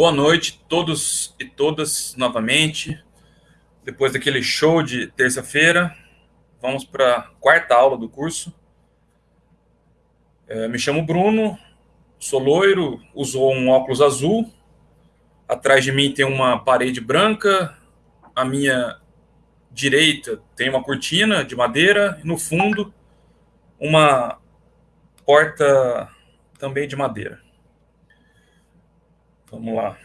Boa noite, todos e todas, novamente. Depois daquele show de terça-feira, vamos para a quarta aula do curso. É, me chamo Bruno, sou loiro, uso um óculos azul. Atrás de mim tem uma parede branca. À minha direita tem uma cortina de madeira. E no fundo, uma porta também de madeira. Vamos lá.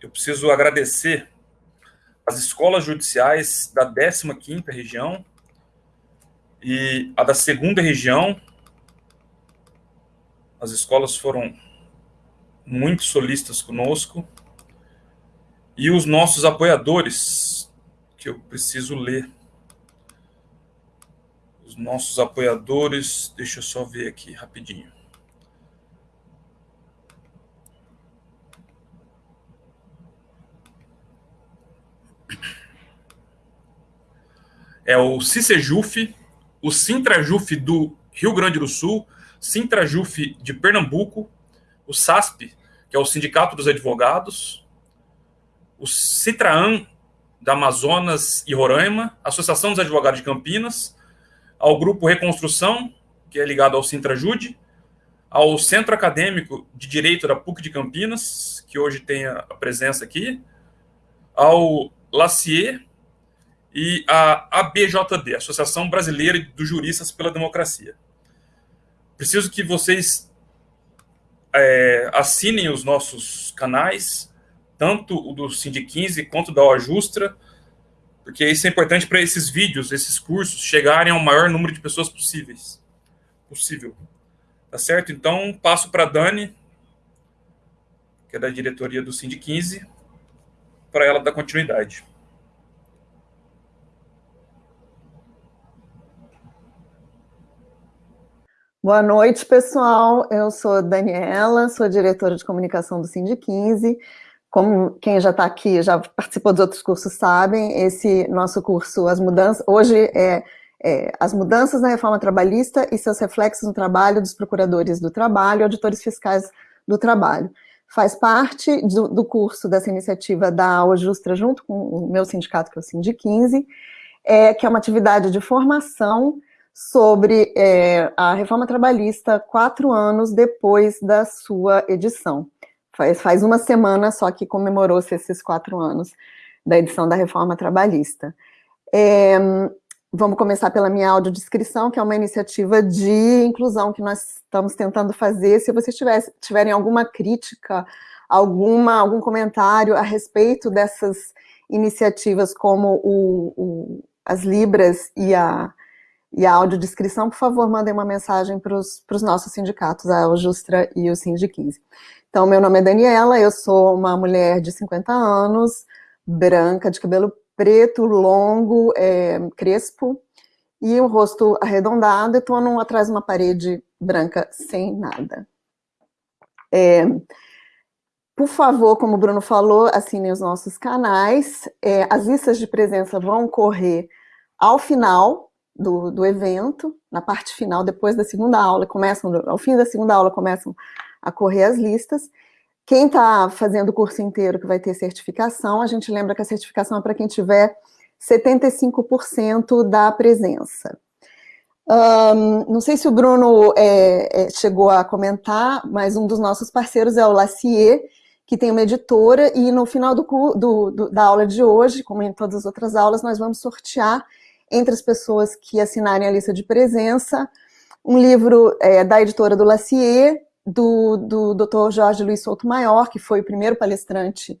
Eu preciso agradecer as escolas judiciais da 15ª região e a da segunda região. As escolas foram muito solistas conosco. E os nossos apoiadores, que eu preciso ler. Os nossos apoiadores, deixa eu só ver aqui rapidinho. é o CICEJUF, o Sintrajuf do Rio Grande do Sul, Sintrajuf de Pernambuco, o SASP, que é o Sindicato dos Advogados, o Citraam da Amazonas e Roraima, Associação dos Advogados de Campinas, ao Grupo Reconstrução, que é ligado ao Sintrajude, ao Centro Acadêmico de Direito da PUC de Campinas, que hoje tem a presença aqui, ao Lacier, e a ABJD, Associação Brasileira dos Juristas pela Democracia. Preciso que vocês é, assinem os nossos canais, tanto o do Cindy 15 quanto da Ajustra, porque isso é importante para esses vídeos, esses cursos, chegarem ao maior número de pessoas possíveis. Possível. Tá certo? Então, passo para a Dani, que é da diretoria do Cindy 15, para ela dar continuidade. Boa noite, pessoal. Eu sou Daniela, sou diretora de comunicação do Cindy 15. Como quem já está aqui, já participou dos outros cursos, sabem, esse nosso curso, as mudanças, hoje é, é as mudanças na reforma trabalhista e seus reflexos no trabalho dos procuradores do trabalho auditores fiscais do trabalho. Faz parte do, do curso dessa iniciativa da OJustra, junto com o meu sindicato, que é o Cindy 15, é, que é uma atividade de formação sobre é, a reforma trabalhista quatro anos depois da sua edição. Faz, faz uma semana só que comemorou-se esses quatro anos da edição da reforma trabalhista. É, vamos começar pela minha audiodescrição, que é uma iniciativa de inclusão que nós estamos tentando fazer. Se vocês tivesse, tiverem alguma crítica, alguma, algum comentário a respeito dessas iniciativas como o, o, as Libras e a e a audiodescrição, por favor, mandem uma mensagem para os nossos sindicatos, a Justra e o Sindic 15. Então, meu nome é Daniela, eu sou uma mulher de 50 anos, branca, de cabelo preto, longo, é, crespo, e um rosto arredondado, e estou atrás de uma parede branca sem nada. É, por favor, como o Bruno falou, assinem os nossos canais. É, as listas de presença vão correr ao final do, do evento, na parte final, depois da segunda aula, começam, ao fim da segunda aula começam a correr as listas. Quem está fazendo o curso inteiro que vai ter certificação, a gente lembra que a certificação é para quem tiver 75% da presença. Um, não sei se o Bruno é, é, chegou a comentar, mas um dos nossos parceiros é o Lacier, que tem uma editora, e no final do, do, do, da aula de hoje, como em todas as outras aulas, nós vamos sortear entre as pessoas que assinarem a lista de presença, um livro é, da editora do Lacier, do, do Dr. Jorge Luiz Souto Maior, que foi o primeiro palestrante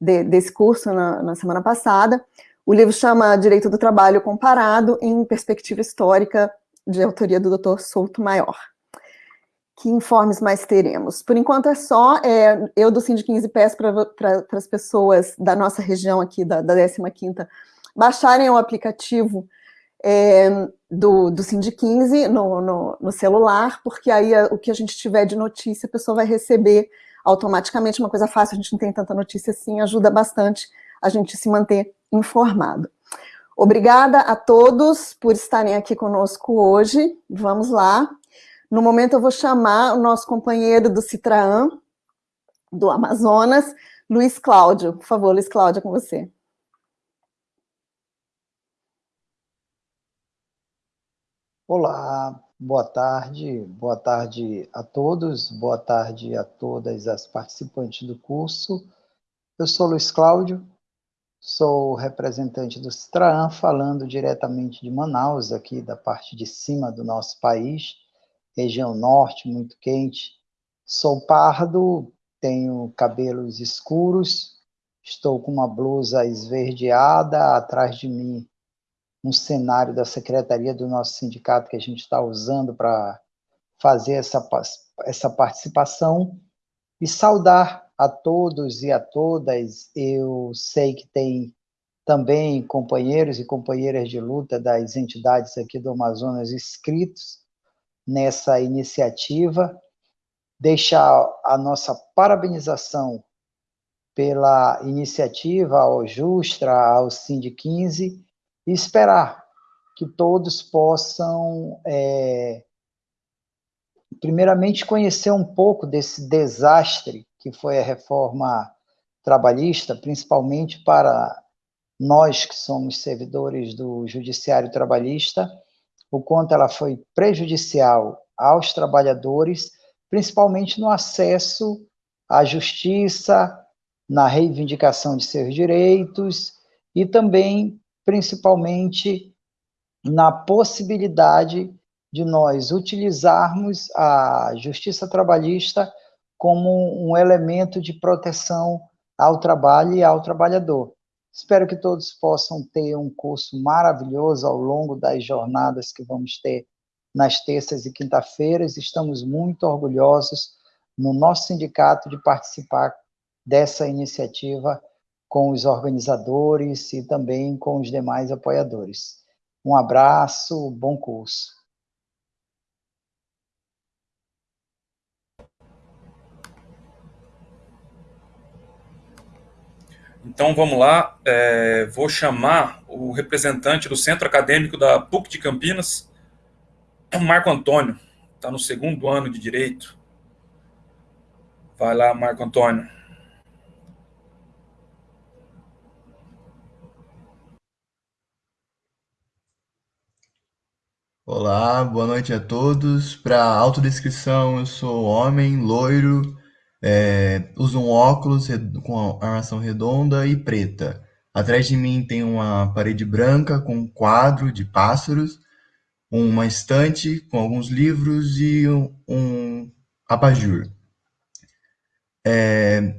de, desse curso na, na semana passada. O livro chama Direito do Trabalho Comparado em Perspectiva Histórica, de autoria do Dr. Souto Maior. Que informes mais teremos? Por enquanto é só, é, eu do Sindic 15 peço para as pessoas da nossa região aqui, da, da 15ª, baixarem o aplicativo é, do, do Cindy 15 no, no, no, celular, porque aí o que a gente tiver de notícia, a pessoa vai receber automaticamente, uma coisa fácil, a gente não tem tanta notícia assim, ajuda bastante a gente se manter informado. Obrigada a todos por estarem aqui conosco hoje, vamos lá. No momento eu vou chamar o nosso companheiro do Citraam, do Amazonas, Luiz Cláudio. Por favor, Luiz Cláudio, é com você. Olá, boa tarde, boa tarde a todos, boa tarde a todas as participantes do curso. Eu sou Luiz Cláudio, sou representante do Citraan, falando diretamente de Manaus, aqui da parte de cima do nosso país, região norte, muito quente. Sou pardo, tenho cabelos escuros, estou com uma blusa esverdeada, atrás de mim um cenário da secretaria do nosso sindicato que a gente está usando para fazer essa, essa participação e saudar a todos e a todas. Eu sei que tem também companheiros e companheiras de luta das entidades aqui do Amazonas inscritos nessa iniciativa deixar a nossa parabenização pela iniciativa ao Justra, ao Sind 15, e esperar que todos possam, é, primeiramente, conhecer um pouco desse desastre que foi a reforma trabalhista, principalmente para nós que somos servidores do Judiciário Trabalhista, o quanto ela foi prejudicial aos trabalhadores principalmente no acesso à justiça, na reivindicação de seus direitos e também, principalmente, na possibilidade de nós utilizarmos a justiça trabalhista como um elemento de proteção ao trabalho e ao trabalhador. Espero que todos possam ter um curso maravilhoso ao longo das jornadas que vamos ter nas terças e quinta-feiras. Estamos muito orgulhosos no nosso sindicato de participar dessa iniciativa com os organizadores e também com os demais apoiadores. Um abraço, bom curso. Então vamos lá, é, vou chamar o representante do Centro Acadêmico da PUC de Campinas, Marco Antônio, está no segundo ano de Direito. Vai lá, Marco Antônio. Olá, boa noite a todos. Para autodescrição, eu sou homem, loiro, é, uso um óculos com armação redonda e preta. Atrás de mim tem uma parede branca com um quadro de pássaros uma estante com alguns livros e um, um abajur. É,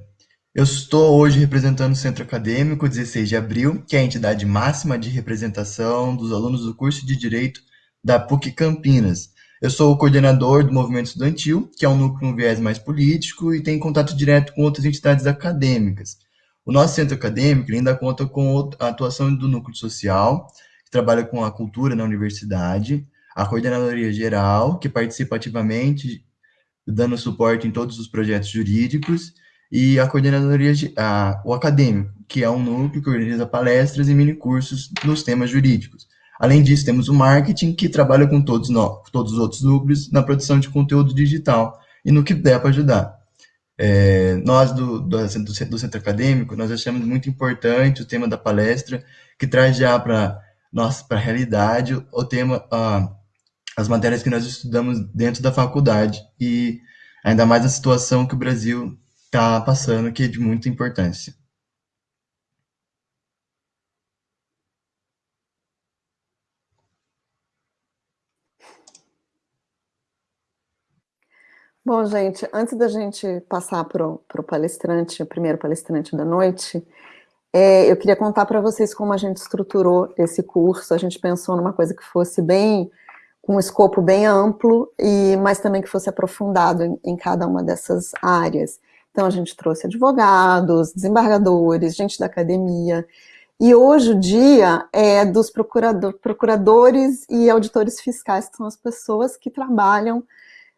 eu estou hoje representando o Centro Acadêmico 16 de Abril, que é a entidade máxima de representação dos alunos do curso de Direito da PUC Campinas. Eu sou o coordenador do movimento estudantil, que é um núcleo com viés mais político e tem contato direto com outras entidades acadêmicas. O nosso centro acadêmico ainda conta com a atuação do núcleo social, trabalha com a cultura na universidade, a coordenadoria geral, que participa ativamente, dando suporte em todos os projetos jurídicos, e a coordenadoria, a, o acadêmico, que é um núcleo que organiza palestras e minicursos nos temas jurídicos. Além disso, temos o marketing, que trabalha com todos, nós, todos os outros núcleos na produção de conteúdo digital e no que der para ajudar. É, nós, do, do, do, centro acadêmico, nós achamos muito importante o tema da palestra, que traz já para a realidade, o tema, uh, as matérias que nós estudamos dentro da faculdade, e ainda mais a situação que o Brasil está passando, que é de muita importância. Bom, gente, antes da gente passar para o palestrante, o primeiro palestrante da noite, é, eu queria contar para vocês como a gente estruturou esse curso. A gente pensou numa coisa que fosse bem, com um escopo bem amplo, e mas também que fosse aprofundado em, em cada uma dessas áreas. Então a gente trouxe advogados, desembargadores, gente da academia, e hoje o dia é dos procurador, procuradores e auditores fiscais, que são as pessoas que trabalham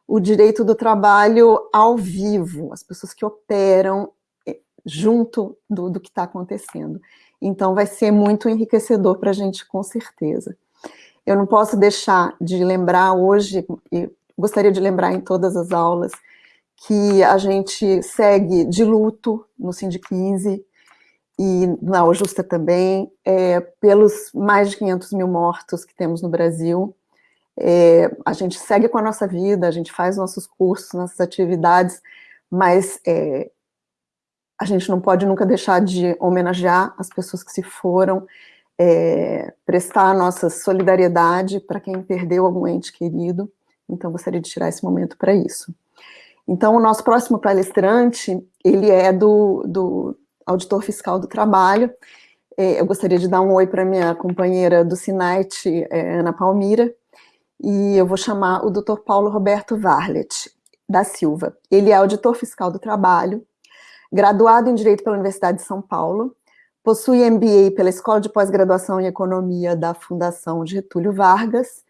o direito do trabalho ao vivo, as pessoas que operam junto do, do que está acontecendo. Então, vai ser muito enriquecedor para a gente, com certeza. Eu não posso deixar de lembrar hoje, e gostaria de lembrar em todas as aulas, que a gente segue de luto no Sind 15 e na Ojusta também, é, pelos mais de 500 mil mortos que temos no Brasil. É, a gente segue com a nossa vida, a gente faz nossos cursos, nossas atividades, mas é, a gente não pode nunca deixar de homenagear as pessoas que se foram, é, prestar a nossa solidariedade para quem perdeu algum ente querido. Então, gostaria de tirar esse momento para isso. Então, o nosso próximo palestrante, ele é do, do auditor fiscal do trabalho. É, eu gostaria de dar um oi para minha companheira do SINAIT, é, Ana Palmira, e eu vou chamar o doutor Paulo Roberto Varlet, da Silva. Ele é auditor fiscal do trabalho, graduado em Direito pela Universidade de São Paulo, possui MBA pela Escola de Pós-Graduação em Economia da Fundação Getúlio Vargas,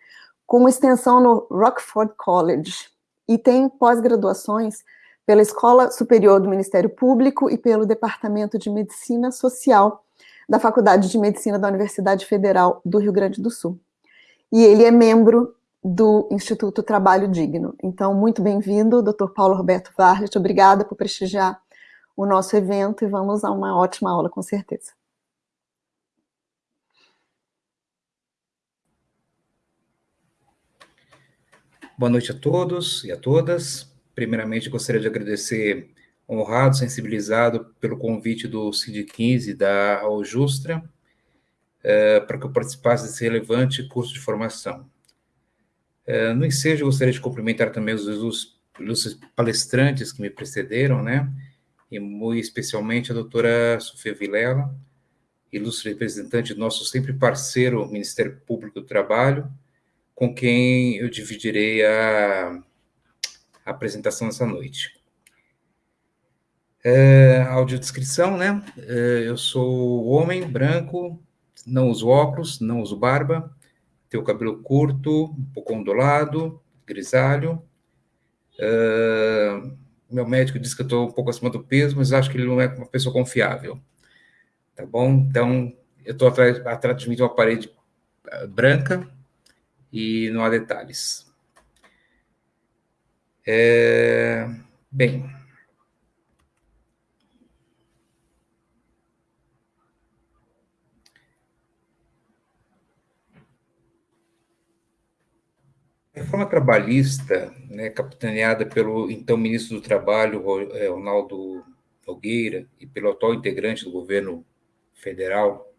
com extensão no Rockford College, e tem pós-graduações pela Escola Superior do Ministério Público e pelo Departamento de Medicina Social da Faculdade de Medicina da Universidade Federal do Rio Grande do Sul. E ele é membro do Instituto Trabalho Digno. Então, muito bem-vindo, Dr. Paulo Roberto Varlet, obrigada por prestigiar o nosso evento e vamos a uma ótima aula, com certeza. Boa noite a todos e a todas. Primeiramente, gostaria de agradecer, honrado, sensibilizado pelo convite do CID15 da Aljustra, eh, para que eu participasse desse relevante curso de formação. Eh, no ensejo, gostaria de cumprimentar também os ilustres palestrantes que me precederam, né? E muito especialmente a doutora Sofia Vilela, ilustre representante nosso sempre parceiro Ministério Público do Trabalho, com quem eu dividirei a, a apresentação essa noite. É, audiodescrição, né? É, eu sou homem, branco, não uso óculos, não uso barba, tenho cabelo curto, um pouco ondulado, grisalho. É, meu médico disse que eu estou um pouco acima do peso, mas acho que ele não é uma pessoa confiável. Tá bom? Então, eu estou atrás, atrás de mim de uma parede ah, branca, e não há detalhes. É, bem, A reforma trabalhista, né, capitaneada pelo então ministro do Trabalho, é, Ronaldo Nogueira, e pelo atual integrante do governo federal,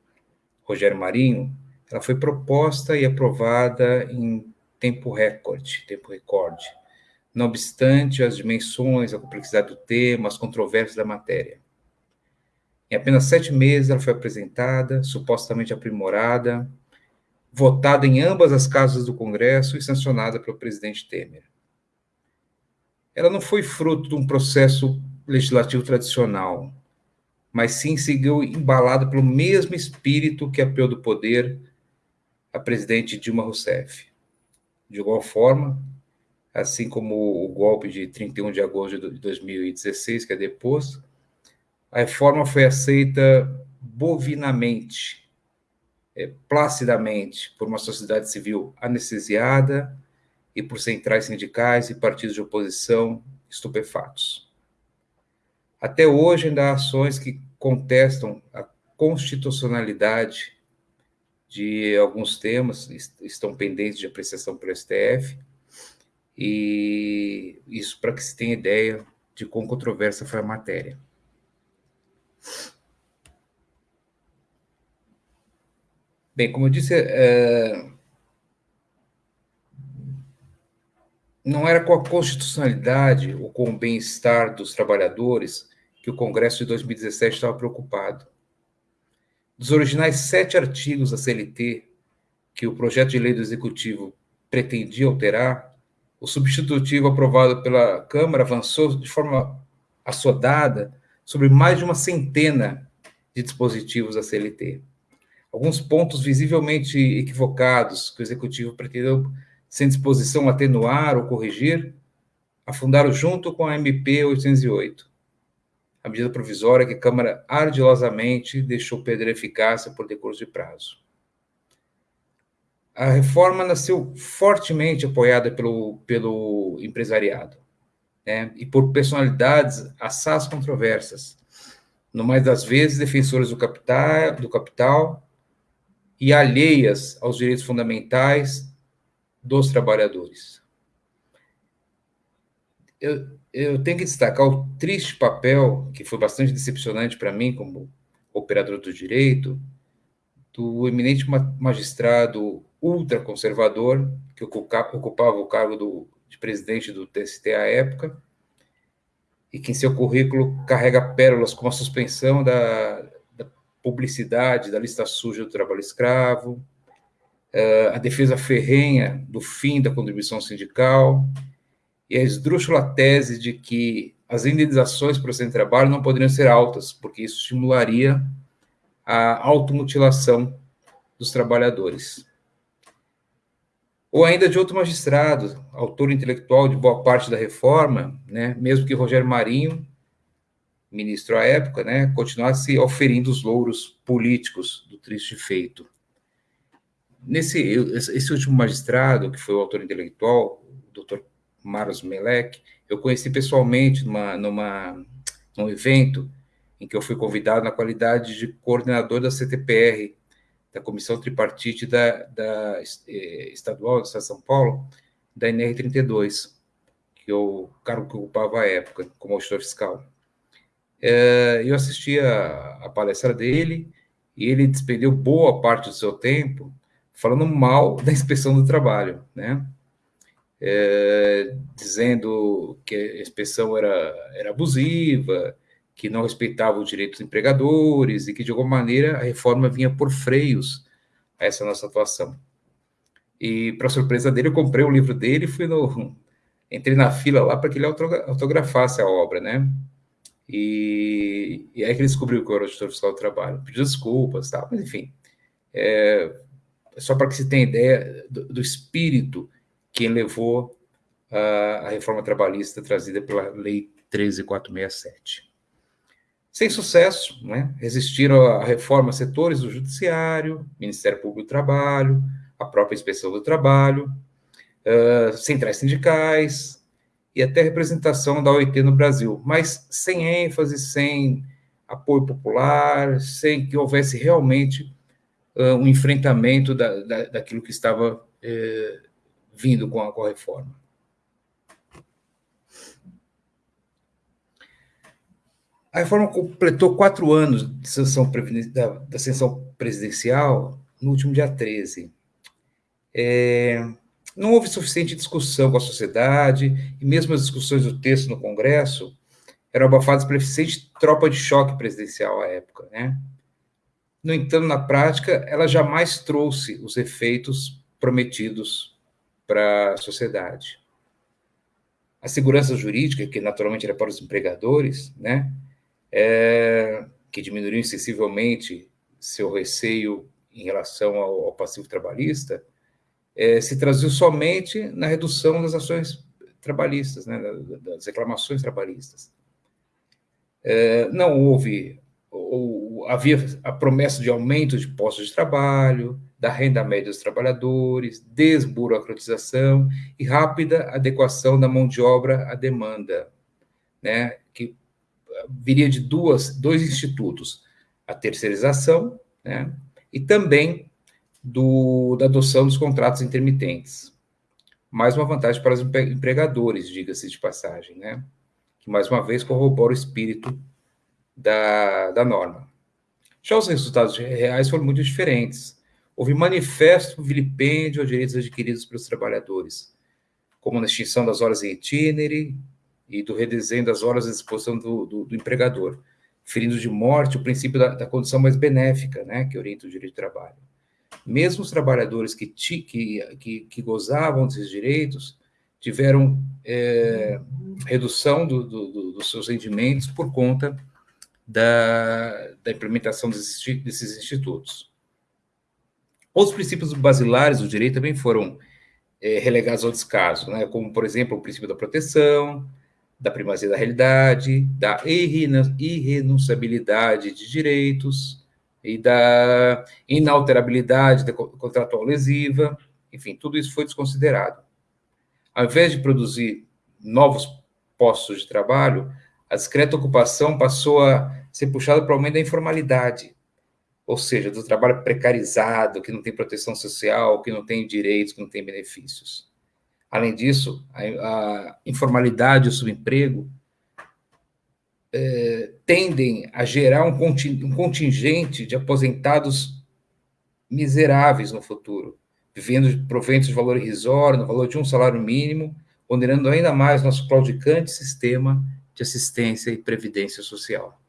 Rogério Marinho, ela foi proposta e aprovada em tempo recorde, tempo recorde. Não obstante as dimensões, a complexidade do tema, as controvérsias da matéria. Em apenas sete meses, ela foi apresentada, supostamente aprimorada, votada em ambas as casas do Congresso e sancionada pelo presidente Temer. Ela não foi fruto de um processo legislativo tradicional, mas sim seguiu embalada pelo mesmo espírito que apeou do poder a presidente Dilma Rousseff. De igual forma, assim como o golpe de 31 de agosto de 2016, que é depois, a reforma foi aceita bovinamente, é, placidamente, por uma sociedade civil anestesiada e por centrais sindicais e partidos de oposição estupefatos. Até hoje, ainda há ações que contestam a constitucionalidade de alguns temas estão pendentes de apreciação pelo STF, e isso para que se tenha ideia de quão controversa foi a matéria. Bem, como eu disse, é... não era com a constitucionalidade ou com o bem-estar dos trabalhadores que o Congresso de 2017 estava preocupado dos originais sete artigos da CLT que o projeto de lei do Executivo pretendia alterar, o substitutivo aprovado pela Câmara avançou de forma assodada sobre mais de uma centena de dispositivos da CLT. Alguns pontos visivelmente equivocados que o Executivo pretendeu, sem disposição, atenuar ou corrigir, afundaram junto com a MP 808 a medida provisória que a Câmara ardilosamente deixou perder eficácia por decurso de prazo. A reforma nasceu fortemente apoiada pelo, pelo empresariado. né, e por personalidades assaz controversas, no mais das vezes defensoras do capital, do capital e alheias aos direitos fundamentais dos trabalhadores. Eu, eu tenho que destacar o triste papel, que foi bastante decepcionante para mim como operador do direito, do eminente magistrado ultraconservador, que ocupava o cargo do, de presidente do TST à época, e que em seu currículo carrega pérolas como a suspensão da, publicidade da lista suja do trabalho escravo, eh, a defesa ferrenha do fim da contribuição sindical e a esdrúxula tese de que as indenizações por esse trabalho não poderiam ser altas, porque isso estimularia a automutilação dos trabalhadores. Ou ainda de outro magistrado, autor intelectual de boa parte da reforma, né, mesmo que Rogério Marinho, ministro à época, né, continuasse oferindo os louros políticos do triste feito. Nesse esse último magistrado, que foi o autor intelectual, o doutor Maros Melek, eu conheci pessoalmente numa, numa, num evento em que eu fui convidado na qualidade de coordenador da CTPR, da Comissão Tripartite da, da eh, Estadual do Estado de São Paulo, da NR32, que eu, cargo que ocupava à época, como auditor fiscal. É, eu assisti a, a, palestra dele e ele despendeu boa parte do seu tempo falando mal da inspeção do trabalho, né? É, dizendo que a inspeção era, era abusiva, que não respeitava os direitos dos empregadores e que, de alguma maneira, a reforma vinha por freios a essa nossa atuação. E, para surpresa dele, eu comprei o livro dele e fui no... Entrei na fila lá para que ele autografasse a obra, né? E, e aí que ele descobriu que eu era auditor fiscal do trabalho. Pediu desculpas, tal, mas enfim. É, só para que se tenha ideia do, do espírito que levou a, a reforma trabalhista trazida pela Lei 13467. Sem sucesso, né? resistiram à reforma setores do Judiciário, Ministério Público do Trabalho, a própria Inspeção do Trabalho, uh, centrais sindicais e até representação da OIT no Brasil, mas sem ênfase, sem apoio popular, sem que houvesse realmente uh, um enfrentamento da, da, daquilo que estava uh, vindo com a, com a reforma. A reforma completou quatro anos de sanção da, da sanção presidencial no último dia 13. É, não houve suficiente discussão com a sociedade, e mesmo as discussões do texto no Congresso eram abafadas pela eficiente tropa de choque presidencial à época. Né? No entanto, na prática, ela jamais trouxe os efeitos prometidos para a sociedade. A segurança jurídica, que naturalmente era para os empregadores, né, é, que diminuiu sensivelmente seu receio em relação ao, ao passivo trabalhista, é, se traduziu somente na redução das ações trabalhistas, né, das reclamações trabalhistas. É, não houve, ou, havia a promessa de aumento de postos de trabalho, da renda média dos trabalhadores, desburocratização e rápida adequação da mão de obra à demanda, né, que viria de duas, dois institutos, a terceirização né, e também do, da adoção dos contratos intermitentes. Mais uma vantagem para os empregadores, diga-se de passagem, né, que mais uma vez corrobora o espírito da, da norma. Já os resultados reais foram muito diferentes. Houve manifesto vilipêndio aos direitos adquiridos pelos trabalhadores, como na extinção das horas em itinere, e do redesenho das horas à disposição do, do, do empregador, ferindo de morte o princípio da, da, condição mais benéfica, né, que orienta o direito de trabalho. Mesmo os trabalhadores que, que, que, que gozavam desses direitos tiveram é, redução do, do, dos seus rendimentos por conta da, da implementação desses, desses institutos. Outros princípios basilares do direito também foram é, relegados ao descaso, né, como, por exemplo, o princípio da proteção, da primazia da realidade, da irrenunciabilidade de direitos e da inalterabilidade da contratual lesiva, enfim, tudo isso foi desconsiderado. Ao invés de produzir novos postos de trabalho, a discreta ocupação passou a ser puxada para o aumento da informalidade, ou seja, do trabalho precarizado, que não tem proteção social, que não tem direitos, que não tem benefícios. Além disso, a, a informalidade e o subemprego tendem a gerar um, um contingente de aposentados miseráveis no futuro, vivendo de proventos de valor irrisório, no valor de um salário mínimo, ponderando ainda mais nosso claudicante sistema de assistência e previdência social.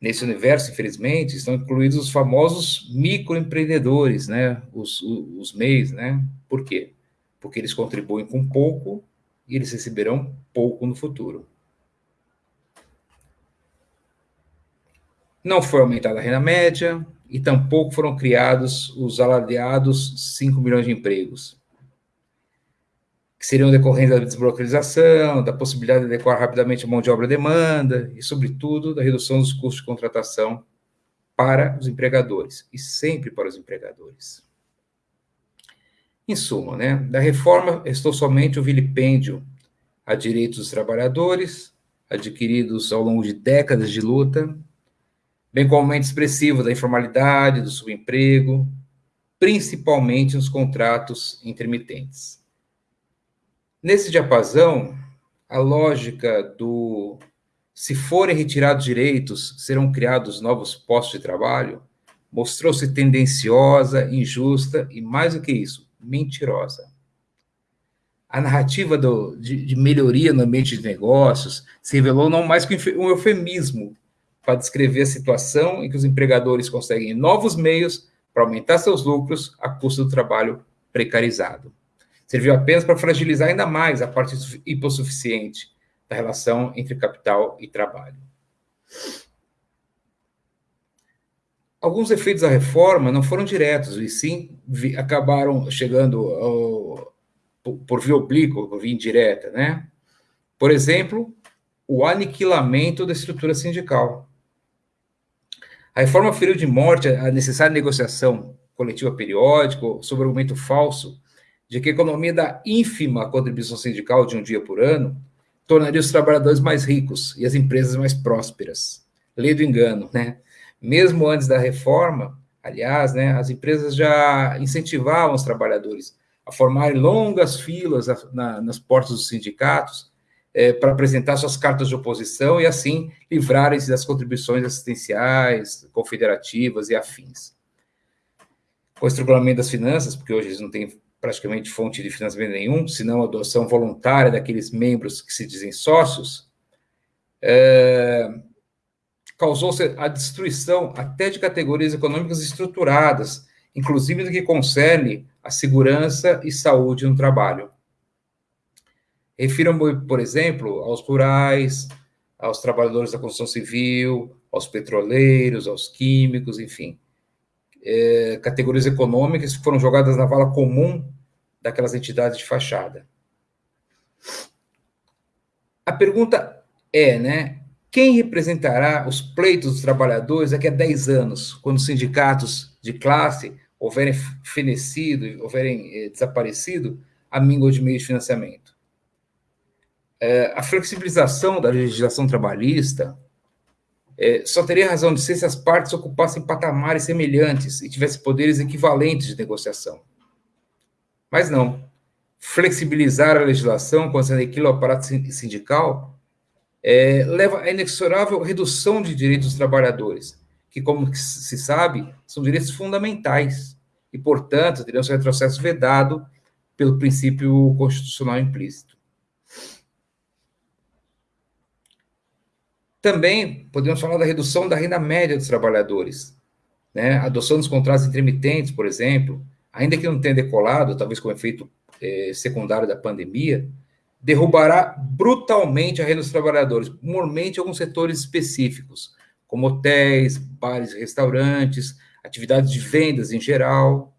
Nesse universo, infelizmente, estão incluídos os famosos microempreendedores, né? os, os, os MEIs, né? Por quê? Porque eles contribuem com pouco e eles receberão pouco no futuro. Não foi aumentada a renda média e tampouco foram criados os alardeados 5 milhões de empregos que seriam decorrentes da desburocratização, da possibilidade de adequar rapidamente a mão de obra à demanda e, sobretudo, da redução dos custos de contratação para os empregadores, e sempre para os empregadores. Em suma, né, da reforma restou somente o vilipêndio a direitos dos trabalhadores, adquiridos ao longo de décadas de luta, bem como aumento expressivo da informalidade, do subemprego, principalmente nos contratos intermitentes. Nesse diapasão, a lógica do se forem retirados direitos, serão criados novos postos de trabalho, mostrou-se tendenciosa, injusta e, mais do que isso, mentirosa. A narrativa do, de, de, melhoria no ambiente de negócios se revelou não mais que um eufemismo para descrever a situação em que os empregadores conseguem novos meios para aumentar seus lucros a custo do trabalho precarizado serviu apenas para fragilizar ainda mais a parte hipossuficiente da relação entre capital e trabalho. Alguns efeitos da reforma não foram diretos, e sim acabaram chegando ao, por via oblíqua, por via indireta, né? Por exemplo, o aniquilamento da estrutura sindical. A reforma feriu de morte a necessária negociação coletiva periódica, sob argumento falso de que a economia da ínfima contribuição sindical de um dia por ano tornaria os trabalhadores mais ricos e as empresas mais prósperas. Lei do engano, né? Mesmo antes da reforma, aliás, né, as empresas já incentivavam os trabalhadores a formarem longas filas na, nas portas dos sindicatos é, para apresentar suas cartas de oposição e, assim, livrarem-se das contribuições assistenciais, confederativas e afins. Com o estrangulamento das finanças, porque hoje eles não têm praticamente fonte de financiamento nenhum, senão a adoção voluntária daqueles membros que se dizem sócios, é, causou-se a destruição até de categorias econômicas estruturadas, inclusive no que concerne a segurança e saúde no trabalho. Refiro-me, por exemplo, aos rurais, aos trabalhadores da construção civil, aos petroleiros, aos químicos, enfim. É, categorias econômicas que foram jogadas na vala comum daquelas entidades de fachada. A pergunta é, né? Quem representará os pleitos dos trabalhadores daqui a 10 anos, quando os sindicatos de classe houverem fenecido, houverem eh, desaparecido, a míngua de meio de financiamento? É, a flexibilização da legislação trabalhista é, só teria razão de ser se as partes ocupassem patamares semelhantes e tivessem poderes equivalentes de negociação. Mas não. Flexibilizar a legislação quando se o aparato sindical é, leva a inexorável redução de direitos dos trabalhadores, que, como se sabe, são direitos fundamentais e, portanto, teriam seu retrocesso vedado pelo princípio constitucional implícito. Também podemos falar da redução da renda média dos trabalhadores, né? Adoção dos contratos intermitentes, por exemplo, ainda que não tenha decolado, talvez com efeito é, secundário da pandemia, derrubará brutalmente a renda dos trabalhadores, mormente alguns setores específicos, como hotéis, bares restaurantes, atividades de vendas em geral,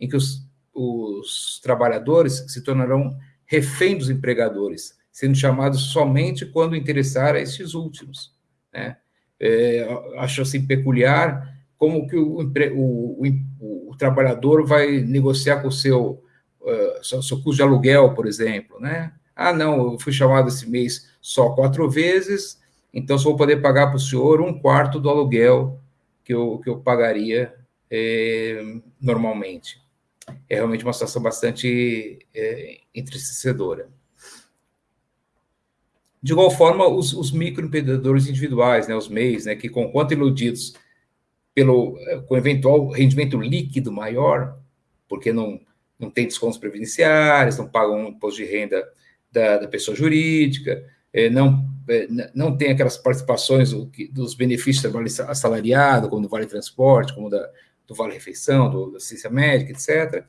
em que os, os trabalhadores se tornarão refém dos empregadores, sendo chamados somente quando interessar a estes últimos. Né? É, acho assim peculiar como que o, o, o, o trabalhador vai negociar com o seu, uh, seu, seu, custo de aluguel, por exemplo, né? Ah, não, eu fui chamado esse mês só quatro vezes, então só vou poder pagar para o senhor um quarto do aluguel que eu, que eu pagaria é, normalmente. É realmente uma situação bastante é, entristecedora. De igual forma, os, os microempreendedores individuais, né, os MEIs, né, que com quanto iludidos pelo, com eventual rendimento líquido maior, porque não, não tem descontos previdenciários, não pagam imposto de renda da, da pessoa jurídica, é, não, é, não tem aquelas participações dos benefícios do trabalho assalariado, como do Vale Transporte, como da, do Vale Refeição, do, da assistência médica, etc.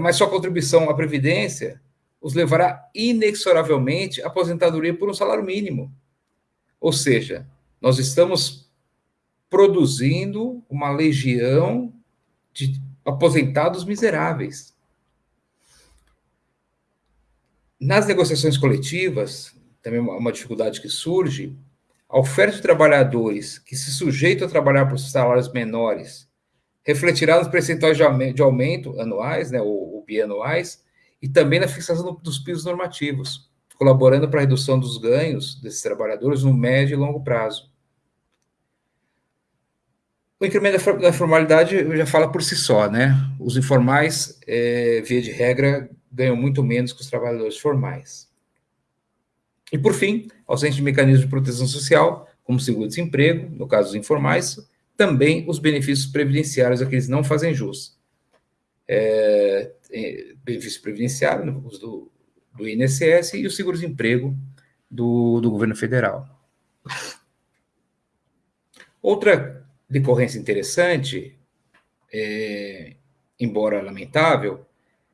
Mas sua contribuição à Previdência os levará inexoravelmente à aposentadoria por um salário mínimo. Ou seja, nós estamos produzindo uma legião de aposentados miseráveis. Nas negociações coletivas, também uma dificuldade que surge, a oferta de trabalhadores que se sujeitam a trabalhar por salários menores refletirá nos percentuais de aumento anuais, né, ou, ou bianuais, e também na fixação dos pisos normativos, colaborando para a redução dos ganhos desses trabalhadores no médio e longo prazo. O incremento da formalidade já fala por si só, né? Os informais, é, via de regra, ganham muito menos que os trabalhadores formais. E, por fim, ausente de mecanismos de proteção social, como seguro-desemprego, no caso dos informais, também os benefícios previdenciários a que eles não fazem jus. É, benefício previdenciário, os do, do INSS e o seguro-desemprego do, do governo federal. Outra decorrência interessante, é, embora lamentável,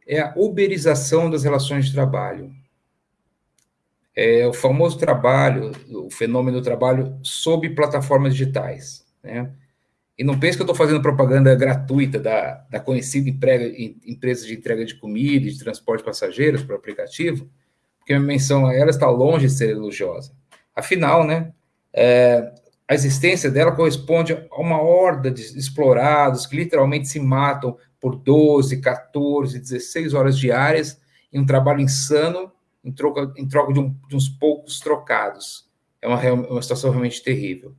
é a uberização das relações de trabalho. É o famoso trabalho, o fenômeno do trabalho sob plataformas digitais. Né? E não pense que eu estou fazendo propaganda gratuita da, da conhecida emprega, empresa de entrega de comida e de transporte de passageiros para o aplicativo, porque a menção a ela está longe de ser elogiosa. Afinal, né, é, a existência dela corresponde a uma horda de explorados que literalmente se matam por 12, 14, 16 horas diárias em um trabalho insano em troca, em troca de, um, de uns poucos trocados. É uma, uma situação realmente terrível.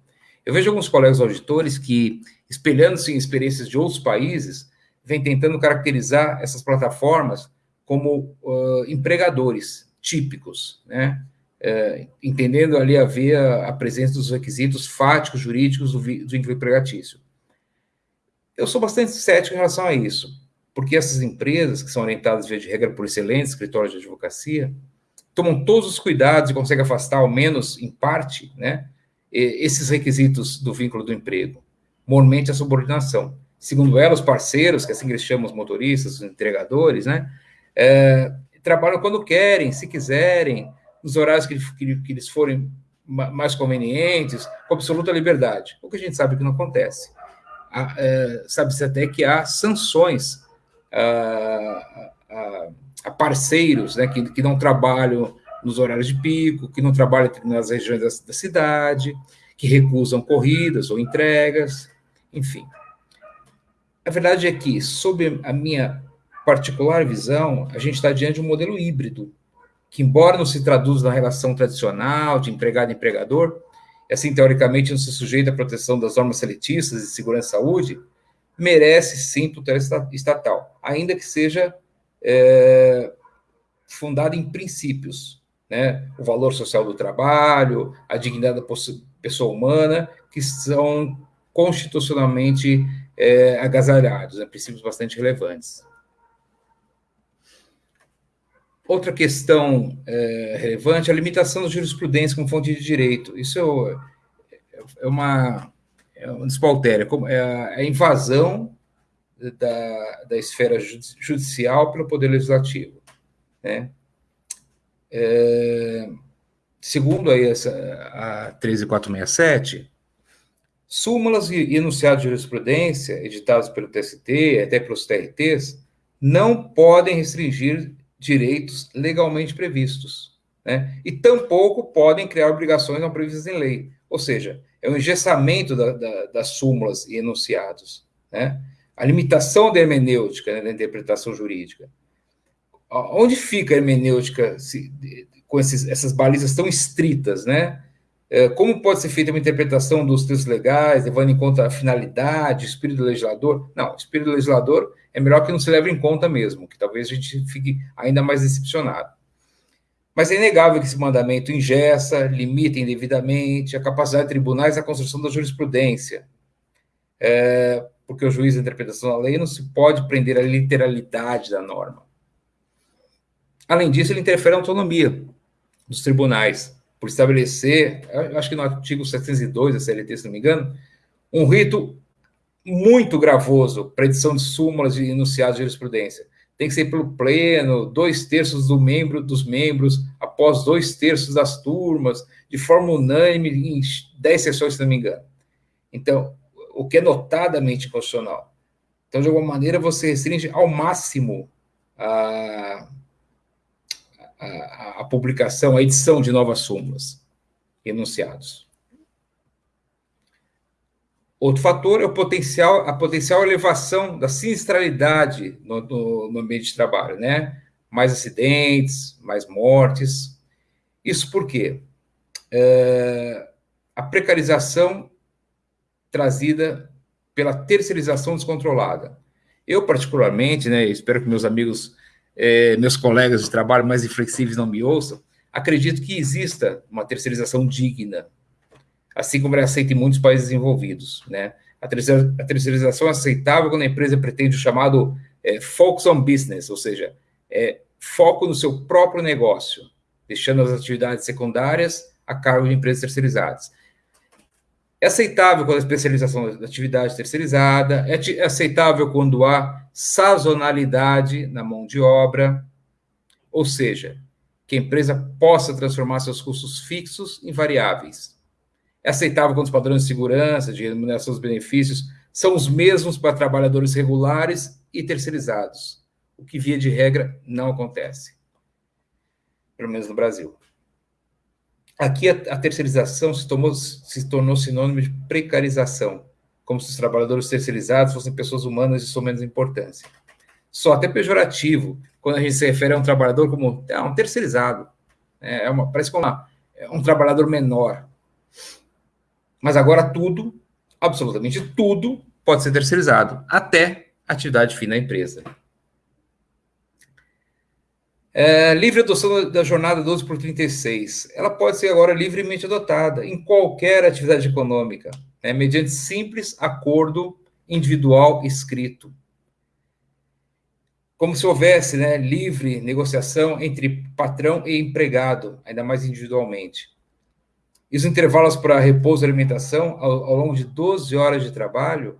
Eu vejo alguns colegas auditores que, espelhando-se em experiências de outros países, vêm tentando caracterizar essas plataformas como uh, empregadores típicos, né? entendendo ali haver a, a, presença dos requisitos fáticos jurídicos do, do vínculo empregatício. Eu sou bastante cético em relação a isso, porque essas empresas, que são orientadas via de regra por excelentes escritórios de advocacia, tomam todos os cuidados e conseguem afastar, ao menos em parte, né, esses requisitos do vínculo do emprego, mormente a subordinação. Segundo ela, os parceiros, que assim eles chamam os motoristas, os entregadores, né, é, trabalham quando querem, se quiserem, nos horários que, que, que eles forem mais convenientes, com absoluta liberdade. O que a gente sabe que não acontece. É, Sabe-se até que há sanções a, a, a parceiros né, que, que não trabalham nos horários de pico, que não trabalham nas regiões da, da cidade, que recusam corridas ou entregas, enfim. A verdade é que, sob a minha particular visão, a gente está diante de um modelo híbrido, que, embora não se traduza na relação tradicional de empregado e empregador, e assim, teoricamente, não se sujeita à proteção das normas seletistas de segurança e saúde, merece sim tutela estatal, ainda que seja é, fundada em princípios, né? o valor social do trabalho, a dignidade da pessoa humana, que são constitucionalmente é, agasalhados, né? princípios bastante relevantes. Outra questão é, relevante é a limitação da jurisprudência como fonte de direito. Isso é, é uma, é um despautério, é, é a invasão da, da esfera judicial pelo Poder Legislativo. Né? É, segundo aí essa, a 13467, súmulas e enunciados de jurisprudência editados pelo TST, até pelos TRTs, não podem restringir direitos legalmente previstos, né? E tampouco podem criar obrigações não previstas em lei. Ou seja, é um engessamento da, da, das súmulas e enunciados, né? A limitação da hermenêutica, né, da interpretação jurídica. Onde fica a hermenêutica se, com esses, essas balizas tão estritas, né? É, como pode ser feita uma interpretação dos textos legais, levando em conta a finalidade, o espírito do legislador? Não, o espírito do legislador é melhor que não se leve em conta mesmo, que talvez a gente fique ainda mais decepcionado. Mas é inegável que esse mandamento ingessa, limita indevidamente a capacidade de tribunais na construção da jurisprudência, é, porque o juiz da interpretação da lei não se pode prender à literalidade da norma. Além disso, ele interfere na autonomia dos tribunais, por estabelecer, acho que no artigo 702 da CLT, se não me engano, um rito muito gravoso para edição de súmulas e enunciados de jurisprudência. Tem que ser pelo pleno, dois terços do membro dos membros, após dois terços das turmas, de forma unânime, em dez sessões, se não me engano. Então, o que é notadamente constitucional. Então, de alguma maneira, você restringe ao máximo a, a, a publicação, a edição de novas súmulas, enunciados. Outro fator é o potencial, a potencial elevação da sinistralidade no, no, no, ambiente de trabalho, né? Mais acidentes, mais mortes. Isso por quê? É, a precarização trazida pela terceirização descontrolada. Eu, particularmente, né, espero que meus amigos é, meus colegas de trabalho mais inflexíveis não me ouçam, acredito que exista uma terceirização digna, assim como é aceita em muitos países desenvolvidos. Né? A, terceirização é aceitável quando a empresa pretende o chamado é, focus on business, ou seja, é, foco no seu próprio negócio, deixando as atividades secundárias a cargo de empresas terceirizadas. É aceitável quando a especialização da atividade terceirizada, é aceitável quando há sazonalidade na mão de obra, ou seja, que a empresa possa transformar seus custos fixos em variáveis. É aceitável quando os padrões de segurança, de remuneração dos benefícios são os mesmos para trabalhadores regulares e terceirizados, o que, via de regra, não acontece, pelo menos no Brasil. Aqui a, a terceirização se, tomou, se tornou sinônimo de precarização, como se os trabalhadores terceirizados fossem pessoas humanas de sua menos importância. Só até pejorativo, quando a gente se refere a um trabalhador como é, um terceirizado. É, é uma, parece como uma, é um trabalhador menor. Mas agora tudo, absolutamente tudo, pode ser terceirizado, até atividade fim da empresa. É, livre adoção da jornada 12 por 36. Ela pode ser agora livremente adotada em qualquer atividade econômica, né, mediante simples acordo individual escrito. Como se houvesse né, livre negociação entre patrão e empregado, ainda mais individualmente. E os intervalos para repouso e alimentação, ao, ao longo de 12 horas de trabalho,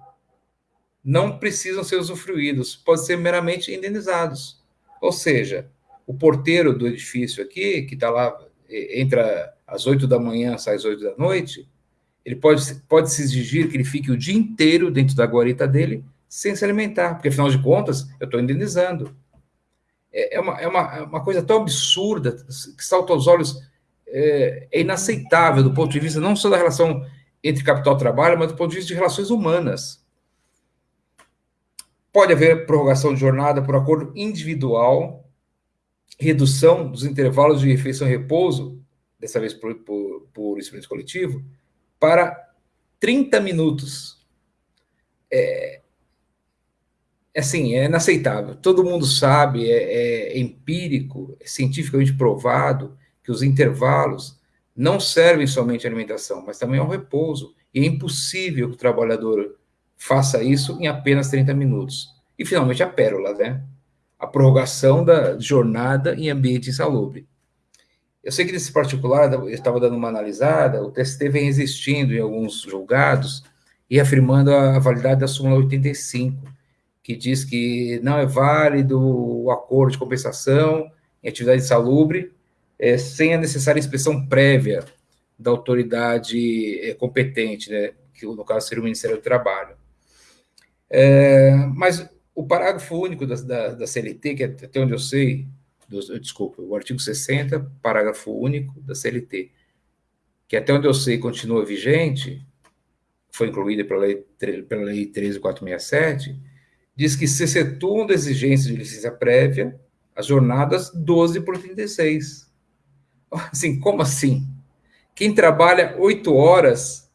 não precisam ser usufruídos, podem ser meramente indenizados. Ou seja, o porteiro do edifício aqui, que está lá, entra às oito da manhã, sai às oito da noite, ele pode, pode se exigir que ele fique o dia inteiro dentro da guarita dele sem se alimentar, porque afinal de contas eu estou indenizando. É, é, uma, é, uma, é uma coisa tão absurda que salta aos olhos, é, é inaceitável do ponto de vista não só da relação entre capital e trabalho, mas do ponto de vista de relações humanas. Pode haver prorrogação de jornada por acordo individual, redução dos intervalos de refeição e repouso, dessa vez por, por, por experiência coletivo, para 30 minutos. É, é, assim, é inaceitável. Todo mundo sabe, é, é empírico, é cientificamente provado que os intervalos não servem somente à alimentação, mas também ao repouso. E é impossível que o trabalhador faça isso em apenas 30 minutos. E, finalmente, a pérola, né? A prorrogação da jornada em ambiente insalubre. Eu sei que nesse particular, eu estava dando uma analisada, o TST vem existindo em alguns julgados e afirmando a validade da súmula 85, que diz que não é válido o acordo de compensação em atividade insalubre é, sem a necessária inspeção prévia da autoridade é, competente, né, que no caso seria o Ministério do Trabalho. É, mas o parágrafo único da, da, da CLT, que é até onde eu sei, do, desculpa, o artigo 60, parágrafo único da CLT, que até onde eu sei continua vigente, foi incluída pela lei, pela lei 13467, diz que se excetuam da exigência de licença prévia, as jornadas 12 por 36. Assim, como assim? Quem trabalha oito horas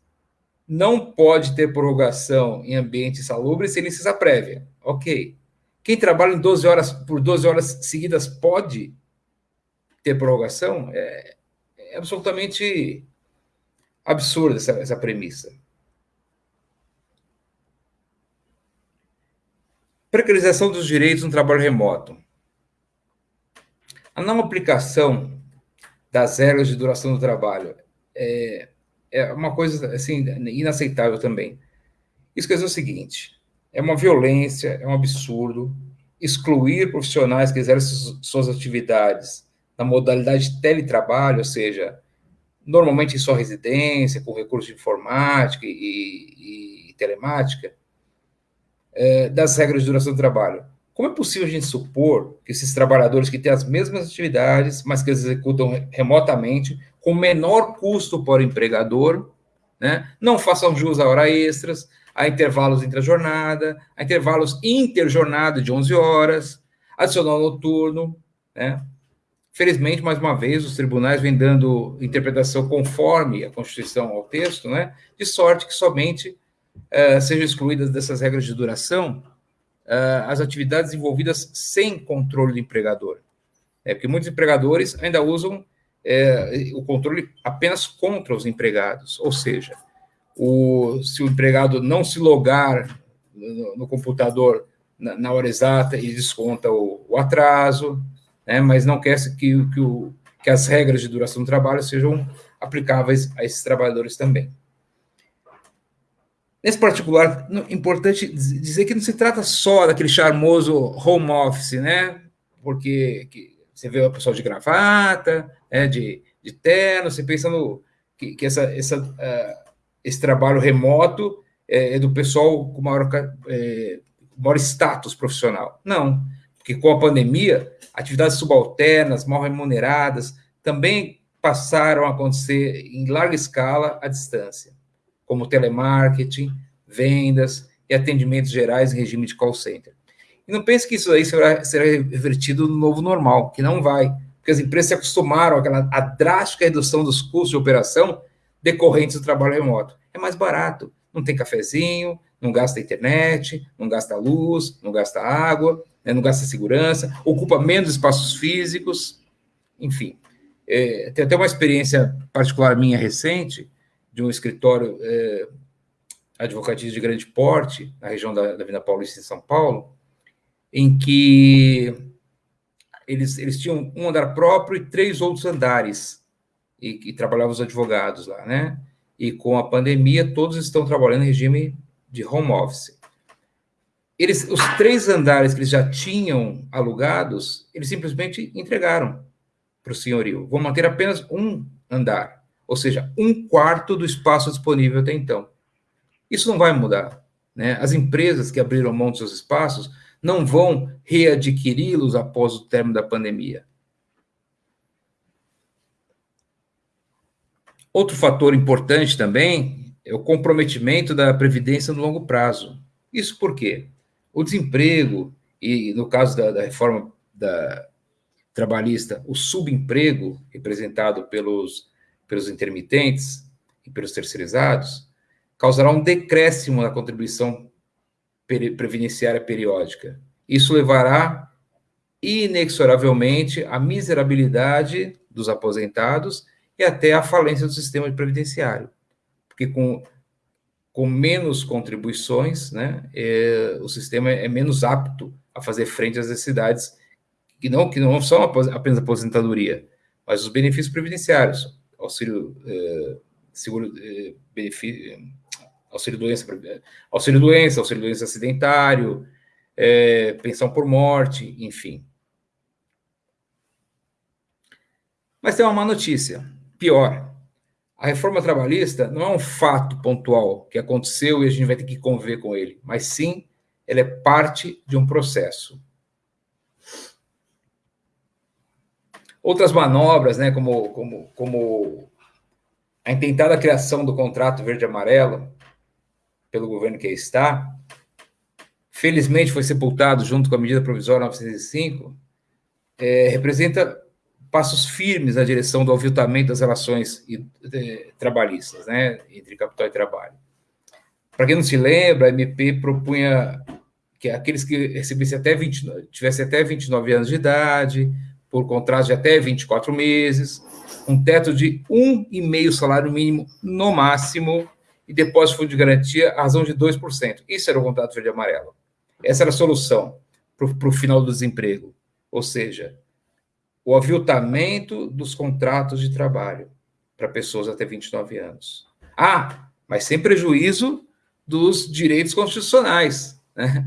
não pode ter prorrogação em ambiente salubre sem licença prévia. Ok. Quem trabalha em 12 horas por 12 horas seguidas pode ter prorrogação? É, é absolutamente absurda essa, essa premissa. Precarização dos direitos no trabalho remoto. A não aplicação das regras de duração do trabalho é, é uma coisa assim inaceitável também. Isso quer dizer o seguinte: é uma violência, é um absurdo excluir profissionais que exercem suas atividades na modalidade de teletrabalho, ou seja, normalmente em sua residência, com recurso de informática e, e, e telemática, é, das regras de duração do trabalho. Como é possível a gente supor que esses trabalhadores que têm as mesmas atividades, mas que executam remotamente, com menor custo para o empregador, né, não façam jus a hora extras, a intervalos entre a jornada, a intervalos interjornada de 11 horas, adicional noturno, né? Felizmente, mais uma vez, os tribunais vêm dando interpretação conforme a Constituição ao texto, né? De sorte que somente uh, sejam excluídas dessas regras de duração uh, as atividades envolvidas sem controle do empregador. É, porque muitos empregadores ainda usam é, o controle apenas contra os empregados, ou seja, o, se o empregado não se logar no, no computador na, na, hora exata, ele desconta o, o atraso, né, mas não quer que, que, o, que as regras de duração do trabalho sejam aplicáveis a esses trabalhadores também. Nesse particular, importante dizer que não se trata só daquele charmoso home office, né? Porque você vê o pessoal de gravata, né? de, de terno, você pensa no, que, que essa, essa, uh, esse trabalho remoto é, é, do pessoal com maior, é, maior status profissional. Não, porque com a pandemia, atividades subalternas, mal remuneradas, também passaram a acontecer em larga escala à distância como telemarketing, vendas e atendimentos gerais em regime de call center. E não pense que isso aí será, será revertido no novo normal, que não vai, porque as empresas se acostumaram àquela drástica redução dos custos de operação decorrentes do trabalho remoto. É mais barato, não tem cafezinho, não gasta internet, não gasta luz, não gasta água, né, não gasta segurança, ocupa menos espaços físicos, enfim. É, tem até uma experiência particular minha recente, de um escritório é, advocatício de grande porte, na região da, da Vila Paulista, em São Paulo, em que eles, eles tinham um andar próprio e três outros andares, e, e trabalhavam os advogados lá, né? E com a pandemia, todos estão trabalhando em regime de home office. Eles, os três andares que eles já tinham alugados, eles simplesmente entregaram para o senhorio. Vão manter apenas um andar ou seja, um quarto do espaço disponível até então. Isso não vai mudar. Né? As empresas que abriram mão dos seus espaços não vão readquiri-los após o término da pandemia. Outro fator importante também é o comprometimento da previdência no longo prazo. Isso por quê? O desemprego, e no caso da, da reforma da trabalhista, o subemprego, representado pelos pelos intermitentes e pelos terceirizados, causará um decréscimo na contribuição previdenciária periódica. Isso levará inexoravelmente à miserabilidade dos aposentados até à falência do sistema previdenciário. Porque com, com menos contribuições, né, é, o sistema é menos apto a fazer frente às necessidades que não, que não são apenas aposentadoria, mas os benefícios previdenciários, auxílio é, seguro é, benefício, auxílio doença, auxílio doença, auxílio doença acidentário, é, pensão por morte, enfim. Mas tem uma má notícia, pior. A reforma trabalhista não é um fato pontual que aconteceu e a gente vai ter que conviver com ele, mas sim ela é parte de um processo. Outras manobras, né, como, como, como a intentada criação do contrato verde-amarelo pelo governo que aí está, felizmente foi sepultado junto com a medida provisória 905, é, representa passos firmes na direção do aviltamento das relações é, trabalhistas, né, entre capital e trabalho. Para quem não se lembra, a MP propunha que aqueles que recebessem até 20, tivessem até 29 anos de idade, por contrato de até 24 meses, um teto de um e meio salário mínimo no máximo e depósito de garantia a razão de 2%. Isso era o contrato verde e amarelo. Essa era a solução para o final do desemprego. Ou seja, o aviltamento dos contratos de trabalho para pessoas até 29 anos. Ah, mas sem prejuízo dos direitos constitucionais. Né?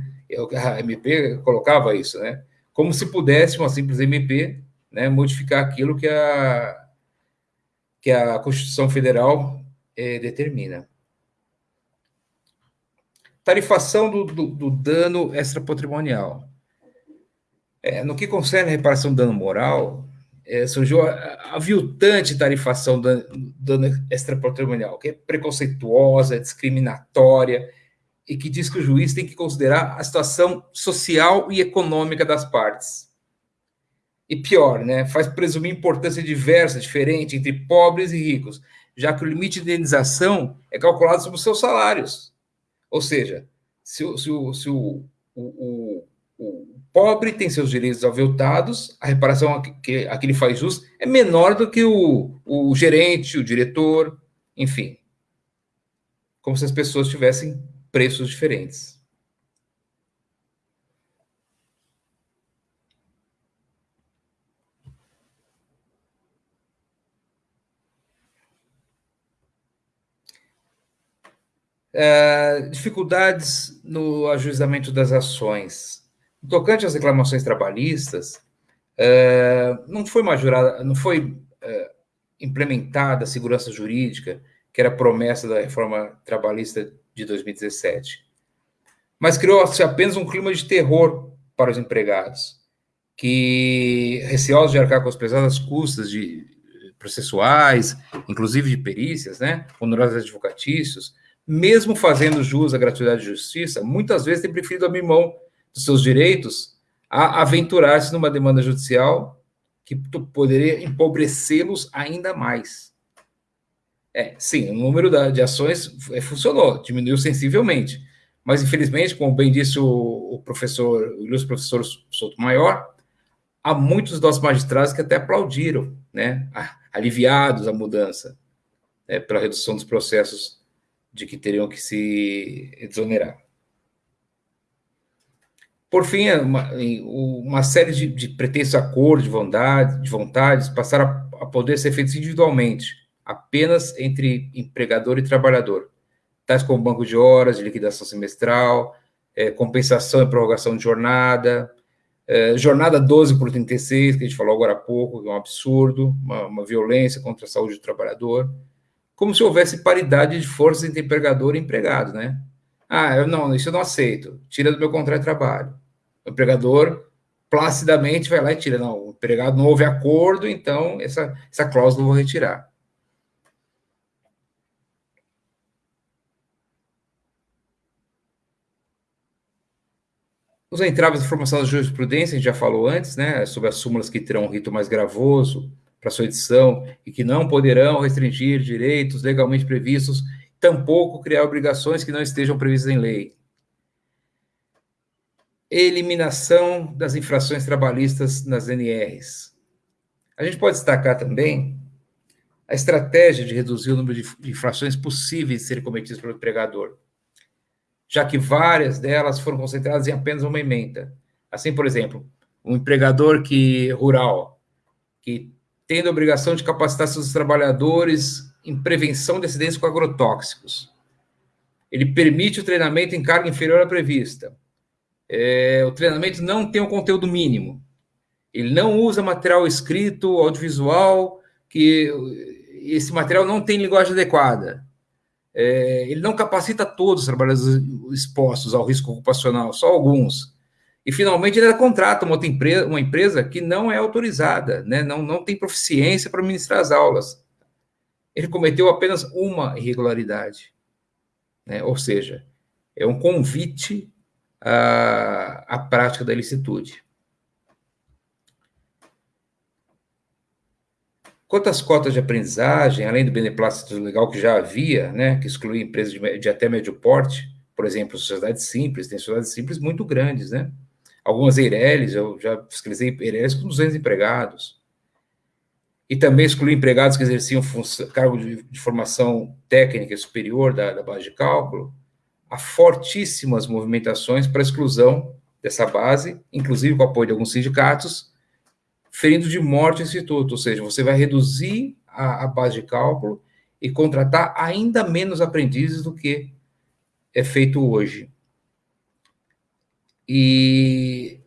A MP colocava isso, né? como se pudesse uma simples MP né, modificar aquilo que a, que a Constituição Federal é, determina. Tarifação do, do, do dano extrapatrimonial. É, no que concerne a reparação do dano moral, é, surgiu a, a viltante tarifação do dano extrapatrimonial, que é preconceituosa, discriminatória, e que diz que o juiz tem que considerar a situação social e econômica das partes. E pior, né, faz presumir importância diversa, diferente entre pobres e ricos, já que o limite de indenização é calculado sobre os seus salários. Ou seja, se, se, se o, o, o, o, pobre tem seus direitos aviltados, a reparação que, a que ele faz jus é menor do que o, o gerente, o diretor, enfim. Como se as pessoas tivessem preços diferentes. Uh, dificuldades no ajuizamento das ações. Tocante às reclamações trabalhistas, uh, não foi majorada, não foi uh, implementada a segurança jurídica, que era promessa da reforma trabalhista de 2017. Mas criou-se apenas um clima de terror para os empregados, que, receosos de arcar com as pesadas custas de processuais, inclusive de perícias, né, honorários advocatícios, mesmo fazendo jus à gratuidade de justiça, muitas vezes tem preferido abrir mão dos seus direitos a aventurar-se numa demanda judicial que poderia empobrecê-los ainda mais. É, sim, o número de ações é, funcionou, diminuiu sensivelmente. Mas, infelizmente, como bem disse o, o professor, o ilustre professor Souto Maior, há muitos nossos magistrados que até aplaudiram, né, aliviados a mudança, né, pela redução dos processos de que teriam que se exonerar. Por fim, uma, uma série de, de pretensos acordos de, vontade, de vontades passaram a, a poder ser feitos individualmente, apenas entre empregador e trabalhador, tais como banco de horas, de liquidação semestral, é, compensação e prorrogação de jornada, é, jornada 12 por 36, que a gente falou agora há pouco, que é um absurdo, uma, uma violência contra a saúde do trabalhador, como se houvesse paridade de forças entre empregador e empregado, né? Ah, eu não, isso eu não aceito, tira do meu contrato de trabalho. O empregador placidamente vai lá e tira. Não, o empregado não houve acordo, então essa, essa cláusula eu vou retirar. Os entraves de formação da jurisprudência, a gente já falou antes, né, sobre as súmulas que terão um rito mais gravoso para sua edição e que não poderão restringir direitos legalmente previstos, tampouco criar obrigações que não estejam previstas em lei. Eliminação das infrações trabalhistas nas NRs. A gente pode destacar também a estratégia de reduzir o número de infrações possíveis de serem cometidas pelo empregador já que várias delas foram concentradas em apenas uma emenda. Assim, por exemplo, um empregador que rural, que tendo a obrigação de capacitar seus trabalhadores em prevenção de acidentes com agrotóxicos. Ele permite o treinamento em carga inferior à prevista. É, o treinamento não tem um conteúdo mínimo. Ele não usa material escrito, audiovisual, que esse material não tem linguagem adequada é, ele não capacita todos os trabalhadores expostos ao risco ocupacional, só alguns. E, finalmente, ele contrata uma, empresa, uma empresa que não é autorizada, né, não, não tem proficiência para ministrar as aulas. Ele cometeu apenas uma irregularidade. Né, ou seja, é um convite à, à prática da ilicitude. Quanto às cotas de aprendizagem, além do beneplácito legal que já havia, né, que excluía empresas de, de até médio porte, por exemplo, sociedades simples, tem sociedades simples muito grandes, né? Algumas Eireles, eu já fiscalizei Eireles com 200 empregados. E também excluí empregados que exerciam cargo de, de, formação técnica superior da, da base de cálculo. Há fortíssimas movimentações para exclusão dessa base, inclusive com o apoio de alguns sindicatos, ferindo de morte o instituto, ou seja, você vai reduzir a, a base de cálculo e contratar ainda menos aprendizes do que é feito hoje. E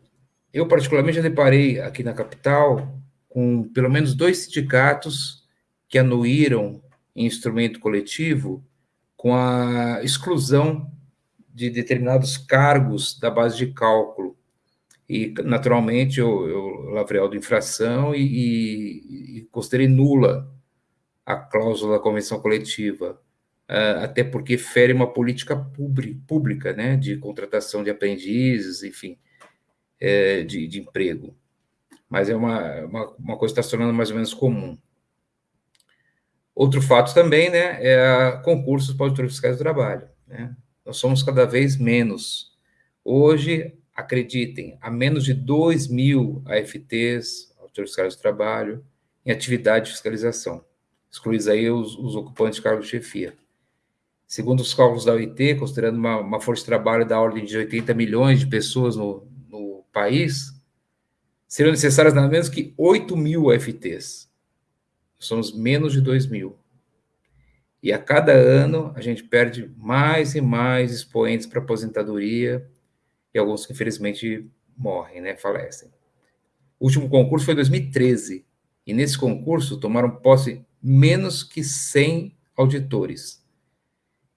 eu, particularmente, já deparei aqui na capital com pelo menos dois sindicatos que anuíram em instrumento coletivo com a exclusão de determinados cargos da base de cálculo e, naturalmente, eu, eu lavrei infração e, e, e, considerei nula a cláusula da convenção coletiva, uh, até porque fere uma política pública, né, de contratação de aprendizes, enfim, é, de, de, emprego. Mas é uma, uma, uma coisa que está se tornando mais ou menos comum. Outro fato também, né, é concursos para auditores fiscais do trabalho. Né? Nós somos cada vez menos. Hoje, acreditem, há menos de 2 mil AFTs, autores fiscais do trabalho, em atividade de fiscalização, excluídos aí os, os ocupantes de cargo de chefia. Segundo os cálculos da OIT, considerando uma, uma, força de trabalho da ordem de 80 milhões de pessoas no, no país, seriam necessárias nada menos que 8 mil AFTs. Somos menos de 2 mil. E a cada ano a gente perde mais e mais expoentes para aposentadoria e alguns que infelizmente morrem, né, falecem. O último concurso foi em 2013, e nesse concurso tomaram posse menos que 100 auditores.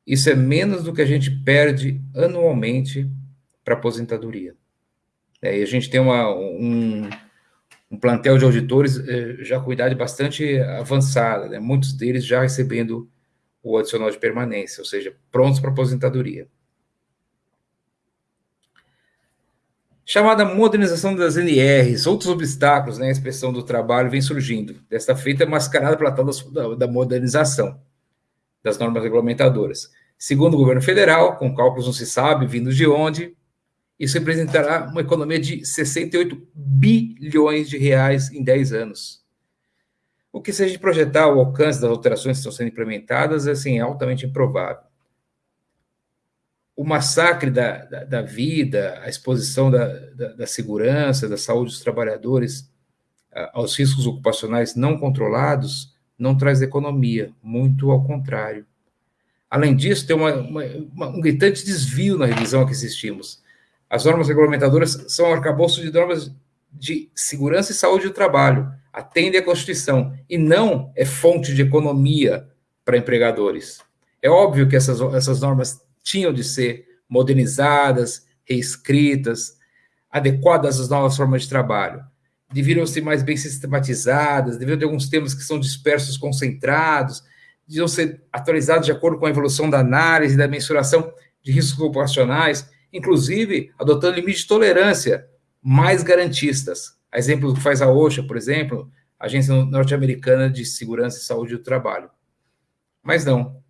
Isso é menos do que a gente perde anualmente para aposentadoria. É, e a gente tem uma, um, um plantel de auditores eh, já com idade bastante avançada, né? muitos deles já recebendo o adicional de permanência, ou seja, prontos para aposentadoria. chamada modernização das NRs, outros obstáculos na né, expressão do trabalho vem surgindo, desta feita mascarada pela tal da, da modernização das normas regulamentadoras. Segundo o governo federal, com cálculos não se sabe vindos de onde, isso representará uma economia de 68 bilhões de reais em 10 anos. O que, se a gente projetar o alcance das alterações que estão sendo implementadas, é assim, altamente improvável o massacre da, da, da vida, a exposição da, da, da, segurança, da saúde dos trabalhadores aos riscos ocupacionais não controlados não traz economia, muito ao contrário. Além disso, tem uma, uma, uma, um gritante desvio na revisão a que assistimos. As normas regulamentadoras são um arcabouço de normas de segurança e saúde do trabalho, atendem à Constituição, e não é fonte de economia para empregadores. É óbvio que essas, essas normas tinham de ser modernizadas, reescritas, adequadas às novas formas de trabalho. Deveriam ser mais bem sistematizadas, deveriam ter alguns temas que são dispersos, concentrados, deviam ser atualizados de acordo com a evolução da análise e da mensuração de riscos ocupacionais, inclusive adotando limites de tolerância mais garantistas. A exemplo do que faz a OSHA, por exemplo, Agência Norte-Americana de Segurança e Saúde do Trabalho. Mas não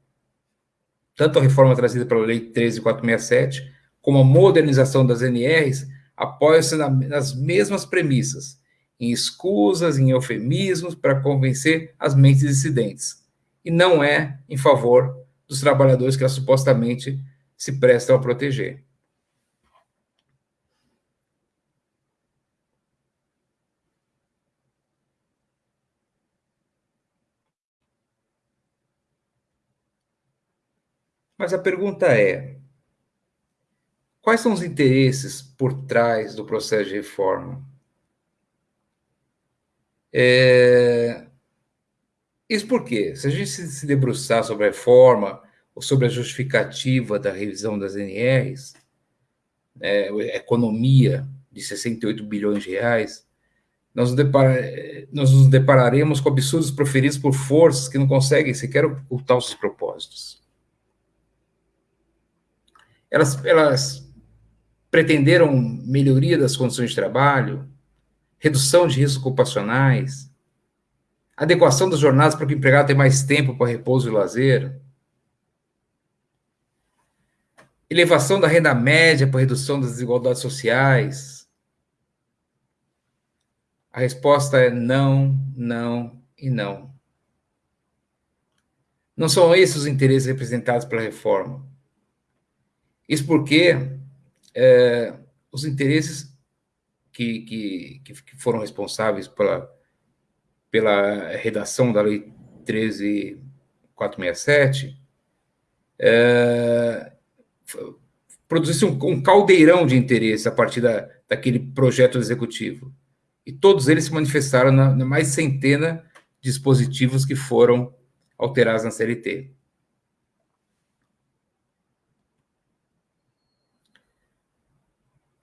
tanto a reforma trazida pela Lei 13467, como a modernização das NRs, apoiam-se na, nas mesmas premissas, em escusas, em eufemismos, para convencer as mentes dissidentes, e não é em favor dos trabalhadores que elas supostamente se prestam a proteger. Mas a pergunta é: quais são os interesses por trás do processo de reforma? É... Isso porque, se a gente se debruçar sobre a reforma ou sobre a justificativa da revisão das NRs, né, a economia de 68 bilhões de reais, nós nos, depara, nós nos depararemos com absurdos proferidos por forças que não conseguem sequer ocultar os seus propósitos elas, elas pretenderam melhoria das condições de trabalho, redução de riscos ocupacionais, adequação das jornadas para que o empregado tenha mais tempo para repouso e lazer, elevação da renda média para redução das desigualdades sociais. A resposta é não, não e não. Não são esses os interesses representados pela reforma. Isso porque é, os interesses que, que, que foram responsáveis pela, pela redação da Lei 13467 é, produzisse um, um, caldeirão de interesse a partir da, daquele projeto executivo. E todos eles se manifestaram na, na mais centena de dispositivos que foram alterados na CLT.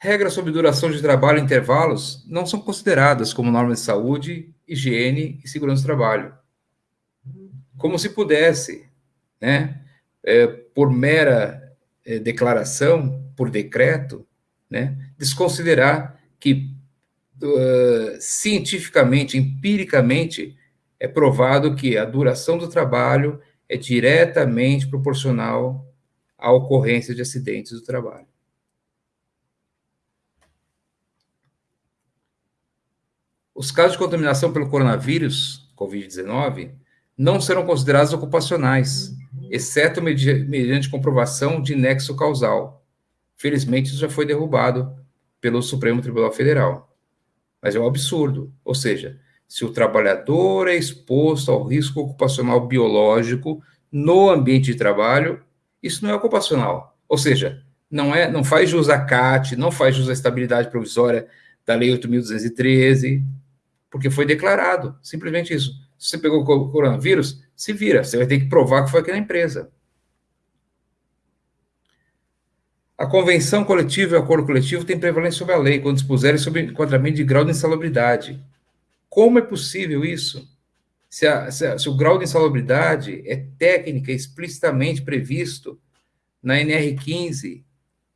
Regras sobre duração de trabalho e intervalos não são consideradas como normas de saúde, higiene e segurança do trabalho. Como se pudesse, né, é, por mera é, declaração, por decreto, né, desconsiderar que uh, cientificamente, empiricamente, é provado que a duração do trabalho é diretamente proporcional à ocorrência de acidentes do trabalho. Os casos de contaminação pelo coronavírus, Covid-19, não serão considerados ocupacionais, exceto mediante comprovação de nexo causal. Felizmente, isso já foi derrubado pelo Supremo Tribunal Federal. Mas é um absurdo. Ou seja, se o trabalhador é exposto ao risco ocupacional biológico no ambiente de trabalho, isso não é ocupacional. Ou seja, não é, não faz jus à CAT, não faz jus à estabilidade provisória da Lei 8.213, porque foi declarado, simplesmente isso. Se você pegou o coronavírus, se vira, você vai ter que provar que foi aqui na empresa. A convenção coletiva e o acordo coletivo têm prevalência sobre a lei, quando dispuserem sobre enquadramento de grau de insalubridade. Como é possível isso? Se, a, se, a, se o grau de insalubridade é técnica explicitamente previsto na NR15,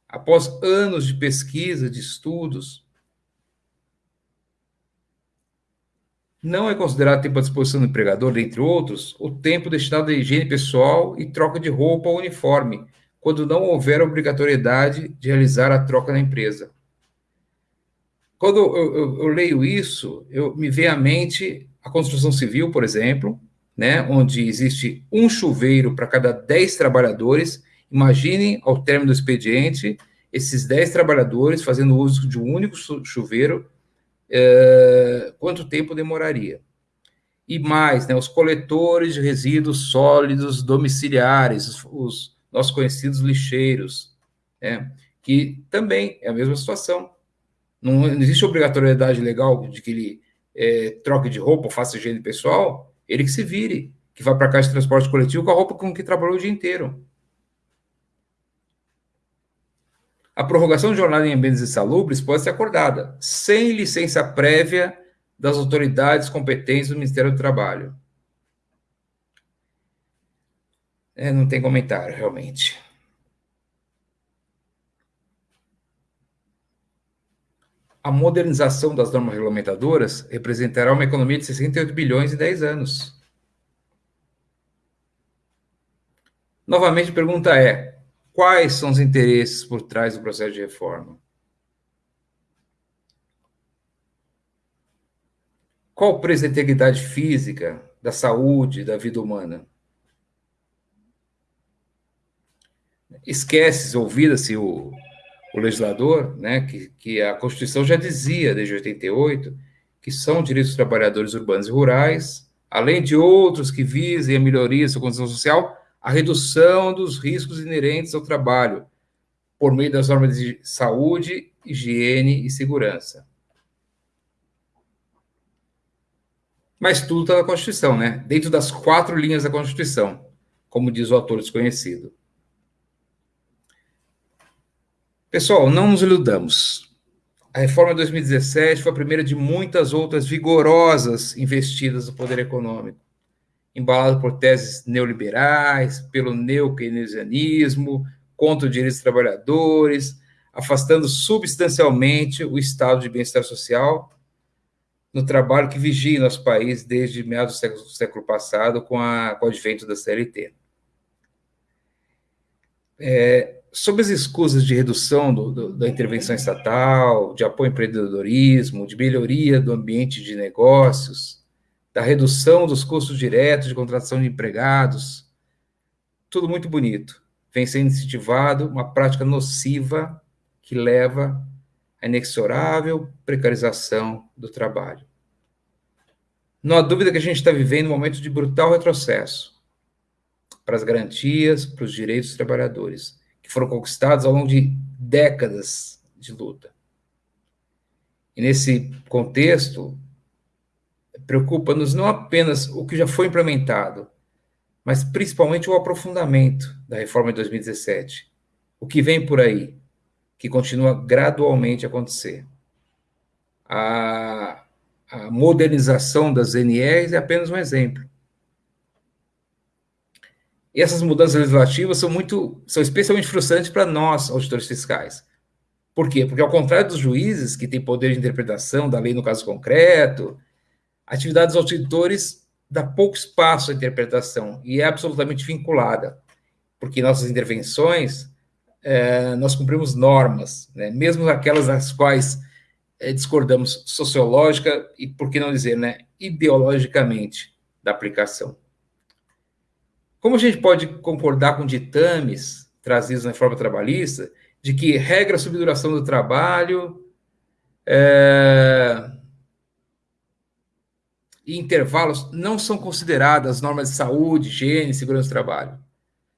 após anos de pesquisa, de estudos, Não é considerado tempo à disposição do empregador, dentre outros, o tempo destinado à higiene pessoal e troca de roupa ou uniforme, quando não houver obrigatoriedade de realizar a troca na empresa. Quando eu, eu, eu leio isso, eu me vem à mente a construção civil, por exemplo, né, onde existe um chuveiro para cada 10 trabalhadores. Imaginem, ao término do expediente, esses 10 trabalhadores fazendo uso de um único chuveiro é, quanto tempo demoraria. E mais, né, os coletores de resíduos sólidos domiciliares, os, os nossos conhecidos lixeiros, né, que também é a mesma situação. Não, não existe obrigatoriedade legal de que ele é, troque de roupa ou faça higiene pessoal, ele que se vire, que vá para a caixa de transporte coletivo com a roupa com que trabalhou o dia inteiro. A prorrogação de jornada em ambientes insalubres pode ser acordada, sem licença prévia das autoridades competentes do Ministério do Trabalho. É, não tem comentário, realmente. A modernização das normas regulamentadoras representará uma economia de 68 bilhões em 10 anos. Novamente, a pergunta é: Quais são os interesses por trás do processo de reforma? Qual o preço da integridade física, da saúde, da vida humana? Esquece, ouvida-se o, o legislador, né, que, que a Constituição já dizia, desde 88, que são direitos dos trabalhadores urbanos e rurais, além de outros que visem a melhoria da sua condição social, a redução dos riscos inerentes ao trabalho, por meio das normas de saúde, higiene e segurança. Mas tudo está na Constituição, né? Dentro das quatro linhas da Constituição, como diz o autor desconhecido. Pessoal, não nos iludamos. A reforma de 2017 foi a primeira de muitas outras vigorosas investidas no poder econômico embalado por teses neoliberais, pelo neokeynesianismo, contra os direitos dos trabalhadores, afastando substancialmente o estado de bem-estar social, no trabalho que vigia nosso país desde meados do século, do século passado, com, a, com o advento da CLT. É, sobre as escusas de redução do, do, da intervenção estatal, de apoio ao empreendedorismo, de melhoria do ambiente de negócios, da redução dos custos diretos de contratação de empregados, tudo muito bonito. Vem sendo incentivado uma prática nociva que leva à inexorável precarização do trabalho. Não há dúvida que a gente está vivendo um momento de brutal retrocesso para as garantias, para os direitos dos trabalhadores, que foram conquistados ao longo de décadas de luta. E nesse contexto, preocupa-nos não apenas o que já foi implementado, mas principalmente o aprofundamento da reforma de 2017, o que vem por aí, que continua gradualmente a acontecer. A, a modernização das NRs é apenas um exemplo. E essas mudanças legislativas são muito, são especialmente frustrantes para nós, auditores fiscais. Por quê? Porque ao contrário dos juízes, que têm poder de interpretação da lei no caso concreto, atividade dos auditores dá pouco espaço à interpretação e é absolutamente vinculada, porque nossas intervenções, é, nós cumprimos normas, né? mesmo aquelas das quais é, discordamos sociológica e, por que não dizer, né, ideologicamente da aplicação. Como a gente pode concordar com ditames trazidos na reforma trabalhista, de que regra sobre duração do trabalho é, e intervalos não são consideradas normas de saúde, higiene, segurança do trabalho?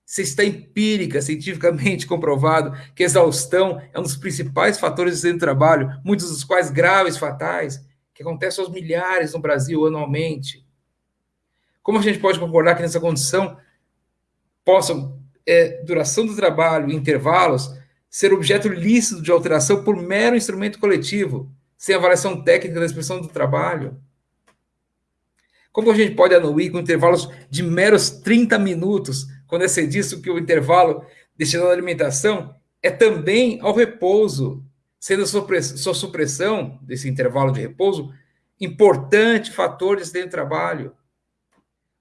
Se está empírica, cientificamente comprovado que exaustão é um dos principais fatores de trabalho, muitos dos quais graves, fatais, que acontecem aos milhares no Brasil anualmente. Como a gente pode concordar que nessa condição possam, é, duração do trabalho e intervalos, ser objeto lícito de alteração por mero instrumento coletivo, sem avaliação técnica da expressão do trabalho? Como a gente pode anuir com intervalos de meros 30 minutos, quando é cedido que o intervalo destinado à alimentação é também ao repouso, sendo sua supressão desse intervalo de repouso importante fator de acidente de trabalho?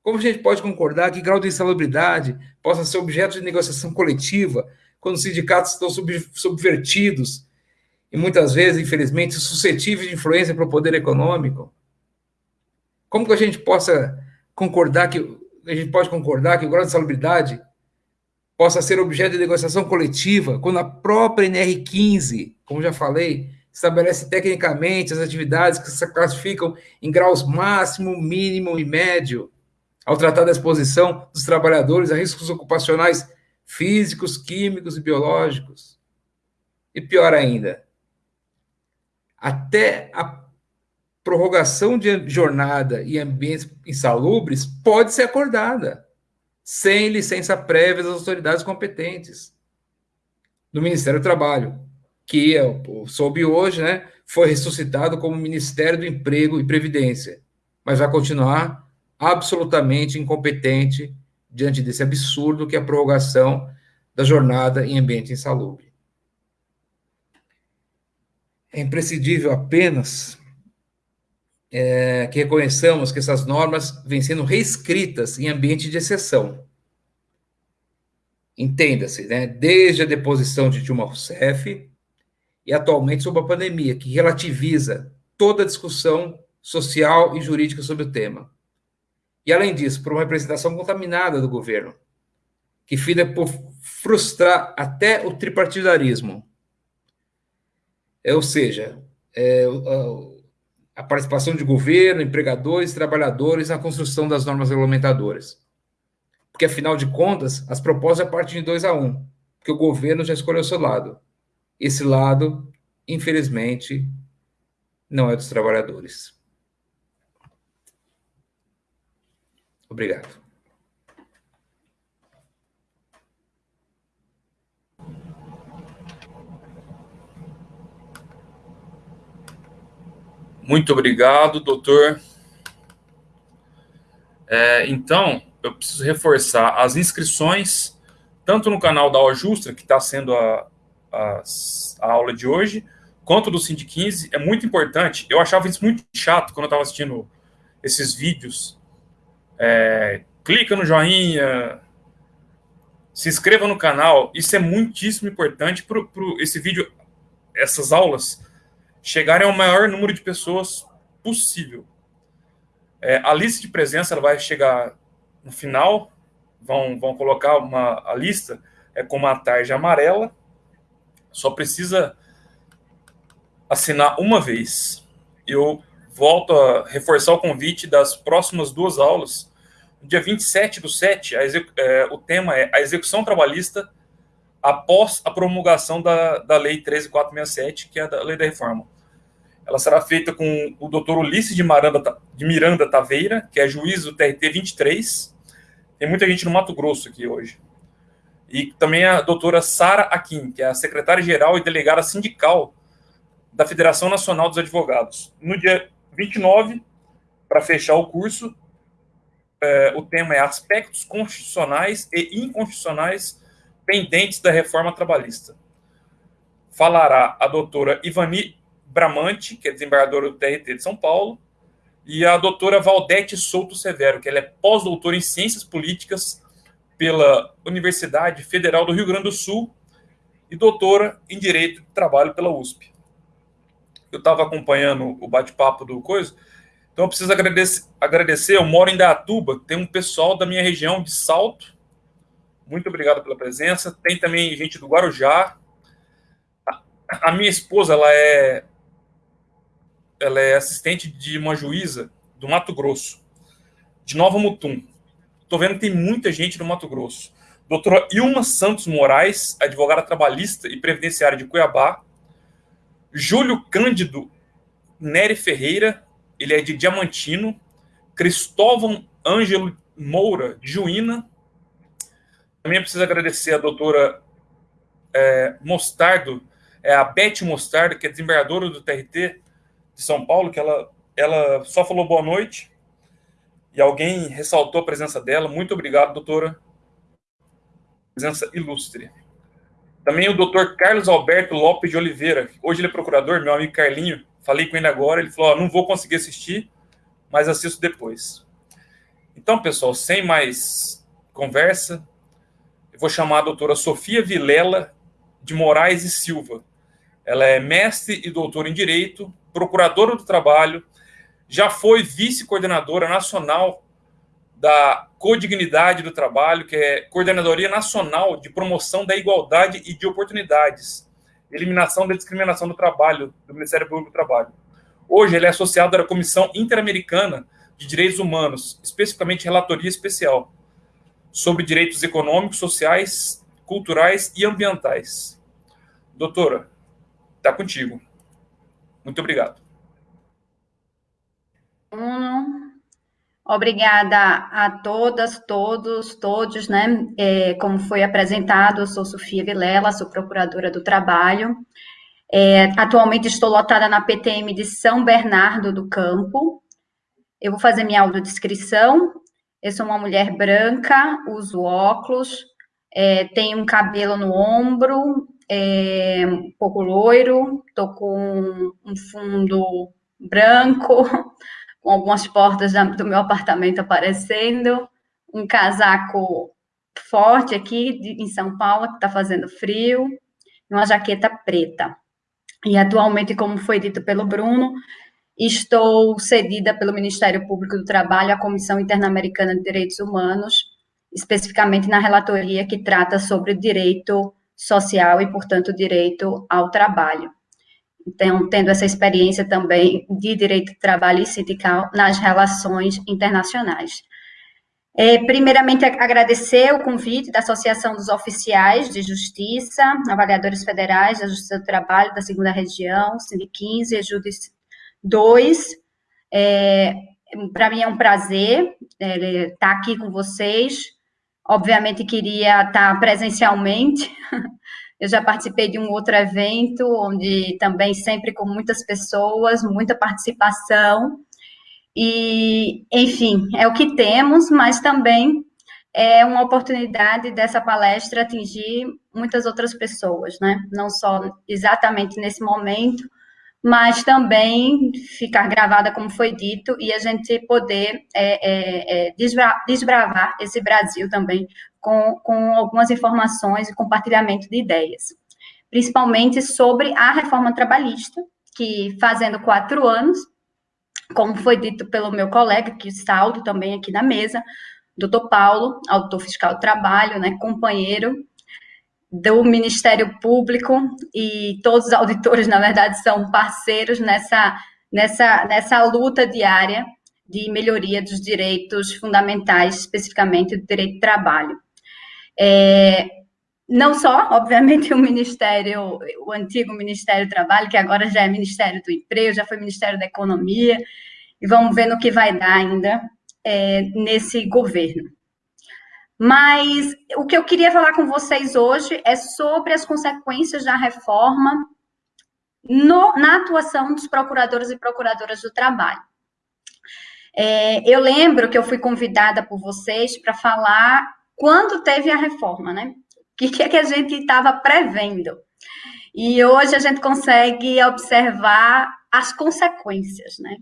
Como a gente pode concordar que grau de insalubridade possa ser objeto de negociação coletiva quando os sindicatos estão sub, subvertidos e muitas vezes, infelizmente, suscetíveis de influência para o poder econômico? Como que a gente possa concordar que a gente pode concordar que o grau de insalubridade possa ser objeto de negociação coletiva quando a própria NR15, como já falei, estabelece tecnicamente as atividades que se classificam em graus máximo, mínimo e médio ao tratar da exposição dos trabalhadores a riscos ocupacionais físicos, químicos e biológicos. E pior ainda, até a prorrogação de jornada e ambientes insalubres pode ser acordada, sem licença prévia das autoridades competentes do Ministério do Trabalho, que eu soube hoje, né, foi ressuscitado como Ministério do Emprego e Previdência, mas vai continuar absolutamente incompetente diante desse absurdo que é a prorrogação da jornada em ambiente insalubre. É imprescindível apenas é, que reconheçamos que essas normas vêm sendo reescritas em ambiente de exceção. Entenda-se, né? desde a deposição de Dilma Rousseff e atualmente sob a pandemia, que relativiza toda a discussão social e jurídica sobre o tema. E, além disso, por uma representação contaminada do governo, que fida por frustrar até o tripartidarismo. É, ou seja, é, a participação de governo, empregadores, trabalhadores na construção das normas regulamentadoras. Porque, afinal de contas, as propostas partem de dois a um, porque o governo já escolheu seu lado. Esse lado, infelizmente, não é dos trabalhadores. Obrigado. Muito obrigado, doutor. É, então, eu preciso reforçar as inscrições, tanto no canal da Ajusta, que está sendo a, a, a, aula de hoje, quanto do Cindy 15 é muito importante. Eu achava isso muito chato quando eu estava assistindo esses vídeos. É, clica no joinha, se inscreva no canal. Isso é muitíssimo importante para esse vídeo, essas aulas, chegarem ao maior número de pessoas possível. É, a lista de presença ela vai chegar no final, vão, vão colocar uma, a lista é com uma tarja amarela, só precisa assinar uma vez. Eu volto a reforçar o convite das próximas duas aulas. No dia 27 do 7, é, o tema é a execução trabalhista após a promulgação da, da Lei 13467, que é a Lei da Reforma. Ela será feita com o doutor Ulisses de Miranda, de Miranda Taveira, que é juiz do TRT 23. Tem muita gente no Mato Grosso aqui hoje. E também a doutora Sara Akin, que é a secretária-geral e delegada sindical da Federação Nacional dos Advogados. No dia 29, para fechar o curso, é, o tema é aspectos constitucionais e inconstitucionais pendentes da reforma trabalhista. Falará a doutora Ivani Bramante, que é desembargadora do TRT de São Paulo, e a doutora Valdete Souto Severo, que ela é pós-doutora em Ciências Políticas pela Universidade Federal do Rio Grande do Sul e doutora em Direito de Trabalho pela USP. Eu estava acompanhando o bate-papo do Coisa, então eu preciso agradecer, agradecer, eu moro em Datuba, tem um pessoal da minha região de Salto, muito obrigado pela presença, tem também gente do Guarujá, a minha esposa, ela é ela é assistente de uma juíza do Mato Grosso, de Nova Mutum. Estou vendo que tem muita gente no Mato Grosso. Doutora Ilma Santos Moraes, advogada trabalhista e previdenciária de Cuiabá. Júlio Cândido Nery Ferreira, ele é de Diamantino. Cristóvão Ângelo Moura, de Juína. Também preciso agradecer a doutora é, Mostardo, é a Beth Mostardo, que é desembargadora do TRT, de São Paulo, que ela, ela só falou boa noite e alguém ressaltou a presença dela. Muito obrigado, doutora. Presença ilustre. Também o doutor Carlos Alberto Lopes de Oliveira. Hoje ele é procurador, meu amigo Carlinho. Falei com ele agora. Ele falou: oh, não vou conseguir assistir, mas assisto depois. Então, pessoal, sem mais conversa, eu vou chamar a doutora Sofia Vilela de Moraes e Silva. Ela é mestre e doutora em Direito, procuradora do trabalho, já foi vice-coordenadora nacional da Codignidade do Trabalho, que é Coordenadoria Nacional de Promoção da Igualdade e de Oportunidades, Eliminação da Discriminação do Trabalho, do Ministério Público do Trabalho. Hoje, ele é associado à Comissão Interamericana de Direitos Humanos, especificamente Relatoria Especial, sobre direitos econômicos, sociais, culturais e ambientais. Doutora, está contigo. Muito obrigado. Obrigada a todas, todos, todos, né? É, como foi apresentado, eu sou Sofia Vilela, sou procuradora do trabalho. É, atualmente estou lotada na PTM de São Bernardo do Campo. Eu vou fazer minha audiodescrição. Eu sou uma mulher branca, uso óculos, é, tenho um cabelo no ombro, é, um pouco loiro, estou com um fundo branco, com algumas portas do meu apartamento aparecendo, um casaco forte aqui em São Paulo, que está fazendo frio, e uma jaqueta preta. E atualmente, como foi dito pelo Bruno, estou cedida pelo Ministério Público do Trabalho à Comissão Interamericana de Direitos Humanos, especificamente na relatoria que trata sobre direito social e, portanto, direito ao trabalho. Então, tendo essa experiência também de direito de trabalho e sindical nas relações internacionais. É, primeiramente, agradecer o convite da Associação dos Oficiais de Justiça, avaliadores federais da Justiça do Trabalho da Segunda Região, Sind 15 e Judice 2. É, Para mim é um prazer é, estar aqui com vocês, Obviamente queria estar presencialmente. Eu já participei de um outro evento, onde também sempre com muitas pessoas, muita participação. E, enfim, é o que temos, mas também é uma oportunidade dessa palestra atingir muitas outras pessoas, né? Não só exatamente nesse momento, mas também ficar gravada, como foi dito, e a gente poder é, é, é desbra desbravar esse Brasil também com, com algumas informações e compartilhamento de ideias, principalmente sobre a reforma trabalhista, que fazendo quatro anos, como foi dito pelo meu colega, que saldo também aqui na mesa, doutor Paulo, autor fiscal do trabalho, né, companheiro do Ministério Público e todos os auditores, na verdade, são parceiros nessa, nessa, nessa luta diária de melhoria dos direitos fundamentais, especificamente do direito do trabalho. É, não só, obviamente, o Ministério, o antigo Ministério do Trabalho, que agora já é Ministério do Emprego, já foi Ministério da Economia, e vamos ver no que vai dar ainda é, nesse governo. Mas o que eu queria falar com vocês hoje é sobre as consequências da reforma no, na atuação dos procuradores e procuradoras do trabalho. É, eu lembro que eu fui convidada por vocês para falar quando teve a reforma, né? O que, que é que a gente estava prevendo? E hoje a gente consegue observar as consequências, né?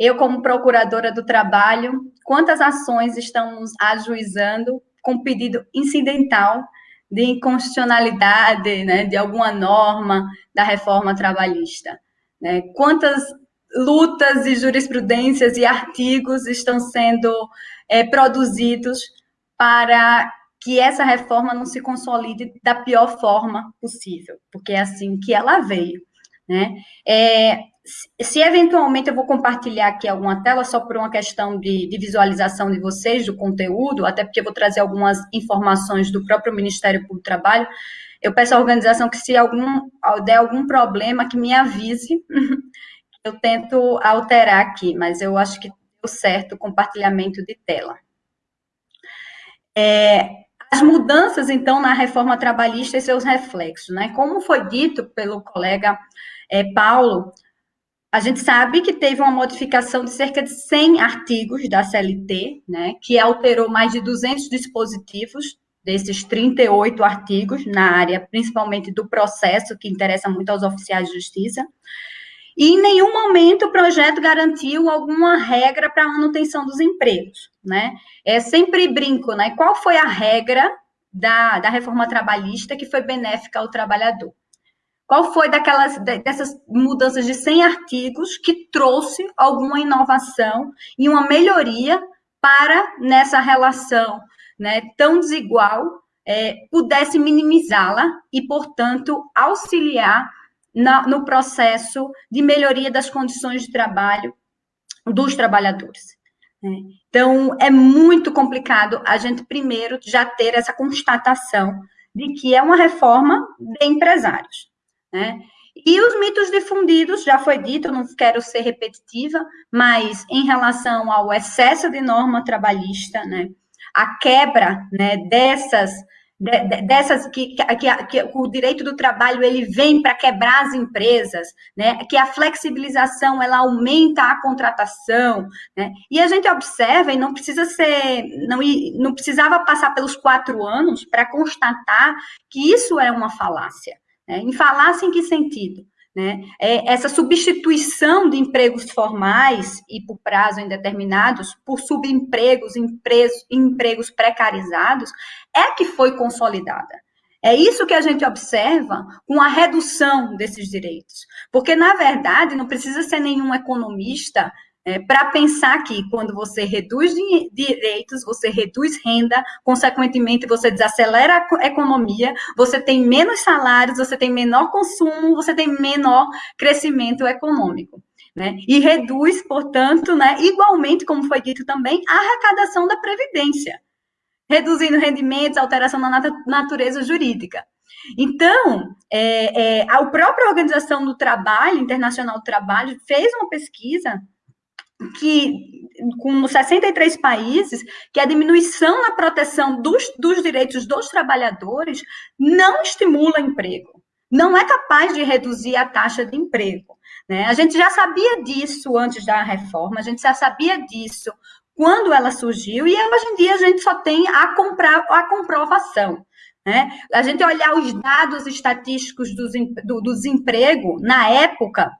Eu, como procuradora do trabalho, quantas ações estamos ajuizando com pedido incidental de inconstitucionalidade né, de alguma norma da reforma trabalhista? Né? Quantas lutas e jurisprudências e artigos estão sendo é, produzidos para que essa reforma não se consolide da pior forma possível, porque é assim que ela veio. Né? É, se eventualmente eu vou compartilhar aqui alguma tela, só por uma questão de, de, visualização de vocês, do conteúdo, até porque eu vou trazer algumas informações do próprio Ministério Público do Trabalho, eu peço à organização que se algum, der algum problema, que me avise, eu tento alterar aqui, mas eu acho que deu certo o compartilhamento de tela. É, as mudanças, então, na reforma trabalhista e seus reflexos, né? Como foi dito pelo colega é, Paulo, a gente sabe que teve uma modificação de cerca de 100 artigos da CLT, né, que alterou mais de 200 dispositivos desses 38 artigos na área, principalmente do processo, que interessa muito aos oficiais de justiça. E em nenhum momento o projeto garantiu alguma regra para a manutenção dos empregos, né? É sempre brinco, né? Qual foi a regra da, da reforma trabalhista que foi benéfica ao trabalhador? Qual foi daquelas dessas mudanças de 100 artigos que trouxe alguma inovação e uma melhoria para nessa relação né, tão desigual é, pudesse minimizá-la e, portanto, auxiliar na, no processo de melhoria das condições de trabalho dos trabalhadores. Né? Então, é muito complicado a gente, primeiro, já ter essa constatação de que é uma reforma de empresários. Né? E os mitos difundidos, já foi dito, não quero ser repetitiva, mas em relação ao excesso de norma trabalhista, né, a quebra né, dessas, de, de, dessas que, que, que, o direito do trabalho ele vem para quebrar as empresas, né, que a flexibilização ela aumenta a contratação, né, e a gente observa, e não precisa ser, não, não precisava passar pelos quatro anos para constatar que isso é uma falácia. Né? Em falácia em que sentido? Né? É essa substituição de empregos formais e por prazo indeterminados por subempregos, empregos, empregos precarizados, é que foi consolidada. É isso que a gente observa com a redução desses direitos. Porque, na verdade, não precisa ser nenhum economista é, para pensar que quando você reduz direitos, você reduz renda, consequentemente você desacelera a economia, você tem menos salários, você tem menor consumo, você tem menor crescimento econômico. Né? E reduz, portanto, né, igualmente, como foi dito também, a arrecadação da Previdência, reduzindo rendimentos, alteração na natureza jurídica. Então, é, é, a própria Organização do Trabalho, Internacional do Trabalho, fez uma pesquisa que com 63 países, que a diminuição na proteção dos, dos direitos dos trabalhadores não estimula emprego, não é capaz de reduzir a taxa de emprego. Né? A gente já sabia disso antes da reforma, a gente já sabia disso quando ela surgiu, e hoje em dia a gente só tem a, comprar, a comprovação. Né? A gente olhar os dados estatísticos do, desemprego na época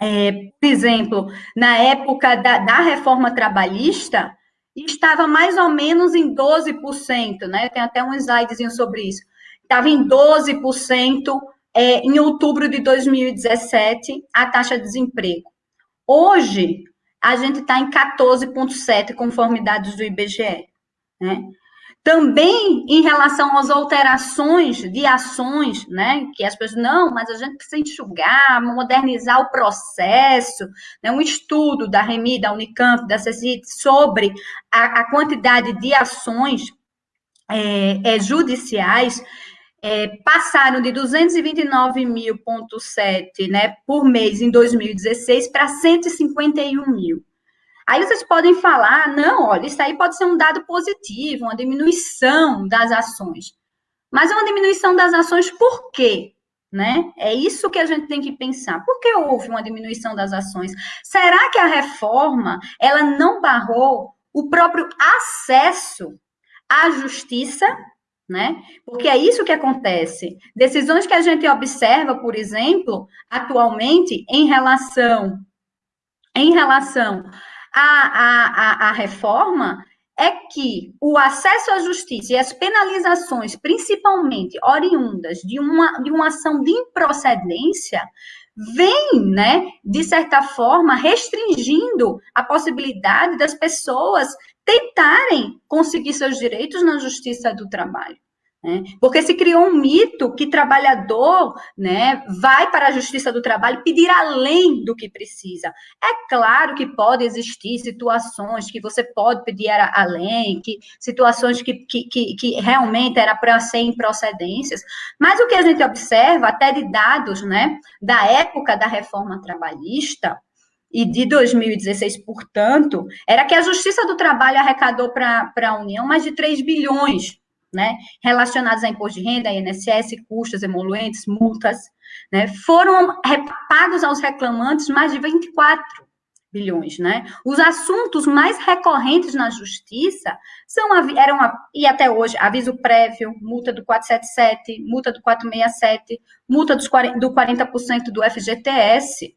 é, por exemplo, na época da, da reforma trabalhista, estava mais ou menos em 12%, né? Tem até um slidezinho sobre isso. Estava em 12% é, em outubro de 2017, a taxa de desemprego. Hoje, a gente está em 14,7%, conforme dados do IBGE. Né? Também em relação às alterações de ações, né, que as pessoas, não, mas a gente precisa enxugar, modernizar o processo, né, um estudo da REMI, da Unicamp, da CECIT, sobre a, a quantidade de ações é, é, judiciais, é, passaram de 229.000,7 né, por mês em 2016 para 151 mil. Aí vocês podem falar, não, olha, isso aí pode ser um dado positivo, uma diminuição das ações. Mas é uma diminuição das ações por quê? Né? É isso que a gente tem que pensar. Por que houve uma diminuição das ações? Será que a reforma ela não barrou o próprio acesso à justiça? Né? Porque é isso que acontece. Decisões que a gente observa, por exemplo, atualmente em relação em relação a, a, a, reforma é que o acesso à justiça e as penalizações, principalmente oriundas de uma, de uma ação de improcedência, vem, né, de certa forma, restringindo a possibilidade das pessoas tentarem conseguir seus direitos na justiça do trabalho. Né? Porque se criou um mito que trabalhador né, vai para a justiça do trabalho pedir além do que precisa. É claro que pode existir situações que você pode pedir além, que situações que, que, que, que realmente era para ser improcedências, mas o que a gente observa, até de dados né, da época da reforma trabalhista, e de 2016, portanto, era que a Justiça do Trabalho arrecadou para a União mais de 3 bilhões né, relacionados a imposto de renda, INSS, custos, emoluentes, multas, né, foram pagos aos reclamantes mais de 24 bilhões, né? Os assuntos mais recorrentes na justiça são eram e até hoje aviso prévio, multa do 477, multa do 467, multa dos 40, do 40% do FGTS?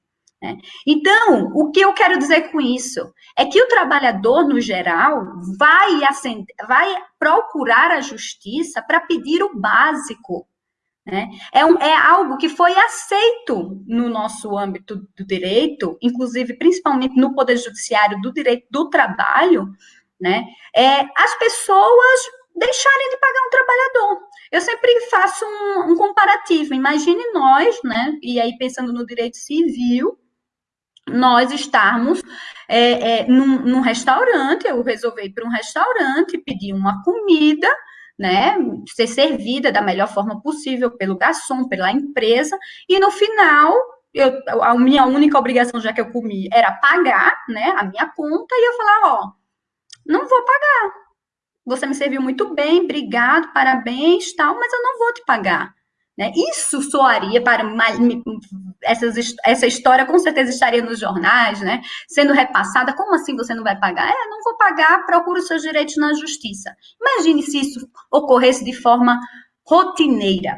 Então, o que eu quero dizer com isso? É que o trabalhador, no geral, vai, vai procurar a justiça para pedir o básico. Né? É, um, é algo que foi aceito no nosso âmbito do direito, inclusive, principalmente no Poder Judiciário do direito do trabalho, né? é, as pessoas deixarem de pagar um trabalhador. Eu sempre faço um, um comparativo. Imagine nós, né? E aí pensando no direito civil, nós estarmos é, é, num, num, restaurante, eu resolvi ir para um restaurante, pedir uma comida, né, ser servida da melhor forma possível pelo garçom, pela empresa, e no final, eu, a minha única obrigação, já que eu comi, era pagar, né, a minha conta, e eu falar, ó, não vou pagar, você me serviu muito bem, obrigado, parabéns, tal, mas eu não vou te pagar. Né? Isso soaria para essas, essa história com certeza estaria nos jornais, né? Sendo repassada. Como assim você não vai pagar? É, não vou pagar, procuro seus direitos na justiça. Imagine se isso ocorresse de forma rotineira,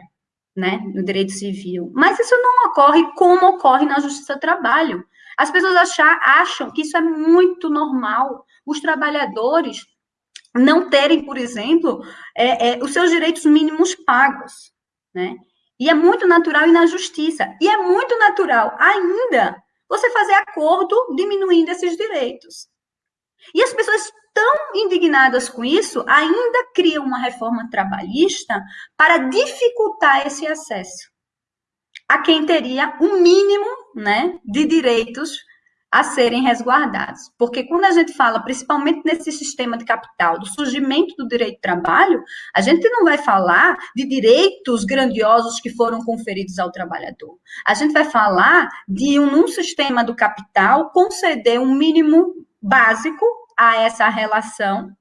né? No direito civil. Mas isso não ocorre como ocorre na justiça do trabalho. As pessoas achar, acham que isso é muito normal. Os trabalhadores não terem, por exemplo, é, é, os seus direitos mínimos pagos né? E é muito natural ir na justiça. E é muito natural ainda você fazer acordo diminuindo esses direitos. E as pessoas tão indignadas com isso ainda criam uma reforma trabalhista para dificultar esse acesso a quem teria o um mínimo, né, de direitos a serem resguardados. Porque quando a gente fala, principalmente nesse sistema de capital, do surgimento do direito de trabalho, a gente não vai falar de direitos grandiosos que foram conferidos ao trabalhador. A gente vai falar de um, sistema do capital conceder um mínimo básico a essa relação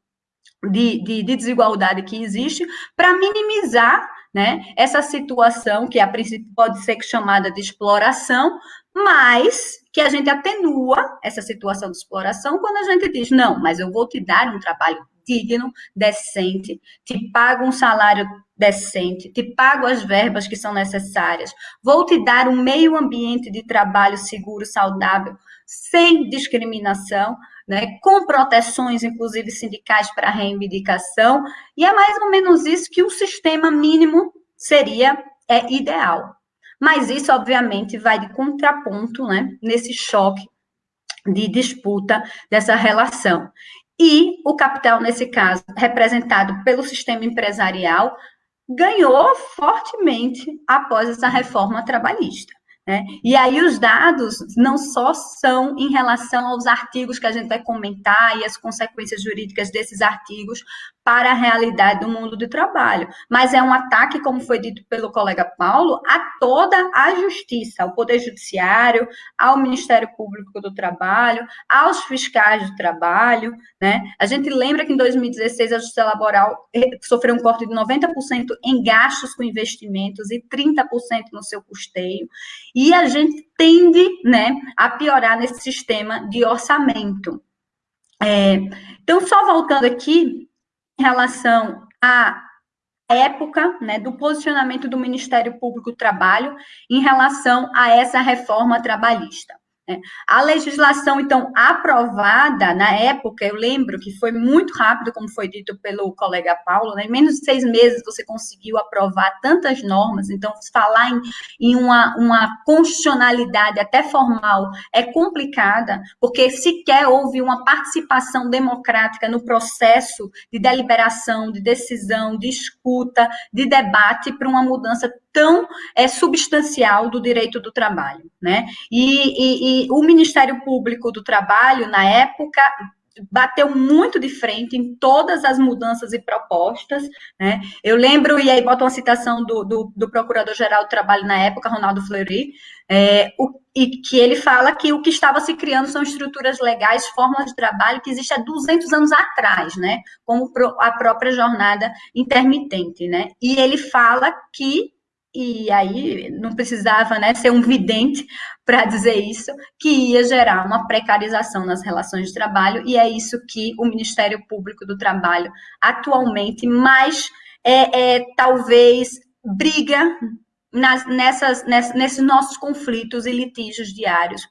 de, de, de desigualdade que existe para minimizar né, essa situação que a princípio pode ser chamada de exploração, mas que a gente atenua essa situação de exploração quando a gente diz, não, mas eu vou te dar um trabalho digno, decente, te pago um salário decente, te pago as verbas que são necessárias, vou te dar um meio ambiente de trabalho seguro, saudável, sem discriminação, né, com proteções, inclusive sindicais para reivindicação, e é mais ou menos isso que o sistema mínimo seria é ideal. Mas isso, obviamente, vai de contraponto, né, nesse choque de disputa dessa relação. E o capital, nesse caso, representado pelo sistema empresarial, ganhou fortemente após essa reforma trabalhista. Né? E aí os dados não só são em relação aos artigos que a gente vai comentar e as consequências jurídicas desses artigos para a realidade do mundo do trabalho, mas é um ataque, como foi dito pelo colega Paulo, a toda a justiça, ao Poder Judiciário, ao Ministério Público do Trabalho, aos fiscais do trabalho. Né? A gente lembra que em 2016 a Justiça Laboral eh, sofreu um corte de 90% em gastos com investimentos e 30% no seu custeio. E a gente tende né, a piorar nesse sistema de orçamento. É, então, só voltando aqui, em relação à época né, do posicionamento do Ministério Público do Trabalho em relação a essa reforma trabalhista. Né? A legislação, então, aprovada na época, eu lembro que foi muito rápido, como foi dito pelo colega Paulo, né? em menos de seis meses você conseguiu aprovar tantas normas, então, falar em, em uma, uma constitucionalidade até formal é complicada, porque sequer houve uma participação democrática no processo de deliberação, de decisão, de escuta, de debate para uma mudança tão é, substancial do direito do trabalho, né? E, e, e o Ministério Público do Trabalho, na época, bateu muito de frente em todas as mudanças e propostas, né? Eu lembro, e aí boto uma citação do, do, do Procurador-Geral do Trabalho na época, Ronaldo Fleury, é, o, e que ele fala que o que estava se criando são estruturas legais, formas de trabalho que existem há 200 anos atrás, né? Como a própria jornada intermitente, né? E ele fala que e aí não precisava né, ser um vidente para dizer isso, que ia gerar uma precarização nas relações de trabalho, e é isso que o Ministério Público do Trabalho atualmente mais é, é talvez briga nas, nessas, nessas, nesses nossos conflitos e litígios diários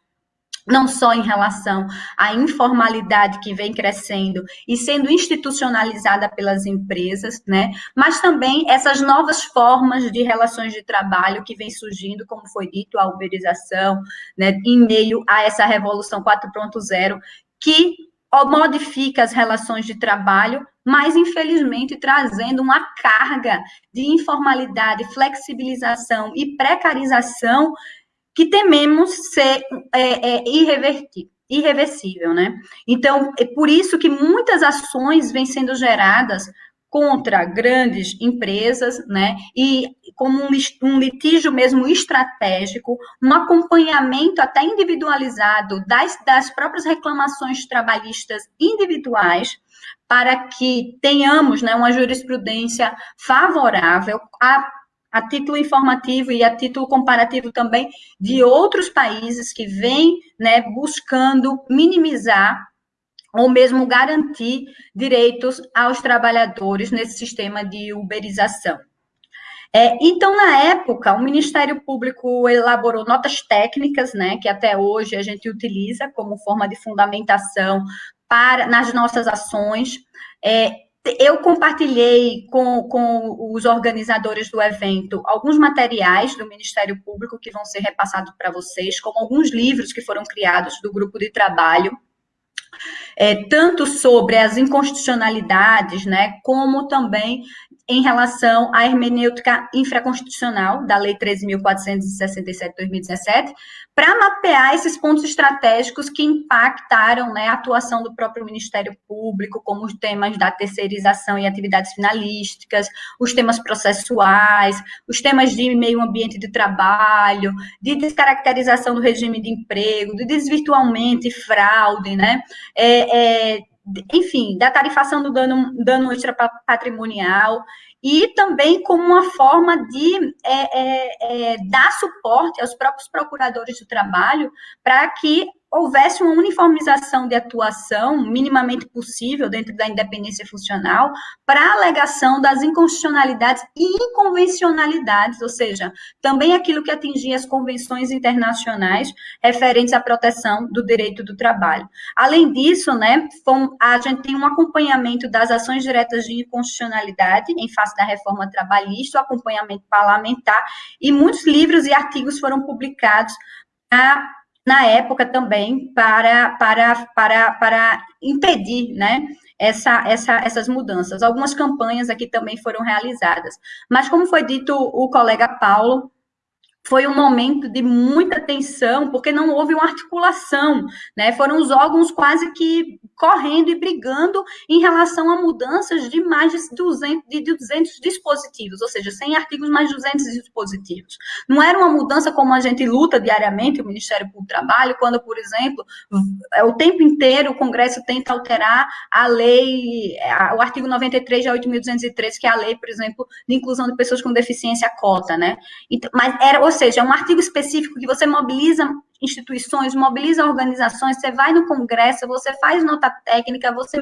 não só em relação à informalidade que vem crescendo e sendo institucionalizada pelas empresas, né, mas também essas novas formas de relações de trabalho que vem surgindo, como foi dito, a uberização, né, em meio a essa revolução 4.0, que modifica as relações de trabalho, mas infelizmente trazendo uma carga de informalidade, flexibilização e precarização que tememos ser é, é, irreversível, né? Então, é por isso que muitas ações vêm sendo geradas contra grandes empresas, né? E como um, litígio mesmo estratégico, um acompanhamento até individualizado das, das próprias reclamações trabalhistas individuais, para que tenhamos né, uma jurisprudência favorável a a título informativo e a título comparativo também de outros países que vêm né, buscando minimizar ou mesmo garantir direitos aos trabalhadores nesse sistema de uberização. É, então, na época, o Ministério Público elaborou notas técnicas, né, que até hoje a gente utiliza como forma de fundamentação para nas nossas ações. É, eu compartilhei com, com os organizadores do evento alguns materiais do Ministério Público que vão ser repassados para vocês, como alguns livros que foram criados do grupo de trabalho, é, tanto sobre as inconstitucionalidades, né, como também em relação à hermenêutica infraconstitucional da Lei 13.467 de 2017, para mapear esses pontos estratégicos que impactaram né, a atuação do próprio Ministério Público, como os temas da terceirização e atividades finalísticas, os temas processuais, os temas de meio ambiente de trabalho, de descaracterização do regime de emprego, de desvirtuamento e fraude, né? É, é, enfim, da tarifação do dano, dano extra patrimonial e também como uma forma de é, é, é, dar suporte aos próprios procuradores do trabalho para que houvesse uma uniformização de atuação minimamente possível dentro da independência funcional para a alegação das inconstitucionalidades e inconvencionalidades, ou seja, também aquilo que atingia as convenções internacionais referentes à proteção do direito do trabalho. Além disso, né, a gente tem um acompanhamento das ações diretas de inconstitucionalidade em face da reforma trabalhista, o acompanhamento parlamentar, e muitos livros e artigos foram publicados na na época também para, para, para, para impedir né, essa, essa, essas mudanças. Algumas campanhas aqui também foram realizadas. Mas, como foi dito o colega Paulo, foi um momento de muita tensão, porque não houve uma articulação, né? Foram os órgãos quase que correndo e brigando em relação a mudanças de mais de 200, de 200 dispositivos, ou seja, 100 artigos mais 200 dispositivos. Não era uma mudança como a gente luta diariamente, o Ministério Público do Trabalho, quando, por exemplo, é o tempo inteiro o Congresso tenta alterar a lei, o artigo 93 de 8.203, que é a lei, por exemplo, de inclusão de pessoas com deficiência cota, né? Então, mas era, ou seja, é um artigo específico que você mobiliza instituições, mobiliza organizações, você vai no congresso, você faz nota técnica, você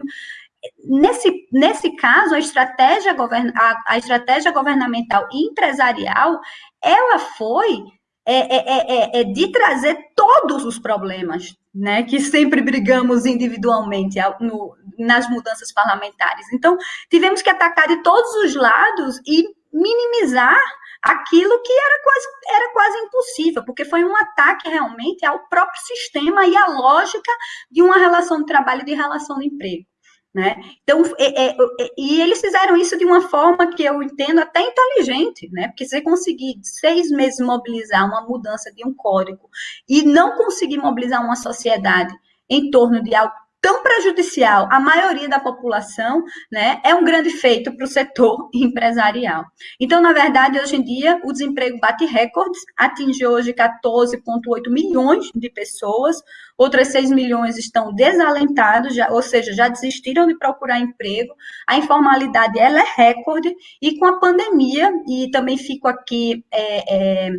nesse, nesse caso, a estratégia, govern, a, a estratégia governamental e empresarial, ela foi é, é, é, é, de trazer todos os problemas, né, que sempre brigamos individualmente no, nas mudanças parlamentares. Então, tivemos que atacar de todos os lados e minimizar aquilo que era quase, era quase impossível, porque foi um ataque realmente ao próprio sistema e à lógica de uma relação de trabalho e de relação de emprego. Né? Então, é, é, é, e eles fizeram isso de uma forma que eu entendo até inteligente, né? Porque você conseguir seis meses mobilizar uma mudança de um código e não conseguir mobilizar uma sociedade em torno de algo tão prejudicial à maioria da população, né, é um grande feito para o setor empresarial. Então, na verdade, hoje em dia, o desemprego bate recordes, atinge hoje 14,8 milhões de pessoas, outras 6 milhões estão desalentados, já, ou seja, já desistiram de procurar emprego, a informalidade ela é recorde, e com a pandemia, e também fico aqui é, é,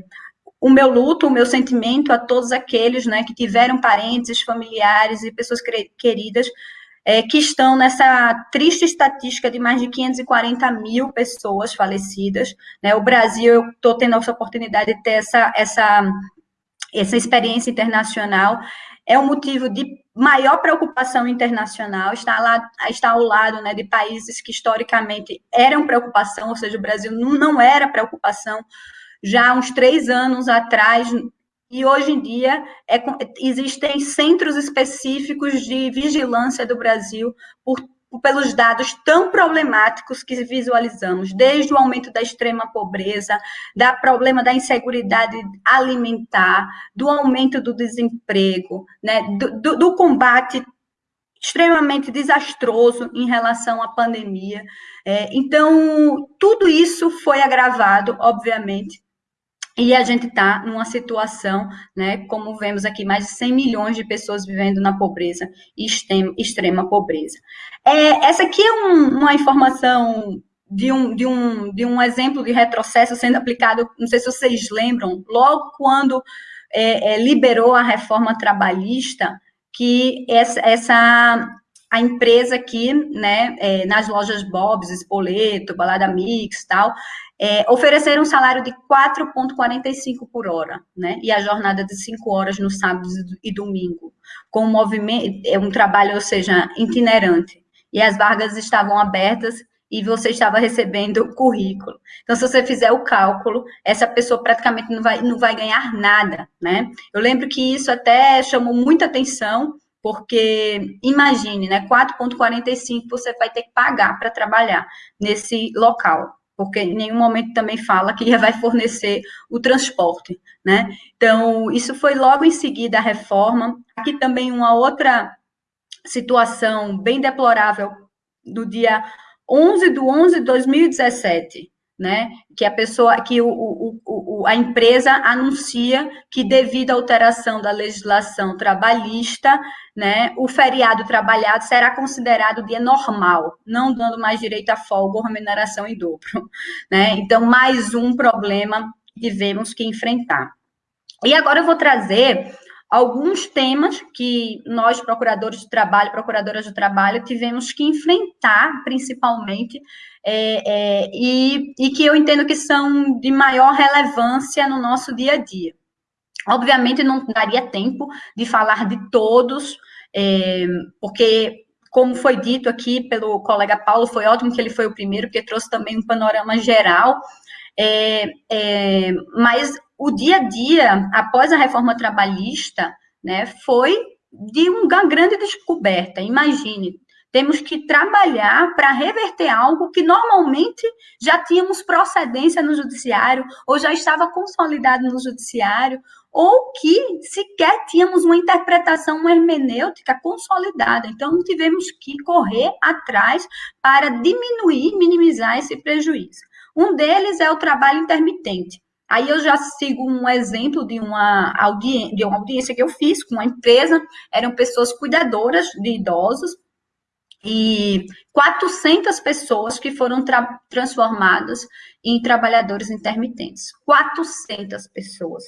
o meu luto, o meu sentimento a todos aqueles né, que tiveram parentes, familiares e pessoas queridas é, que estão nessa triste estatística de mais de 540 mil pessoas falecidas. Né? O Brasil, eu estou tendo essa oportunidade de ter essa, essa, essa experiência internacional, é um motivo de maior preocupação internacional, está, lá, está ao lado né, de países que historicamente eram preocupação, ou seja, o Brasil não, não era preocupação já há uns três anos atrás, e hoje em dia é, existem centros específicos de vigilância do Brasil por, pelos dados tão problemáticos que visualizamos, desde o aumento da extrema pobreza, da problema da inseguridade alimentar, do aumento do desemprego, né, do, do, do combate extremamente desastroso em relação à pandemia. É, então, tudo isso foi agravado, obviamente, e a gente está numa situação, né, como vemos aqui, mais de 100 milhões de pessoas vivendo na pobreza extrema, extrema pobreza. É, essa aqui é um, uma informação de um, de, um, de um exemplo de retrocesso sendo aplicado, não sei se vocês lembram, logo quando é, é, liberou a reforma trabalhista, que essa, essa a empresa aqui, né, é, nas lojas Bob's, Espoleto, Balada Mix, tal, é, ofereceram um salário de 4,45 por hora, né? E a jornada de 5 horas no sábado e domingo, com um movimento, é um trabalho, ou seja, itinerante. E as vagas estavam abertas e você estava recebendo currículo. Então, se você fizer o cálculo, essa pessoa praticamente não vai, não vai ganhar nada, né? Eu lembro que isso até chamou muita atenção, porque imagine, né, 4,45 você vai ter que pagar para trabalhar nesse local porque em nenhum momento também fala que vai fornecer o transporte, né? Então, isso foi logo em seguida a reforma. Aqui também uma outra situação bem deplorável do dia 11 de 11 de 2017, né? Que a pessoa, que o, o, o, a empresa anuncia que devido à alteração da legislação trabalhista, né, o feriado trabalhado será considerado dia normal, não dando mais direito a folga remuneração em dobro, né? Então, mais um problema que tivemos que enfrentar. E agora eu vou trazer alguns temas que nós, procuradores de trabalho, procuradoras de trabalho, tivemos que enfrentar, principalmente, é, é, e, e que eu entendo que são de maior relevância no nosso dia a dia. Obviamente, não daria tempo de falar de todos, é, porque, como foi dito aqui pelo colega Paulo, foi ótimo que ele foi o primeiro, porque trouxe também um panorama geral, é, é, mas o dia a dia, após a reforma trabalhista, né, foi de uma grande descoberta. Imagine, temos que trabalhar para reverter algo que normalmente já tínhamos procedência no judiciário, ou já estava consolidado no judiciário, ou que sequer tínhamos uma interpretação, hermenêutica consolidada. Então, tivemos que correr atrás para diminuir, minimizar esse prejuízo. Um deles é o trabalho intermitente. Aí eu já sigo um exemplo de uma, audiência, de uma audiência que eu fiz com uma empresa, eram pessoas cuidadoras de idosos, e 400 pessoas que foram tra transformadas em trabalhadores intermitentes. 400 pessoas.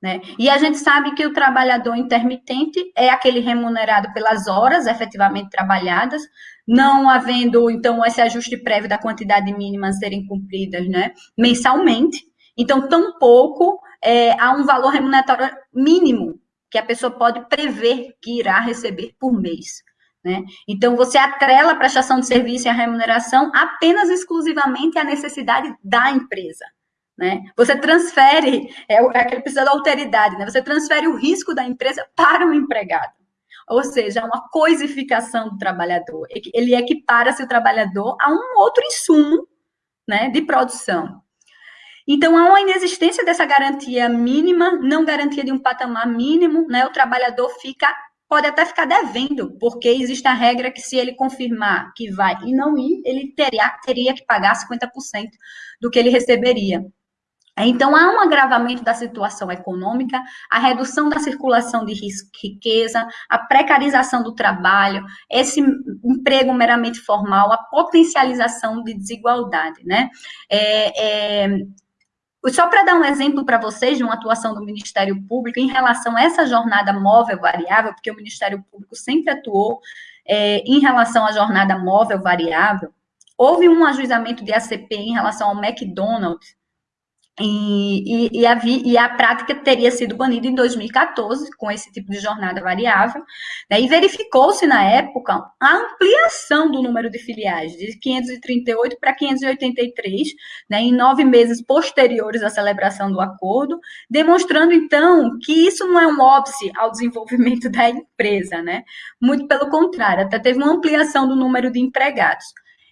Né? E a gente sabe que o trabalhador intermitente é aquele remunerado pelas horas efetivamente trabalhadas, não havendo, então, esse ajuste prévio da quantidade mínima a serem cumpridas né, mensalmente. Então, tampouco é, há um valor remuneratório mínimo que a pessoa pode prever que irá receber por mês. Né? Então, você atrela a prestação de serviço e a remuneração apenas exclusivamente à necessidade da empresa. Né? Você transfere, é, é aquele precisa da alteridade, né? você transfere o risco da empresa para o empregado. Ou seja, é uma coisificação do trabalhador. Ele equipara-se o trabalhador a um outro insumo né, de produção. Então, há uma inexistência dessa garantia mínima, não garantia de um patamar mínimo, né? O trabalhador fica pode até ficar devendo, porque existe a regra que se ele confirmar que vai e não ir, ele teria, teria que pagar 50% do que ele receberia. Então, há um agravamento da situação econômica, a redução da circulação de riqueza, a precarização do trabalho, esse emprego meramente formal, a potencialização de desigualdade, né? É, é, só para dar um exemplo para vocês de uma atuação do Ministério Público em relação a essa jornada móvel variável, porque o Ministério Público sempre atuou é, em relação à jornada móvel variável, houve um ajuizamento de ACP em relação ao McDonald's, e, e, e, a, e, a, prática teria sido banida em 2014, com esse tipo de jornada variável, né, e verificou-se na época a ampliação do número de filiais, de 538 para 583, né, em nove meses posteriores à celebração do acordo, demonstrando, então, que isso não é um óbice ao desenvolvimento da empresa, né, muito pelo contrário, até teve uma ampliação do número de empregados.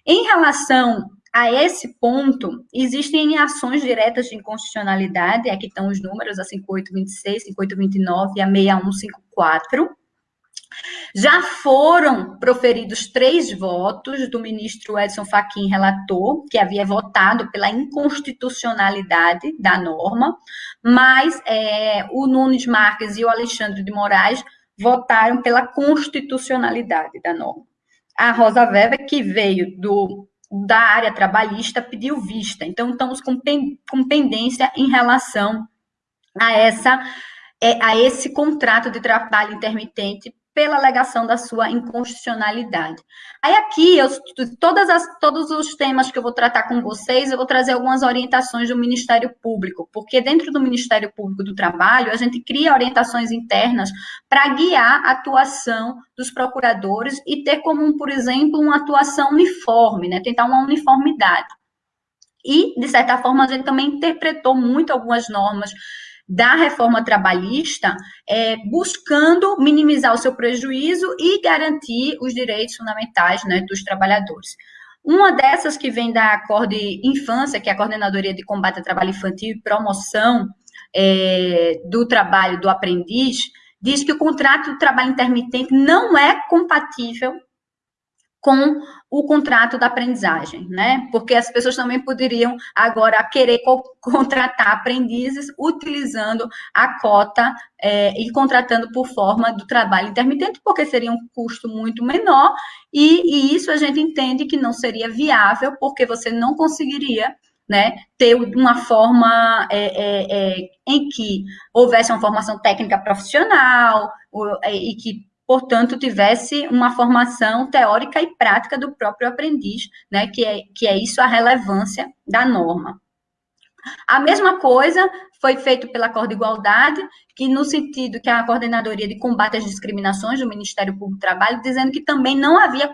Em relação a esse ponto, existem ações diretas de inconstitucionalidade, aqui estão os números, a 5826, 5829 e a 6154. Já foram proferidos três votos do ministro Edson Fachin, relator, que havia votado pela inconstitucionalidade da norma, mas é, o Nunes Marques e o Alexandre de Moraes votaram pela constitucionalidade da norma. A Rosa Weber, que veio do da área trabalhista pediu vista. Então, estamos com, com pendência em relação a essa é, a esse contrato de trabalho intermitente pela alegação da sua inconstitucionalidade. Aí aqui, eu, todas as, todos os temas que eu vou tratar com vocês, eu vou trazer algumas orientações do Ministério Público, porque dentro do Ministério Público do Trabalho, a gente cria orientações internas para guiar a atuação dos procuradores e ter como, por exemplo, uma atuação uniforme, né? tentar uma uniformidade. E, de certa forma, a gente também interpretou muito algumas normas da reforma trabalhista, é, buscando minimizar o seu prejuízo e garantir os direitos fundamentais né, dos trabalhadores. Uma dessas que vem da Acorde Infância, que é a Coordenadoria de Combate ao Trabalho Infantil e Promoção é, do Trabalho do Aprendiz, diz que o contrato de trabalho intermitente não é compatível com o contrato da aprendizagem, né? Porque as pessoas também poderiam agora querer co contratar aprendizes utilizando a cota é, e contratando por forma do trabalho intermitente, porque seria um custo muito menor, e, e isso a gente entende que não seria viável, porque você não conseguiria né, ter uma forma é, é, é, em que houvesse uma formação técnica profissional é, e que, portanto, tivesse uma formação teórica e prática do próprio aprendiz, né, que é, que é isso a relevância da norma. A mesma coisa foi feito pela Corda Igualdade, que no sentido que a Coordenadoria de Combate às Discriminações do Ministério Público do Trabalho, dizendo que também não havia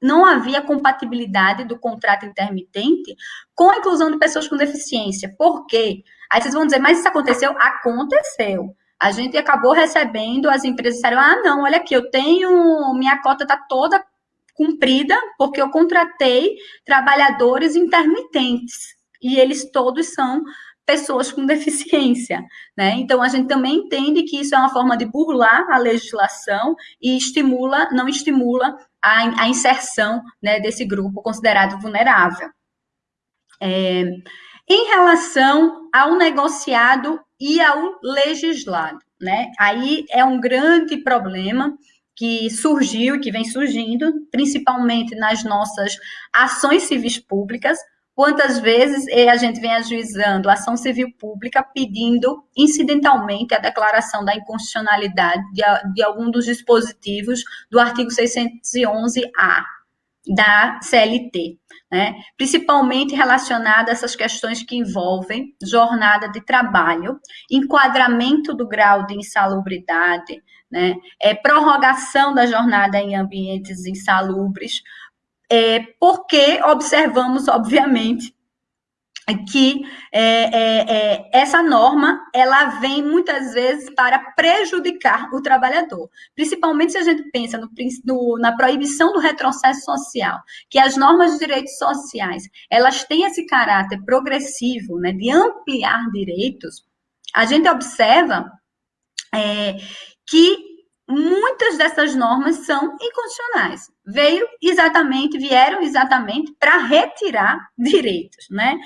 não havia compatibilidade do contrato intermitente com a inclusão de pessoas com deficiência. Por quê? Aí vocês vão dizer, mas isso aconteceu? Aconteceu. A gente acabou recebendo, as empresas disseram, ah, não, olha aqui, eu tenho, minha cota está toda cumprida, porque eu contratei trabalhadores intermitentes e eles todos são pessoas com deficiência, né? Então a gente também entende que isso é uma forma de burlar a legislação e estimula, não estimula a, a inserção né, desse grupo considerado vulnerável. É, em relação ao negociado e ao legislado, né? Aí é um grande problema que surgiu que vem surgindo, principalmente nas nossas ações civis públicas, Quantas vezes a gente vem ajuizando ação civil pública pedindo incidentalmente a declaração da inconstitucionalidade de, de algum dos dispositivos do artigo 611-A da CLT, né? principalmente relacionada a essas questões que envolvem jornada de trabalho, enquadramento do grau de insalubridade, né? é, prorrogação da jornada em ambientes insalubres, é, porque observamos, obviamente, que é, é, é, essa norma ela vem muitas vezes para prejudicar o trabalhador, principalmente se a gente pensa no, no, na proibição do retrocesso social, que as normas de direitos sociais elas têm esse caráter progressivo, né, de ampliar direitos. A gente observa é, que muitas dessas normas são inconstitucionais. Veio exatamente, vieram exatamente para retirar direitos, né?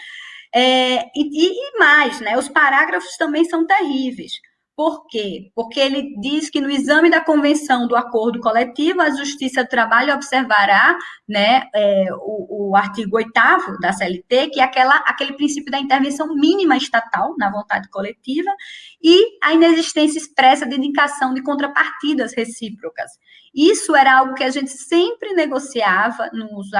É, e, e, mais, né? Os parágrafos também são terríveis. Por quê? Porque ele diz que no exame da convenção do acordo coletivo, a Justiça do Trabalho observará né, é, o, o, artigo 8 da CLT, que é aquela, aquele princípio da intervenção mínima estatal na vontade coletiva, e a inexistência expressa de indicação de contrapartidas recíprocas. Isso era algo que a gente sempre negociava nos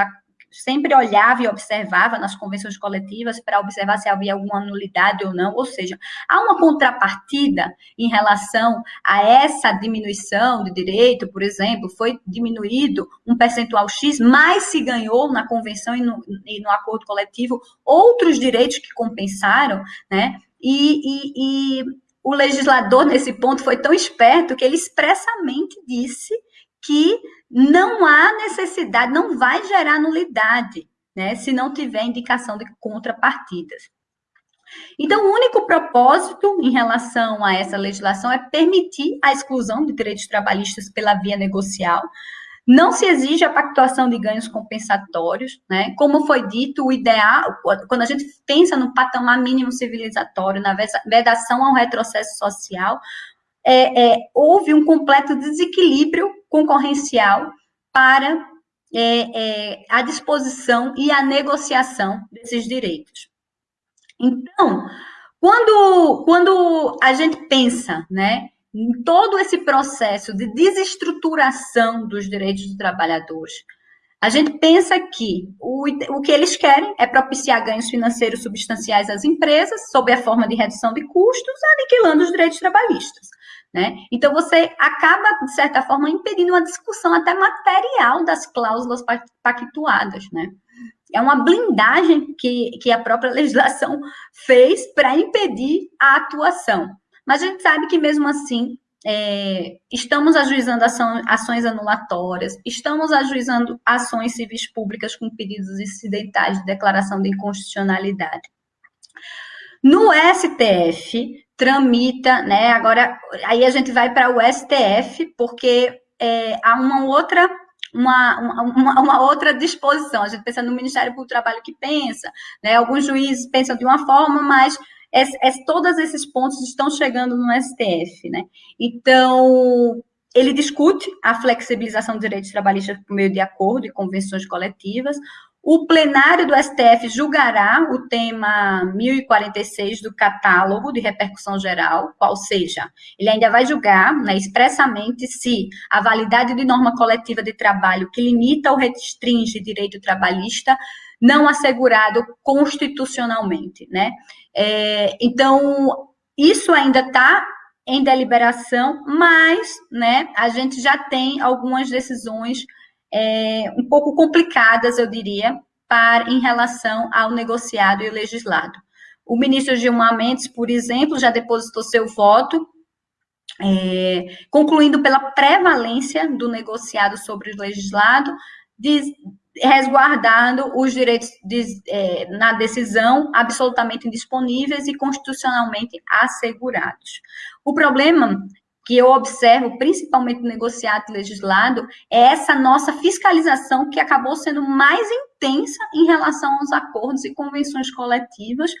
sempre olhava e observava nas convenções coletivas para observar se havia alguma nulidade ou não, ou seja, há uma contrapartida em relação a essa diminuição de direito, por exemplo, foi diminuído um percentual X, mas se ganhou na convenção e no, e no acordo coletivo outros direitos que compensaram, né? E, e, e o legislador, nesse ponto, foi tão esperto que ele expressamente disse que não há necessidade, não vai gerar nulidade, né, se não tiver indicação de contrapartidas. Então, o único propósito em relação a essa legislação é permitir a exclusão de direitos trabalhistas pela via negocial. Não se exige a pactuação de ganhos compensatórios, né? Como foi dito, o ideal, quando a gente pensa no patamar mínimo civilizatório, na vedação ao retrocesso social, é, é, houve um completo desequilíbrio concorrencial para é, é, a disposição e a negociação desses direitos. Então, quando, quando a gente pensa né, em todo esse processo de desestruturação dos direitos dos trabalhadores, a gente pensa que o, o que eles querem é propiciar ganhos financeiros substanciais às empresas, sob a forma de redução de custos, aniquilando os direitos trabalhistas. Né? Então, você acaba, de certa forma, impedindo uma discussão até material das cláusulas pactuadas. Né? É uma blindagem que, que a própria legislação fez para impedir a atuação. Mas a gente sabe que, mesmo assim, é, estamos ajuizando ação, ações anulatórias, estamos ajuizando ações civis públicas com pedidos incidentais de declaração de inconstitucionalidade. No STF, tramita, né? Agora, aí a gente vai para o STF, porque é, há uma outra uma, uma, uma, outra disposição. A gente pensa no Ministério do Trabalho que pensa, né? Alguns juízes pensam de uma forma, mas é, é, todos esses pontos estão chegando no STF, né? Então, ele discute a flexibilização dos direitos trabalhistas por meio de acordo e convenções coletivas, o plenário do STF julgará o tema 1046 do catálogo de repercussão geral, qual seja, ele ainda vai julgar né, expressamente se a validade de norma coletiva de trabalho que limita ou restringe direito trabalhista não assegurado constitucionalmente, né? É, então, isso ainda está em deliberação, mas, né, a gente já tem algumas decisões é, um pouco complicadas, eu diria, para, em relação ao negociado e o legislado. O ministro Gilmar Mendes, por exemplo, já depositou seu voto, é, concluindo pela prevalência do negociado sobre o legislado, diz, resguardando os direitos de, é, na decisão absolutamente indisponíveis e constitucionalmente assegurados. O problema que eu observo, principalmente no negociado e legislado, é essa nossa fiscalização que acabou sendo mais intensa em relação aos acordos e convenções coletivas,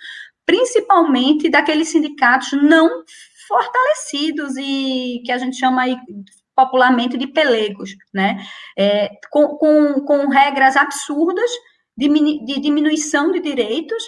principalmente daqueles sindicatos não fortalecidos e que a gente chama aí popularmente de pelegos, né? É, com, com, com regras absurdas de, de diminuição de direitos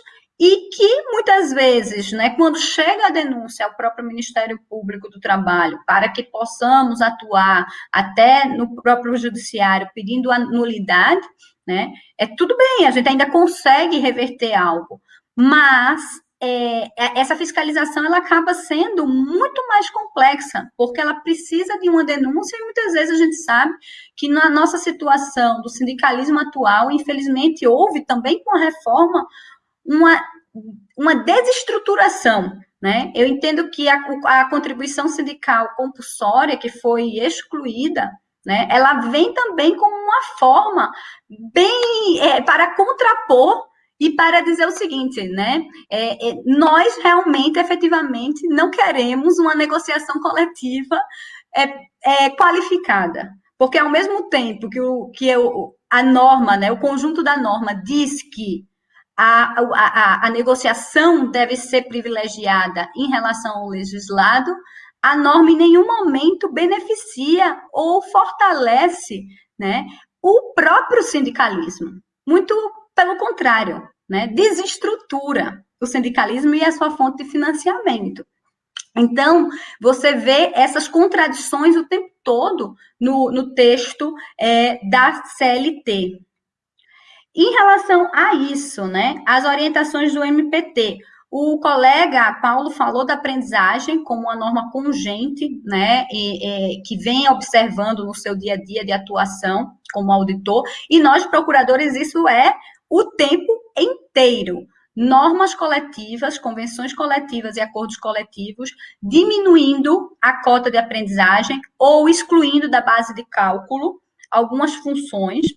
e que muitas vezes, né, quando chega a denúncia ao próprio Ministério Público do Trabalho, para que possamos atuar até no próprio judiciário pedindo a nulidade, né, é tudo bem, a gente ainda consegue reverter algo, mas é, é, essa fiscalização ela acaba sendo muito mais complexa, porque ela precisa de uma denúncia e muitas vezes a gente sabe que na nossa situação do sindicalismo atual, infelizmente, houve também com a reforma uma, uma desestruturação. Né? Eu entendo que a, a contribuição sindical compulsória, que foi excluída, né, ela vem também como uma forma bem é, para contrapor e para dizer o seguinte, né? É, é, nós realmente, efetivamente, não queremos uma negociação coletiva é, é qualificada. Porque ao mesmo tempo que, o, que eu, a norma, né, o conjunto da norma diz que a, a, a, negociação deve ser privilegiada em relação ao legislado, a norma em nenhum momento beneficia ou fortalece né, o próprio sindicalismo. Muito pelo contrário, né, desestrutura o sindicalismo e a sua fonte de financiamento. Então, você vê essas contradições o tempo todo no, no texto é, da CLT. Em relação a isso, né, as orientações do MPT, o colega Paulo falou da aprendizagem como uma norma congente, né, e, e, que vem observando no seu dia a dia de atuação como auditor, e nós, procuradores, isso é o tempo inteiro. Normas coletivas, convenções coletivas e acordos coletivos, diminuindo a cota de aprendizagem ou excluindo da base de cálculo algumas funções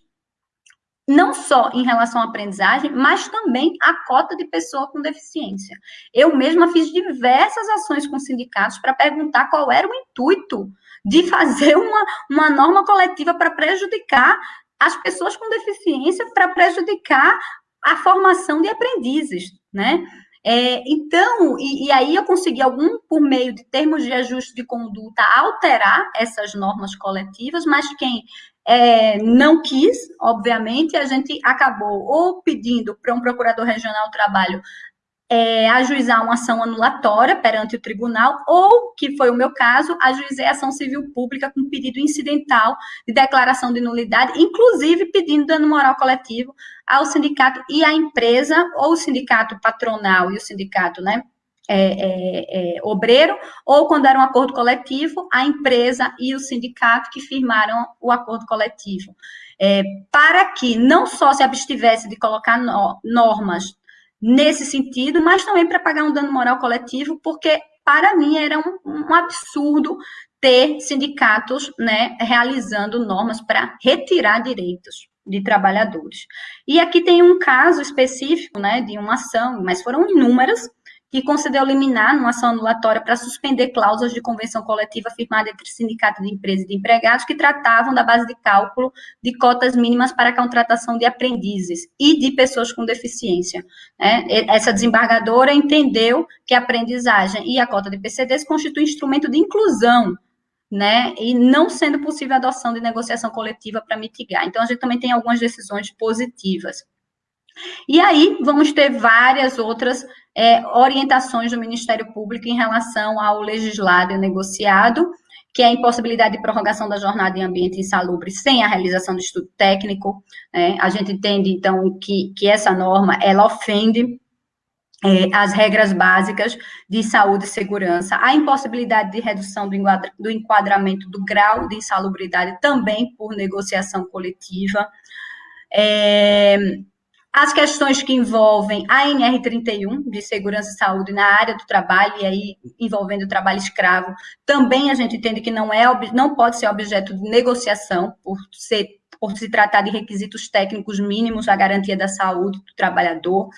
não só em relação à aprendizagem, mas também a cota de pessoa com deficiência. Eu mesma fiz diversas ações com sindicatos para perguntar qual era o intuito de fazer uma, uma norma coletiva para prejudicar as pessoas com deficiência, para prejudicar a formação de aprendizes, né? É, então, e, e, aí eu consegui algum, por meio de termos de ajuste de conduta, alterar essas normas coletivas, mas quem é, não quis, obviamente, a gente acabou ou pedindo para um procurador regional do trabalho é, ajuizar uma ação anulatória perante o tribunal, ou, que foi o meu caso, ajuizei ação civil pública com pedido incidental de declaração de nulidade, inclusive pedindo dano moral coletivo ao sindicato e à empresa, ou o sindicato patronal e o sindicato, né, é, é, é, obreiro, ou quando era um acordo coletivo, a empresa e o sindicato que firmaram o acordo coletivo. É, para que não só se abstivesse de colocar no, normas nesse sentido, mas também para pagar um dano moral coletivo, porque para mim era um, um absurdo ter sindicatos né, realizando normas para retirar direitos de trabalhadores. E aqui tem um caso específico né, de uma ação, mas foram inúmeras, que concedeu liminar numa ação anulatória para suspender cláusulas de convenção coletiva firmada entre sindicato de empresas e de empregados que tratavam da base de cálculo de cotas mínimas para a contratação de aprendizes e de pessoas com deficiência. Né? Essa desembargadora entendeu que a aprendizagem e a cota de PCDs constituem instrumento de inclusão né, e não sendo possível a adoção de negociação coletiva para mitigar. Então, a gente também tem algumas decisões positivas. E aí vamos ter várias outras é, orientações do Ministério Público em relação ao legislado e negociado, que é a impossibilidade de prorrogação da jornada em ambiente insalubre sem a realização do estudo técnico. Né? A gente entende, então, que, que essa norma, ela ofende é, as regras básicas de saúde e segurança, a impossibilidade de redução do, enquadra, do enquadramento do grau de insalubridade também por negociação coletiva, é, as questões que envolvem a NR31, de segurança e saúde na área do trabalho, e aí envolvendo o trabalho escravo, também a gente entende que não, é, não pode ser objeto de negociação, por, ser, por se tratar de requisitos técnicos mínimos à garantia da saúde do trabalhador.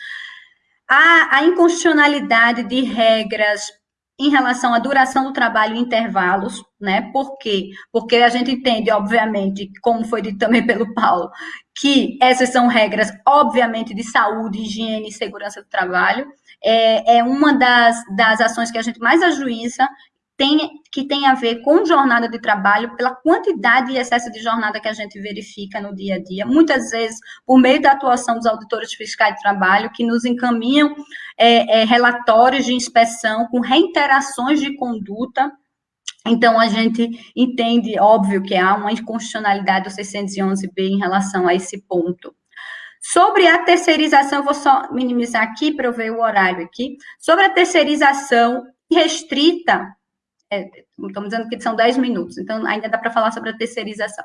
A, a inconstitucionalidade de regras em relação à duração do trabalho e intervalos, né? Por quê? Porque a gente entende, obviamente, como foi dito também pelo Paulo, que essas são regras, obviamente, de saúde, higiene e segurança do trabalho. É, é uma das, das ações que a gente mais ajuiza tem, que tem a ver com jornada de trabalho, pela quantidade e excesso de jornada que a gente verifica no dia a dia, muitas vezes por meio da atuação dos auditores fiscais de trabalho, que nos encaminham é, é, relatórios de inspeção com reiterações de conduta. Então, a gente entende, óbvio, que há uma inconstitucionalidade do 611B em relação a esse ponto. Sobre a terceirização, vou só minimizar aqui para eu ver o horário aqui. Sobre a terceirização restrita é, estamos dizendo que são 10 minutos, então ainda dá para falar sobre a terceirização.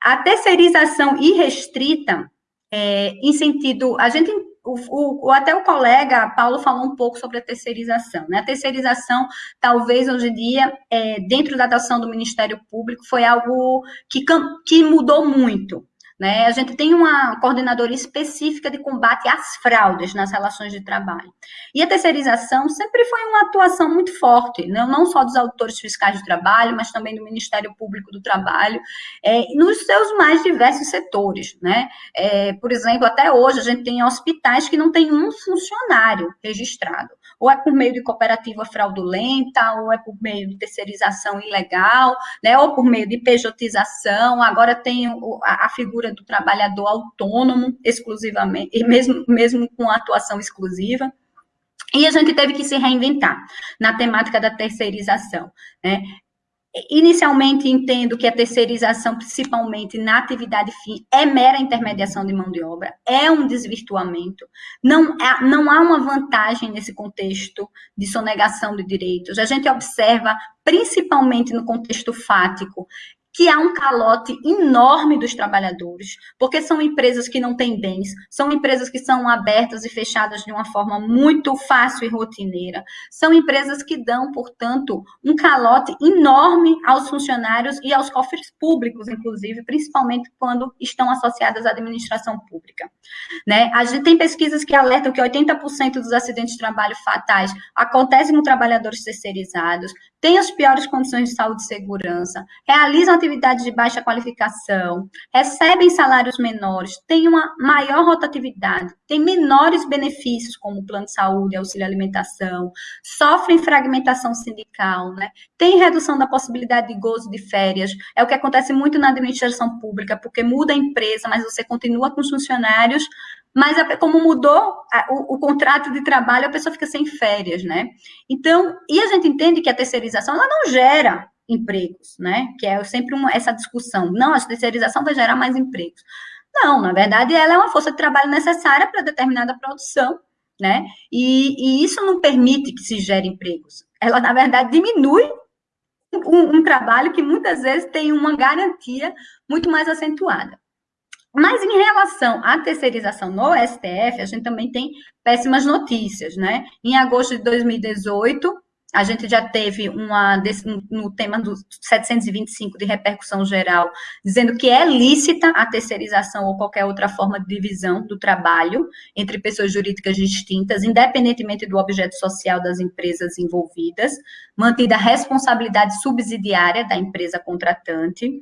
A terceirização irrestrita, é, em sentido, a gente, o, o, até o colega Paulo falou um pouco sobre a terceirização, né? A terceirização, talvez hoje em dia, é, dentro da atuação do Ministério Público, foi algo que, que mudou muito. Né? A gente tem uma coordenadora específica de combate às fraudes nas relações de trabalho. E a terceirização sempre foi uma atuação muito forte, não, né? não só dos autores fiscais de trabalho, mas também do Ministério Público do Trabalho, é, nos seus mais diversos setores. Né? É, por exemplo, até hoje a gente tem hospitais que não tem um funcionário registrado ou é por meio de cooperativa fraudulenta, ou é por meio de terceirização ilegal, né, ou por meio de pejotização, agora tem a, figura do trabalhador autônomo, exclusivamente, e mesmo, mesmo com atuação exclusiva, e a gente teve que se reinventar na temática da terceirização. Né? Inicialmente, entendo que a terceirização, principalmente na atividade fim, é mera intermediação de mão de obra, é um desvirtuamento. Não, é, não há uma vantagem nesse contexto de sonegação de direitos. A gente observa, principalmente no contexto fático, que há um calote enorme dos trabalhadores, porque são empresas que não têm bens, são empresas que são abertas e fechadas de uma forma muito fácil e rotineira, são empresas que dão, portanto, um calote enorme aos funcionários e aos cofres públicos, inclusive, principalmente quando estão associadas à administração pública. Né? A gente tem pesquisas que alertam que 80% dos acidentes de trabalho fatais acontecem com trabalhadores terceirizados, têm as piores condições de saúde e segurança, realizam atividades de baixa qualificação, recebem salários menores, têm uma maior rotatividade, têm menores benefícios, como plano de saúde, auxílio alimentação, sofrem fragmentação sindical, né? tem redução da possibilidade de gozo de férias, é o que acontece muito na administração pública, porque muda a empresa, mas você continua com os funcionários, mas como mudou o, o, contrato de trabalho, a pessoa fica sem férias, né? Então, e a gente entende que a terceirização, ela não gera empregos, né? Que é sempre uma, essa discussão. Não, a terceirização vai gerar mais empregos. Não, na verdade, ela é uma força de trabalho necessária para determinada produção, né? E, e, isso não permite que se gere empregos. Ela, na verdade, diminui um, um trabalho que muitas vezes tem uma garantia muito mais acentuada. Mas em relação à terceirização no STF, a gente também tem péssimas notícias, né? Em agosto de 2018, a gente já teve uma no tema do 725 de repercussão geral, dizendo que é lícita a terceirização ou qualquer outra forma de divisão do trabalho entre pessoas jurídicas distintas, independentemente do objeto social das empresas envolvidas, mantida a responsabilidade subsidiária da empresa contratante.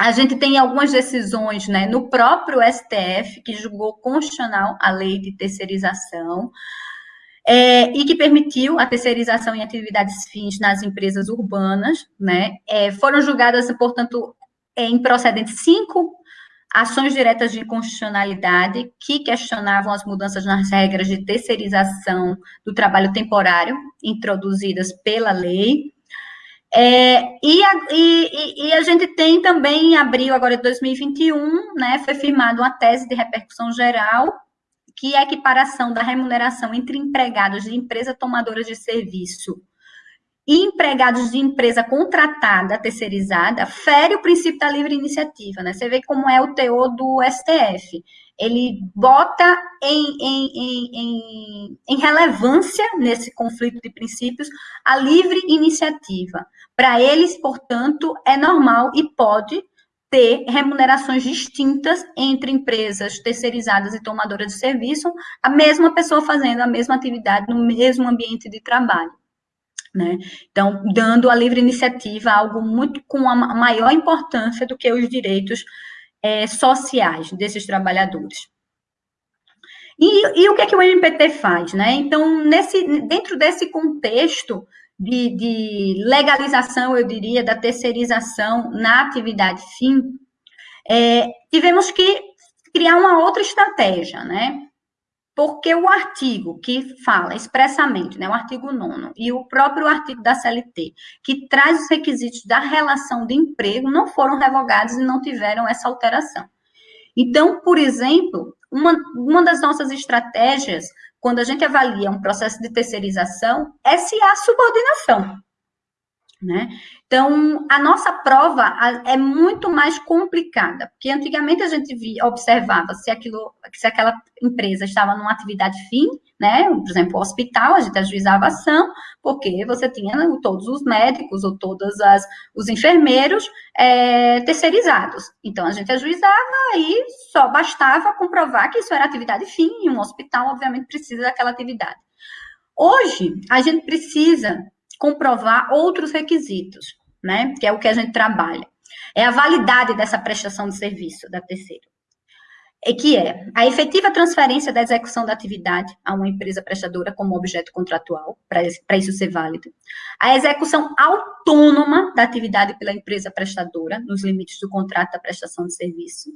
A gente tem algumas decisões né, no próprio STF que julgou constitucional a lei de terceirização é, e que permitiu a terceirização em atividades fins nas empresas urbanas, né? É, foram julgadas, portanto, é, em procedentes cinco ações diretas de inconstitucionalidade que questionavam as mudanças nas regras de terceirização do trabalho temporário introduzidas pela lei. É, e, a, e, e, a, gente tem também, em abril agora de 2021, né, foi firmada uma tese de repercussão geral, que é a equiparação da remuneração entre empregados de empresa tomadoras de serviço e empregados de empresa contratada, terceirizada, fere o princípio da livre iniciativa, né? Você vê como é o teor do STF. Ele bota em, em, em, em relevância, nesse conflito de princípios, a livre iniciativa. Para eles, portanto, é normal e pode ter remunerações distintas entre empresas terceirizadas e tomadoras de serviço, a mesma pessoa fazendo a mesma atividade no mesmo ambiente de trabalho. Né? Então, dando a livre iniciativa algo muito com a maior importância do que os direitos é, sociais desses trabalhadores. E, e, o que é que o MPT faz? Né? Então, nesse, dentro desse contexto de, de legalização, eu diria, da terceirização na atividade fim, é, tivemos que criar uma outra estratégia, né? porque o artigo que fala expressamente, né, o artigo 9 e o próprio artigo da CLT, que traz os requisitos da relação de emprego, não foram revogados e não tiveram essa alteração. Então, por exemplo, uma, uma das nossas estratégias, quando a gente avalia um processo de terceirização, é se há subordinação. Né? Então, a nossa prova é muito mais complicada, porque antigamente a gente via, observava se, aquilo, se aquela empresa estava numa atividade fim, né? Por exemplo, o hospital, a gente ajuizava ação, porque você tinha todos os médicos ou todos as, os enfermeiros é, terceirizados. Então, a gente ajuizava e só bastava comprovar que isso era atividade fim, e um hospital, obviamente, precisa daquela atividade. Hoje, a gente precisa comprovar outros requisitos né? Que é o que a gente trabalha. É a validade dessa prestação de serviço da terceira. E que é a efetiva transferência da execução da atividade a uma empresa prestadora como objeto contratual, para isso ser válido. A execução autônoma da atividade pela empresa prestadora, nos limites do contrato da prestação de serviço.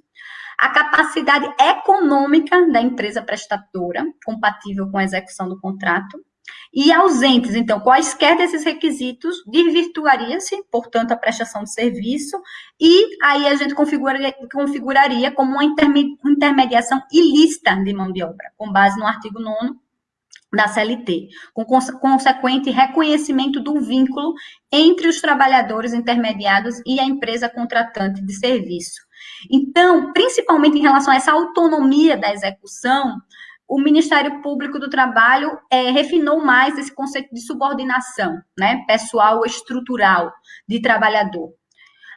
A capacidade econômica da empresa prestadora, compatível com a execução do contrato e ausentes, então, quaisquer desses requisitos, desvirtuaria-se, portanto, a prestação de serviço, e aí a gente configuraria, configuraria como uma intermediação ilícita de mão de obra, com base no artigo 9 da CLT, com consequente reconhecimento do vínculo entre os trabalhadores intermediados e a empresa contratante de serviço. Então, principalmente em relação a essa autonomia da execução, o Ministério Público do Trabalho é, refinou mais esse conceito de subordinação, né, pessoal estrutural de trabalhador.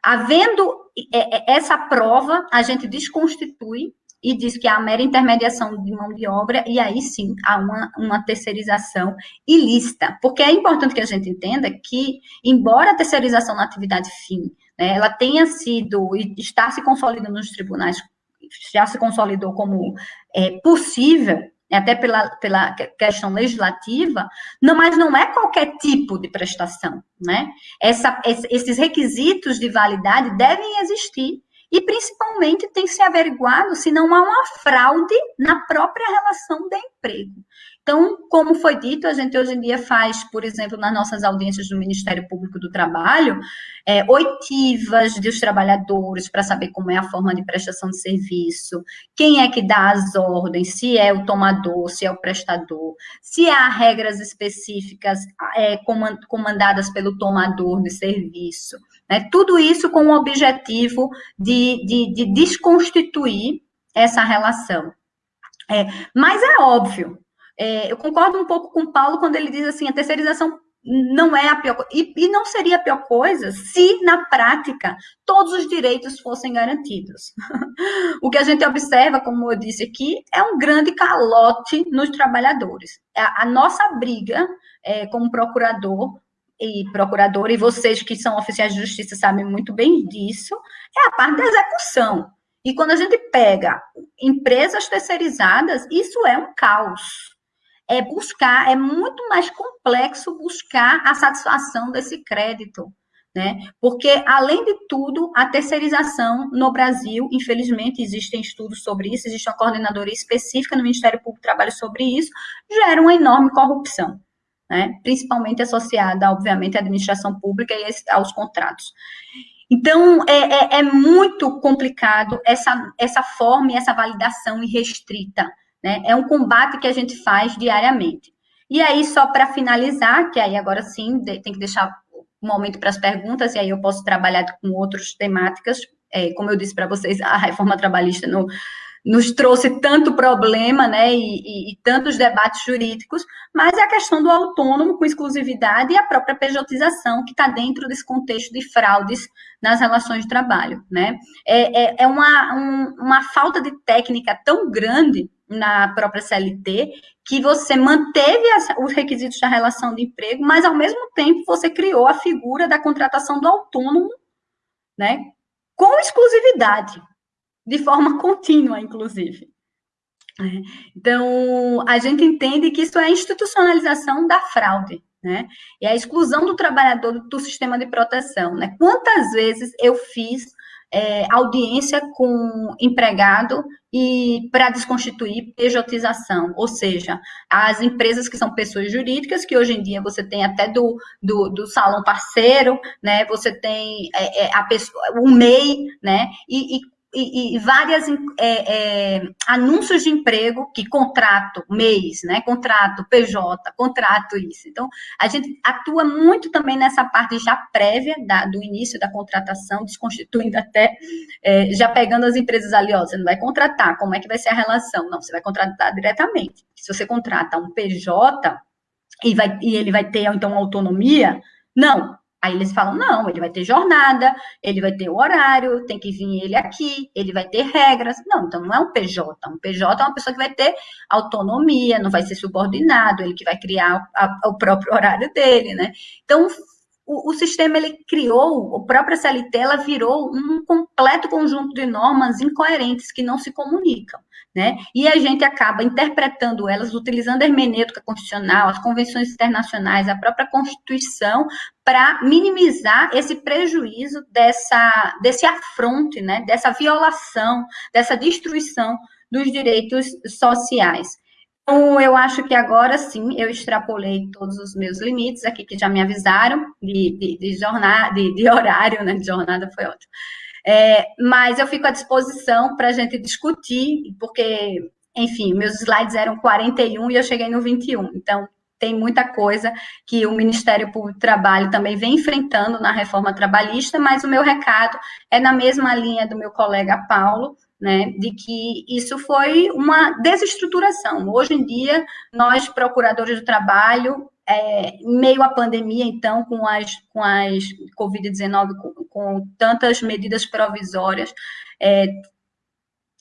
Havendo é, é, essa prova, a gente desconstitui e diz que há mera intermediação de mão de obra, e aí sim há uma, uma terceirização ilícita. Porque é importante que a gente entenda que, embora a terceirização na atividade fim, né, ela tenha sido e está se consolidando nos tribunais já se consolidou como é, possível, até pela, pela questão legislativa, não, mas não é qualquer tipo de prestação, né? Essa, esses requisitos de validade devem existir e, principalmente, tem que ser averiguado se não há uma fraude na própria relação de emprego. Então, como foi dito, a gente hoje em dia faz, por exemplo, nas nossas audiências do Ministério Público do Trabalho, é, oitivas dos trabalhadores para saber como é a forma de prestação de serviço, quem é que dá as ordens, se é o tomador, se é o prestador, se há regras específicas é, comandadas pelo tomador de serviço. Né? Tudo isso com o objetivo de, de, de desconstituir essa relação. É, mas é óbvio, é, eu concordo um pouco com o Paulo quando ele diz assim, a terceirização não é a pior e, e não seria a pior coisa se, na prática, todos os direitos fossem garantidos. o que a gente observa, como eu disse aqui, é um grande calote nos trabalhadores. A, a nossa briga é, como procurador e procurador, e vocês que são oficiais de justiça sabem muito bem disso, é a parte da execução. E quando a gente pega empresas terceirizadas, isso é um caos é buscar, é muito mais complexo buscar a satisfação desse crédito. né? Porque, além de tudo, a terceirização no Brasil, infelizmente, existem estudos sobre isso, existe uma coordenadoria específica no Ministério Público do Trabalho sobre isso, gera uma enorme corrupção, né? Principalmente associada, obviamente, à administração pública e aos contratos. Então, é, é, é muito complicado essa, essa forma e essa validação irrestrita, né? É um combate que a gente faz diariamente. E aí, só para finalizar, que aí agora sim tem que deixar um momento para as perguntas, e aí eu posso trabalhar com outras temáticas. É, como eu disse para vocês, a reforma trabalhista no, nos trouxe tanto problema, né, e, e, e, tantos debates jurídicos, mas é a questão do autônomo com exclusividade e a própria pejotização que está dentro desse contexto de fraudes nas relações de trabalho, né. É, é, é uma, um, uma falta de técnica tão grande na própria CLT, que você manteve as, os requisitos da relação de emprego, mas ao mesmo tempo você criou a figura da contratação do autônomo, né, com exclusividade, de forma contínua, inclusive. É. Então, a gente entende que isso é a institucionalização da fraude, né? E a exclusão do trabalhador do, do sistema de proteção, né? Quantas vezes eu fiz é, audiência com empregado e para desconstituir pejotização, ou seja, as empresas que são pessoas jurídicas, que hoje em dia você tem até do, do, do salão parceiro, né, você tem é, é, a pessoa, o MEI, né, e, e e, e várias é, é, anúncios de emprego que contrato, mês, né? Contrato PJ, contrato isso. Então, a gente atua muito também nessa parte já prévia da, do início da contratação, desconstituindo até, é, já pegando as empresas ali, ó, você não vai contratar, como é que vai ser a relação? Não, você vai contratar diretamente. Se você contrata um PJ e, vai, e ele vai ter, então, autonomia, não, Aí eles falam: não, ele vai ter jornada, ele vai ter o horário, tem que vir ele aqui, ele vai ter regras. Não, então não é um PJ. Um PJ é uma pessoa que vai ter autonomia, não vai ser subordinado, ele que vai criar a, o próprio horário dele, né? Então, o, o, sistema ele criou, a própria CLT, ela virou um completo conjunto de normas incoerentes que não se comunicam né? E a gente acaba interpretando elas, utilizando a hermenêutica constitucional, as convenções internacionais, a própria Constituição, para minimizar esse prejuízo dessa, desse afronte, né? Dessa violação, dessa destruição dos direitos sociais. Então, eu acho que agora sim eu extrapolei todos os meus limites aqui, que já me avisaram de, de, de jornada, de, de horário, né? De jornada foi ótimo. É, mas eu fico à disposição para a gente discutir, porque, enfim, meus slides eram 41 e eu cheguei no 21. Então, tem muita coisa que o Ministério Público do Trabalho também vem enfrentando na reforma trabalhista, mas o meu recado é na mesma linha do meu colega Paulo, né, de que isso foi uma desestruturação. Hoje em dia, nós, procuradores do trabalho, é, meio à pandemia, então, com as, com as Covid-19, com, com, tantas medidas provisórias, é,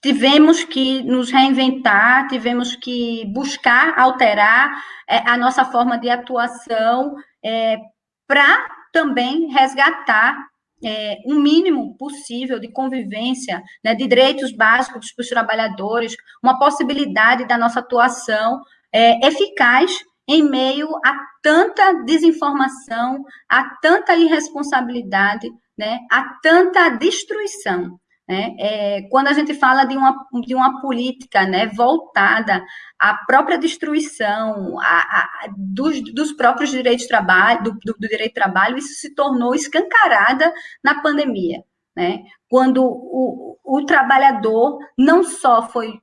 tivemos que nos reinventar, tivemos que buscar alterar é, a nossa forma de atuação é, para também resgatar é, um mínimo possível de convivência, né, de direitos básicos para os trabalhadores, uma possibilidade da nossa atuação é, eficaz em meio a tanta desinformação, a tanta irresponsabilidade, né, a tanta destruição. Né? É, quando a gente fala de uma, de uma política né, voltada à própria destruição a, a, dos, dos próprios direitos de trabalho, do, do, do direito de trabalho, isso se tornou escancarada na pandemia. Né? Quando o, o trabalhador não só foi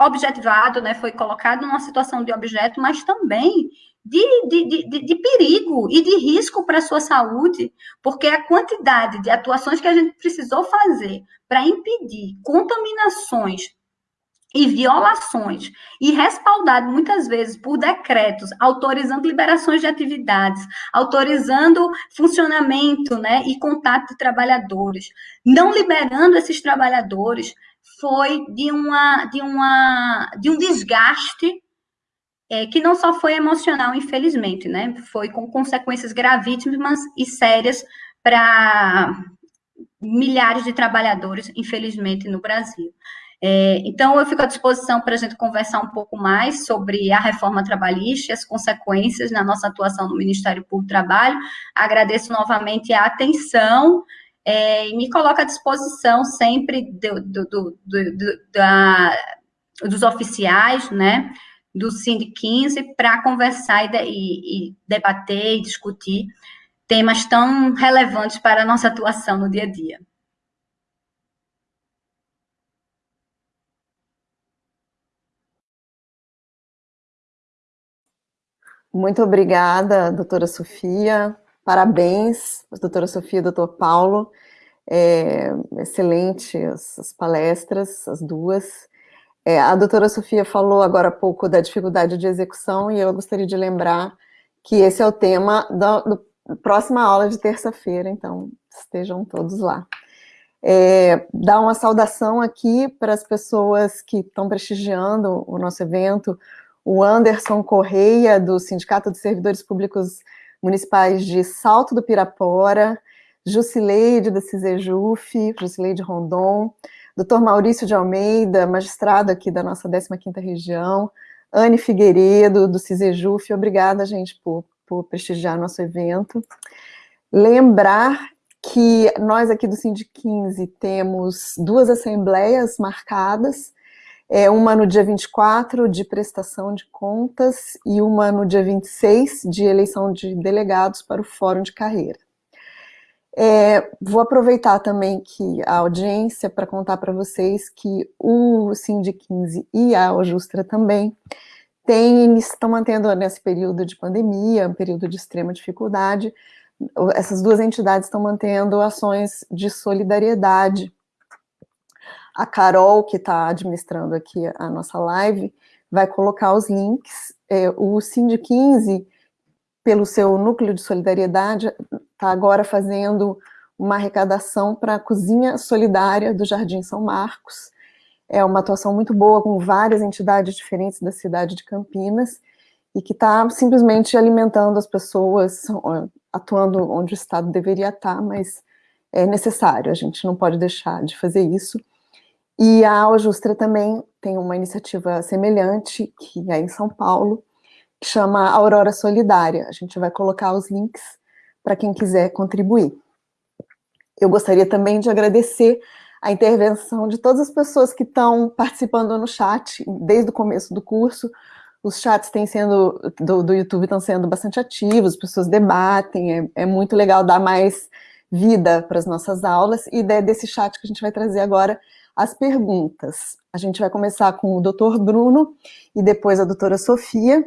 objetivado, né, foi colocado numa situação de objeto, mas também de, de, de, de perigo e de risco para a sua saúde, porque a quantidade de atuações que a gente precisou fazer para impedir contaminações e violações, e respaldado muitas vezes por decretos autorizando liberações de atividades, autorizando funcionamento né, e contato de trabalhadores, não liberando esses trabalhadores, foi de, uma, de, uma, de um desgaste é, que não só foi emocional, infelizmente, né? Foi com consequências gravíssimas e sérias para milhares de trabalhadores, infelizmente, no Brasil. É, então, eu fico à disposição para a gente conversar um pouco mais sobre a reforma trabalhista e as consequências na nossa atuação no Ministério Público do Trabalho. Agradeço novamente a atenção é, e me coloco à disposição sempre do, do, do, da, dos oficiais, né, do Sind 15, para conversar e, e debater e discutir temas tão relevantes para a nossa atuação no dia a dia. Muito obrigada, doutora Sofia. Parabéns, doutora Sofia e doutor Paulo. É, excelente as, as, palestras, as duas. É, a doutora Sofia falou agora há pouco da dificuldade de execução e eu gostaria de lembrar que esse é o tema da próxima aula de terça-feira, então estejam todos lá. É, dar uma saudação aqui para as pessoas que estão prestigiando o nosso evento, o Anderson Correia, do Sindicato de Servidores Públicos Municipais de Salto do Pirapora, Jusileide, da CISEJUF, Jusileide Rondon, doutor Maurício de Almeida, magistrado aqui da nossa 15ª região, Anne Figueiredo, do CISEJUF, obrigada, gente, por, por prestigiar nosso evento. Lembrar que nós aqui do Sindic 15 temos duas assembleias marcadas, é, uma no dia 24 de prestação de contas e uma no dia 26 de eleição de delegados para o Fórum de Carreira. É, vou aproveitar também que a audiência para contar para vocês que o Sind 15 e a Ojustra também tem, estão mantendo nesse período de pandemia, um período de extrema dificuldade, essas duas entidades estão mantendo ações de solidariedade a Carol, que está administrando aqui a nossa live, vai colocar os links. É, o Sind 15, pelo seu núcleo de solidariedade, está agora fazendo uma arrecadação para a cozinha solidária do Jardim São Marcos. É uma atuação muito boa com várias entidades diferentes da cidade de Campinas e que está simplesmente alimentando as pessoas, atuando onde o Estado deveria estar, mas é necessário, a gente não pode deixar de fazer isso. E a Aljustra também tem uma iniciativa semelhante, que é em São Paulo, que chama Aurora Solidária. A gente vai colocar os links para quem quiser contribuir. Eu gostaria também de agradecer a intervenção de todas as pessoas que estão participando no chat, desde o começo do curso, os chats têm sendo, do, do YouTube estão sendo bastante ativos, as pessoas debatem, é, é muito legal dar mais vida para as nossas aulas, e desse chat que a gente vai trazer agora as perguntas. A gente vai começar com o doutor Bruno e depois a doutora Sofia,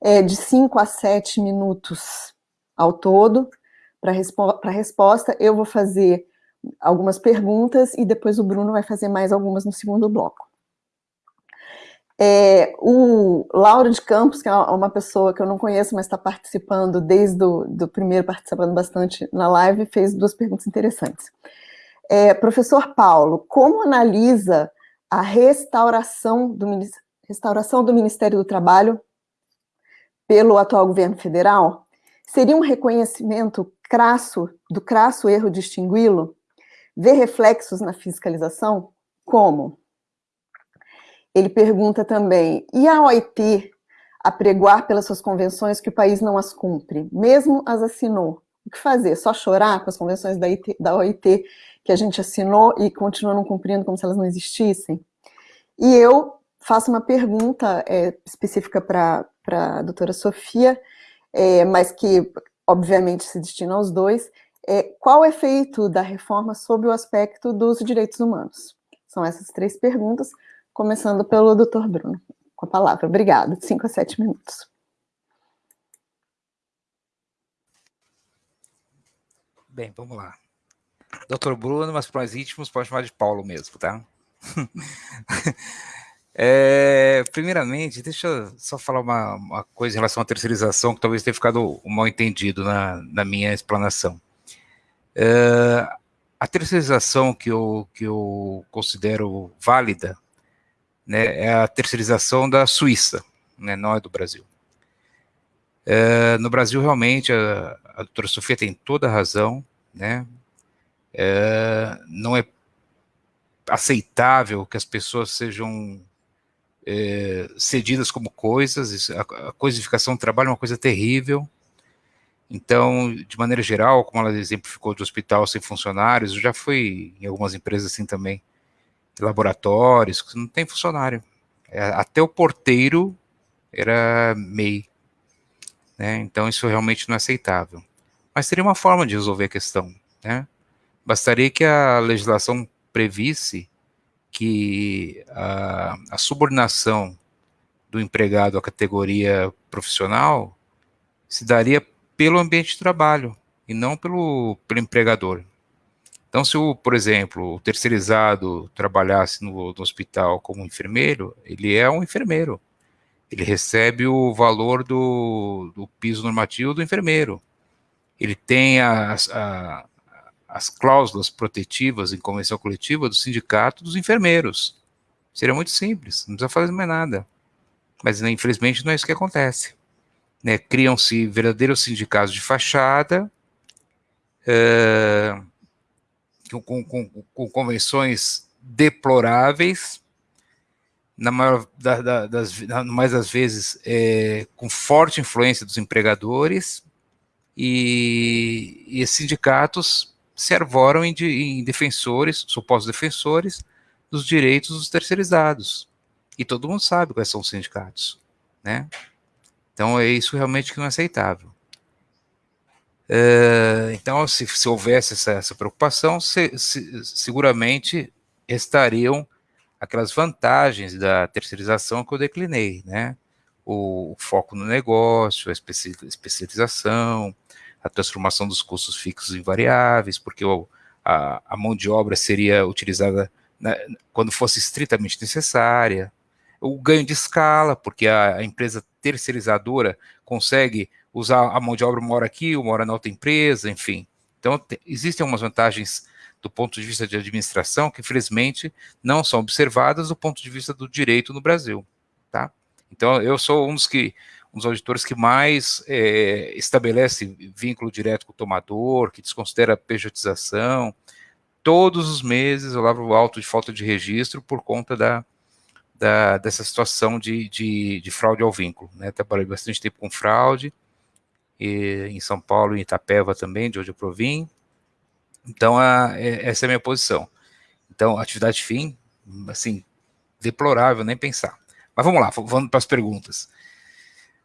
é, de 5 a 7 minutos ao todo para respo a resposta. Eu vou fazer algumas perguntas e depois o Bruno vai fazer mais algumas no segundo bloco. É, o Lauro de Campos, que é uma pessoa que eu não conheço, mas está participando desde o do primeiro, participando bastante na live, fez duas perguntas interessantes. É, professor Paulo, como analisa a restauração do, restauração do Ministério do Trabalho pelo atual governo federal? Seria um reconhecimento crasso, do crasso erro de extingui-lo? Ver reflexos na fiscalização? Como? Ele pergunta também, e a OIT apregoar pelas suas convenções que o país não as cumpre, mesmo as assinou? O que fazer? Só chorar com as convenções da, IT, da OIT que a gente assinou e continua não cumprindo como se elas não existissem? E eu faço uma pergunta é, específica para a doutora Sofia, é, mas que obviamente se destina aos dois, é, qual o efeito da reforma sobre o aspecto dos direitos humanos? São essas três perguntas, começando pelo doutor Bruno, com a palavra. Obrigada, cinco a sete minutos. Bem, vamos lá. Doutor Bruno, mas para mais íntimos pode chamar de Paulo mesmo, tá? é, primeiramente, deixa eu só falar uma, uma, coisa em relação à terceirização que talvez tenha ficado mal entendido na, na minha explanação. É, a terceirização que eu, que eu considero válida né, é a terceirização da Suíça, né, não é do Brasil. É, no Brasil, realmente, a, a doutora Sofia tem toda a razão, né? É, não é aceitável que as pessoas sejam é, cedidas como coisas, a, coisificação do trabalho é uma coisa terrível, então, de maneira geral, como ela exemplificou de hospital sem funcionários, eu já fui em algumas empresas assim também, laboratórios, que não tem funcionário. É, até o porteiro era MEI. Né? Então, isso realmente não é aceitável. Mas teria uma forma de resolver a questão. Né? Bastaria que a legislação previsse que a, a subordinação do empregado à categoria profissional se daria pelo ambiente de trabalho e não pelo, pelo empregador. Então, se, o, por exemplo, o terceirizado trabalhasse no, no hospital como enfermeiro, ele é um enfermeiro. Ele recebe o valor do, do piso normativo do enfermeiro. Ele tem as, a, as cláusulas protetivas em convenção coletiva do sindicato dos enfermeiros. Seria muito simples, não precisa fazer mais nada. Mas, né, infelizmente, não é isso que acontece. Né? Criam-se verdadeiros sindicatos de fachada, uh, com, com, com, convenções deploráveis, na maior da, da, das, na mais das vezes é, com forte influência dos empregadores, e, e sindicatos se arvoram em, em defensores, supostos defensores, dos direitos dos terceirizados. E todo mundo sabe quais são os sindicatos, né? Então, é isso realmente que não é aceitável. É, então, se, se houvesse essa, essa preocupação, se, se, seguramente estariam aquelas vantagens da terceirização que eu declinei, né? O, o foco no negócio, a especialização, a transformação dos custos fixos em variáveis, porque o, a, a, mão de obra seria utilizada na, quando fosse estritamente necessária, o ganho de escala, porque a, a empresa terceirizadora consegue usar a mão de obra uma hora aqui, uma hora na outra empresa, enfim. Então, te, existem algumas vantagens do ponto de vista de administração que, infelizmente, não são observadas do ponto de vista do direito no Brasil, tá? Então, eu sou um dos que um dos auditores que mais é, estabelece vínculo direto com o tomador, que desconsidera a pejotização. Todos os meses eu lavro o auto de falta de registro por conta da, da, dessa situação de, de, de, fraude ao vínculo. Né? Trabalhei bastante tempo com fraude, e, em São Paulo e Itapeva também, de onde eu provim. Então, a, é, essa é a minha posição. Então, atividade fim, assim, deplorável, nem pensar. Mas vamos lá, vamos para as perguntas.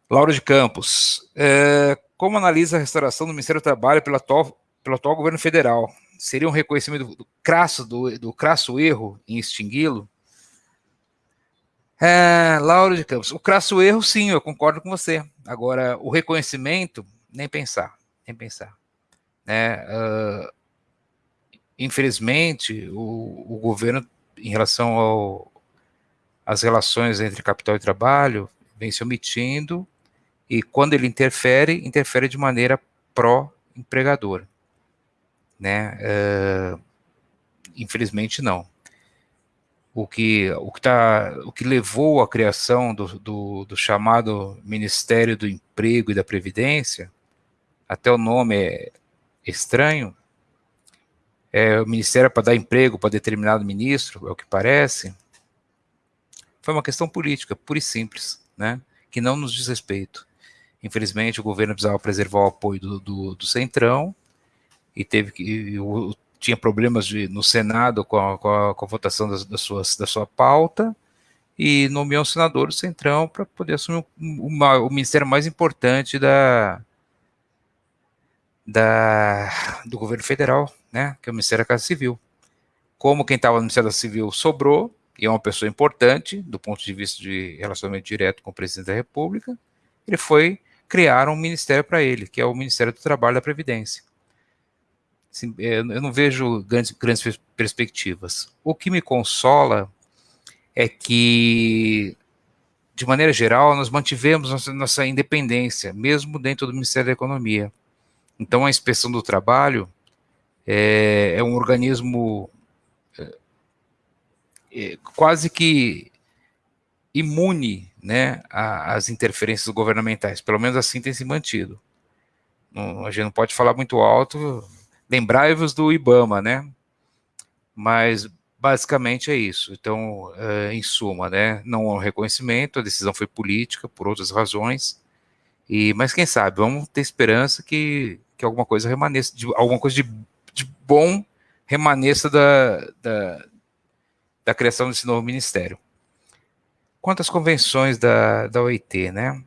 Laura de Campos, é, como analisa a restauração do Ministério do Trabalho pelo atual, pelo atual governo federal? Seria um reconhecimento do, crasso, do, do crasso erro em extingui-lo? É, Lauro de Campos, o crasso erro, sim, eu concordo com você. Agora, o reconhecimento, nem pensar, nem pensar. Uh, infelizmente, o, o, governo, em relação às relações entre capital e trabalho, vem se omitindo, e quando ele interfere, interfere de maneira pró-empregador. Né? Uh, infelizmente, não o que, o que, tá, o que levou à criação do, do, do, chamado Ministério do Emprego e da Previdência, até o nome é estranho, é o Ministério para dar emprego para determinado ministro, é o que parece, foi uma questão política, pura e simples, né, que não nos diz respeito. Infelizmente, o governo precisava preservar o apoio do, do, do Centrão, e teve que, e o, tinha problemas de, no Senado com a, com a, com a votação das, das suas, da sua pauta, e nomeou um senador do Centrão para poder assumir uma, o ministério mais importante da, da, do governo federal, né, que é o Ministério da Casa Civil. Como quem estava no Ministério da Civil sobrou, e é uma pessoa importante do ponto de vista de relacionamento direto com o presidente da República, ele foi criar um ministério para ele, que é o Ministério do Trabalho e da Previdência. Assim, é, eu não vejo grandes, grandes perspectivas. O que me consola é que, de maneira geral, nós mantivemos nossa, nossa independência, mesmo dentro do Ministério da Economia. Então, a inspeção do trabalho é, é um organismo é, é, quase que imune né, às interferências governamentais, pelo menos assim tem se mantido. Não, a gente não pode falar muito alto, lembrai-vos do IBAMA, né? Mas basicamente é isso. Então, é, em suma, né, não há reconhecimento, a decisão foi política por outras razões, e mas quem sabe, vamos ter esperança que, que alguma coisa remaneça, de, alguma coisa de, de bom remaneça da, da, da criação desse novo ministério. Quanto às convenções da, da OIT, né?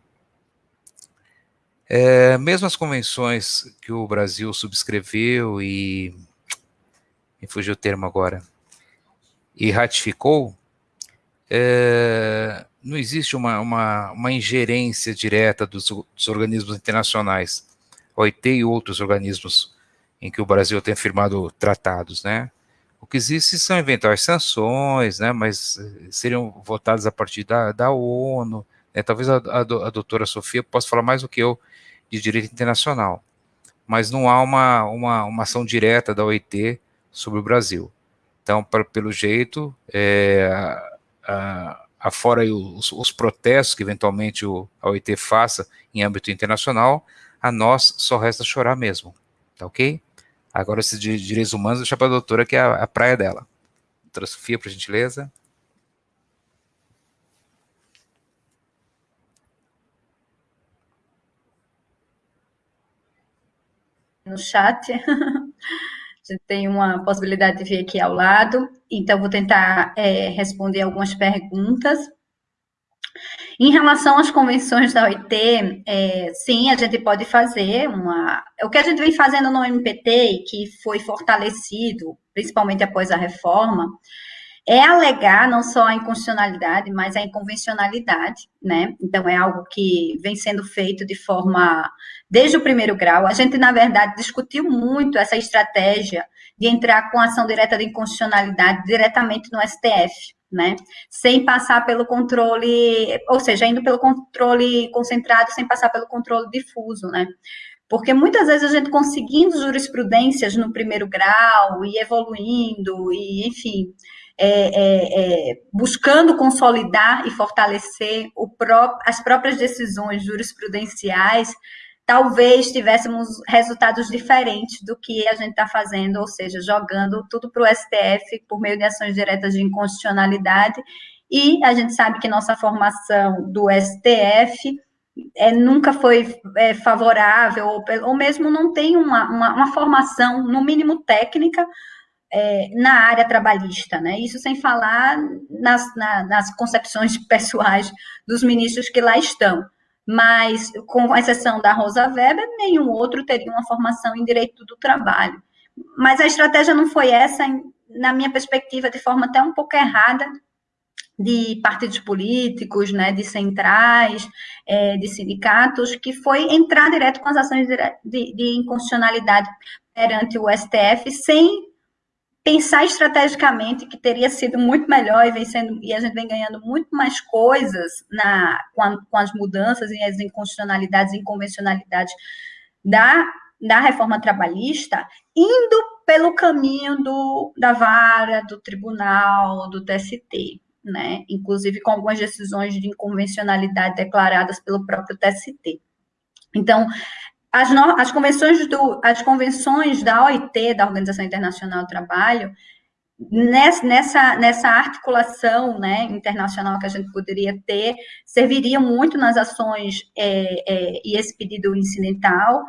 É, mesmo as convenções que o Brasil subscreveu e. Me fugiu o termo agora. E ratificou, é, não existe uma, uma, uma, ingerência direta dos, dos organismos internacionais, OIT e outros organismos em que o Brasil tem firmado tratados, né? O que existe são eventuais sanções, né? Mas eh, seriam votadas a partir da, da ONU. Né? Talvez a, a, a doutora Sofia possa falar mais do que eu de direito internacional. Mas não há uma, uma, uma ação direta da OIT sobre o Brasil. Então, pra, pelo jeito, é, a, afora os, os, protestos que eventualmente o, a OIT faça em âmbito internacional, a nós só resta chorar mesmo. Tá ok? Agora, esses direitos humanos, deixa para a doutora, que é a, a praia dela. Doutora Sofia, por gentileza. No chat. Você tem uma possibilidade de vir aqui ao lado. Então, vou tentar é, responder algumas perguntas. Em relação às convenções da OIT, é, sim, a gente pode fazer uma. O que a gente vem fazendo no MPT, que foi fortalecido, principalmente após a reforma, é alegar não só a inconstitucionalidade, mas a inconvencionalidade, né? Então, é algo que vem sendo feito de forma. desde o primeiro grau. A gente, na verdade, discutiu muito essa estratégia de entrar com ação direta de inconstitucionalidade diretamente no STF né? Sem passar pelo controle, ou seja, indo pelo controle concentrado, sem passar pelo controle difuso, né? Porque muitas vezes a gente conseguindo jurisprudências no primeiro grau e evoluindo, e enfim, é, é, é, buscando consolidar e fortalecer pró as próprias decisões jurisprudenciais, talvez tivéssemos resultados diferentes do que a gente está fazendo, ou seja, jogando tudo para o STF por meio de ações diretas de inconstitucionalidade, e a gente sabe que nossa formação do STF é, nunca foi é, favorável, ou, ou, mesmo não tem uma, uma, uma formação, no mínimo técnica, é, na área trabalhista, né? Isso sem falar nas, na, nas concepções pessoais dos ministros que lá estão mas com exceção da Rosa Weber, nenhum outro teria uma formação em direito do trabalho. Mas a estratégia não foi essa, na minha perspectiva, de forma até um pouco errada, de partidos políticos, né, de centrais, é, de sindicatos, que foi entrar direto com as ações de, de inconstitucionalidade perante o STF, sem pensar estrategicamente que teria sido muito melhor e, vem sendo, e a gente vem ganhando muito mais coisas na, com, a, com as mudanças e as inconstitucionalidades e inconvencionalidades da, da reforma trabalhista, indo pelo caminho do, da vara, do tribunal, do TST, né? inclusive com algumas decisões de inconvencionalidade declaradas pelo próprio TST. Então, as, no, as, convenções do, as convenções da OIT, da Organização Internacional do Trabalho, nessa, nessa, articulação né, internacional que a gente poderia ter, serviriam muito nas ações é, é, e esse pedido incidental.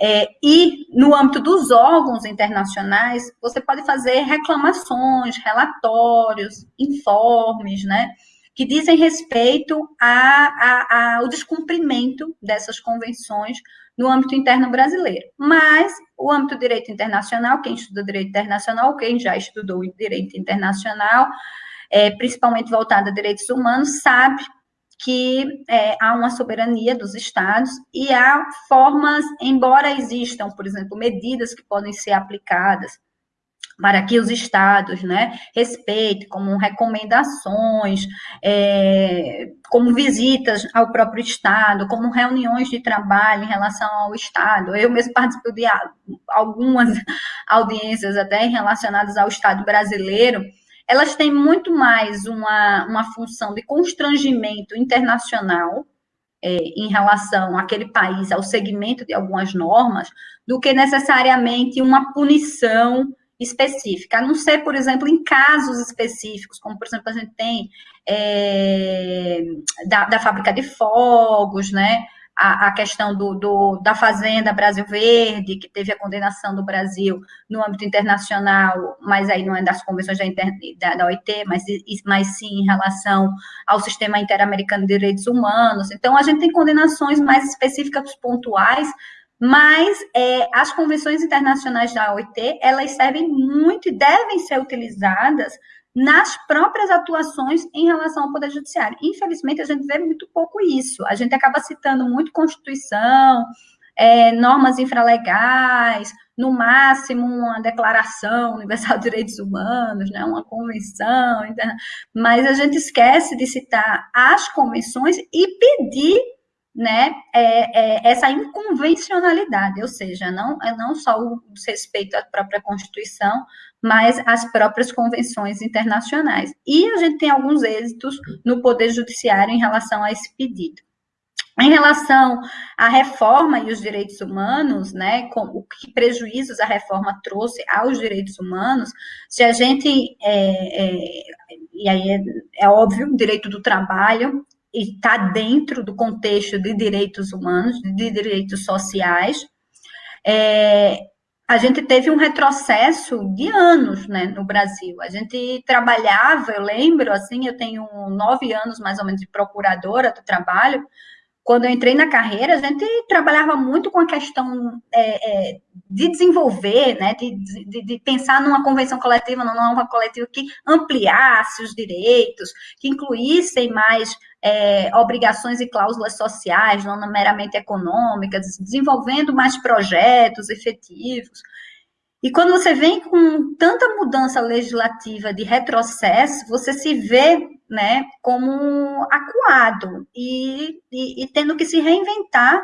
É, e no âmbito dos órgãos internacionais, você pode fazer reclamações, relatórios, informes, né? que dizem respeito ao descumprimento dessas convenções no âmbito interno brasileiro. Mas o âmbito do direito internacional, quem estuda direito internacional, quem já estudou direito internacional, é, principalmente voltado a direitos humanos, sabe que é, há uma soberania dos estados e há formas, embora existam, por exemplo, medidas que podem ser aplicadas para que os estados né, respeitem, como recomendações, é, como visitas ao próprio estado, como reuniões de trabalho em relação ao estado. Eu mesmo participo de algumas audiências até relacionadas ao estado brasileiro, elas têm muito mais uma, uma função de constrangimento internacional, é, em relação àquele país, ao segmento de algumas normas, do que necessariamente uma punição específica, a não ser, por exemplo, em casos específicos, como, por exemplo, a gente tem é, da, da fábrica de fogos, né? a, a questão do, do, da Fazenda Brasil Verde, que teve a condenação do Brasil no âmbito internacional, mas aí não é das convenções da, da, da OIT, mas, mas sim em relação ao sistema interamericano de direitos humanos. Então, a gente tem condenações mais específicas, pontuais, mas é, as convenções internacionais da OIT, elas servem muito e devem ser utilizadas nas próprias atuações em relação ao Poder Judiciário. Infelizmente, a gente vê muito pouco isso. A gente acaba citando muito Constituição, é, normas infralegais, no máximo uma Declaração Universal de Direitos Humanos, né, uma convenção, mas a gente esquece de citar as convenções e pedir né, é, é, essa inconvencionalidade, ou seja, não, não só o respeito à própria Constituição, mas as próprias convenções internacionais. E a gente tem alguns êxitos no Poder Judiciário em relação a esse pedido. Em relação à reforma e os direitos humanos, né, com o que prejuízos a reforma trouxe aos direitos humanos, se a gente, é, é, e aí é, é óbvio, direito do trabalho, está dentro do contexto de direitos humanos, de direitos sociais. É, a gente teve um retrocesso de anos né, no Brasil. A gente trabalhava, eu lembro, assim, eu tenho nove anos mais ou menos de procuradora do trabalho, quando eu entrei na carreira, a gente trabalhava muito com a questão é, é, de desenvolver, né, de, de, de, pensar numa convenção coletiva, numa nova coletiva que ampliasse os direitos, que incluíssem mais é, obrigações e cláusulas sociais, não meramente econômicas, desenvolvendo mais projetos efetivos. E quando você vem com tanta mudança legislativa de retrocesso, você se vê né, como acuado e, e, e tendo que se reinventar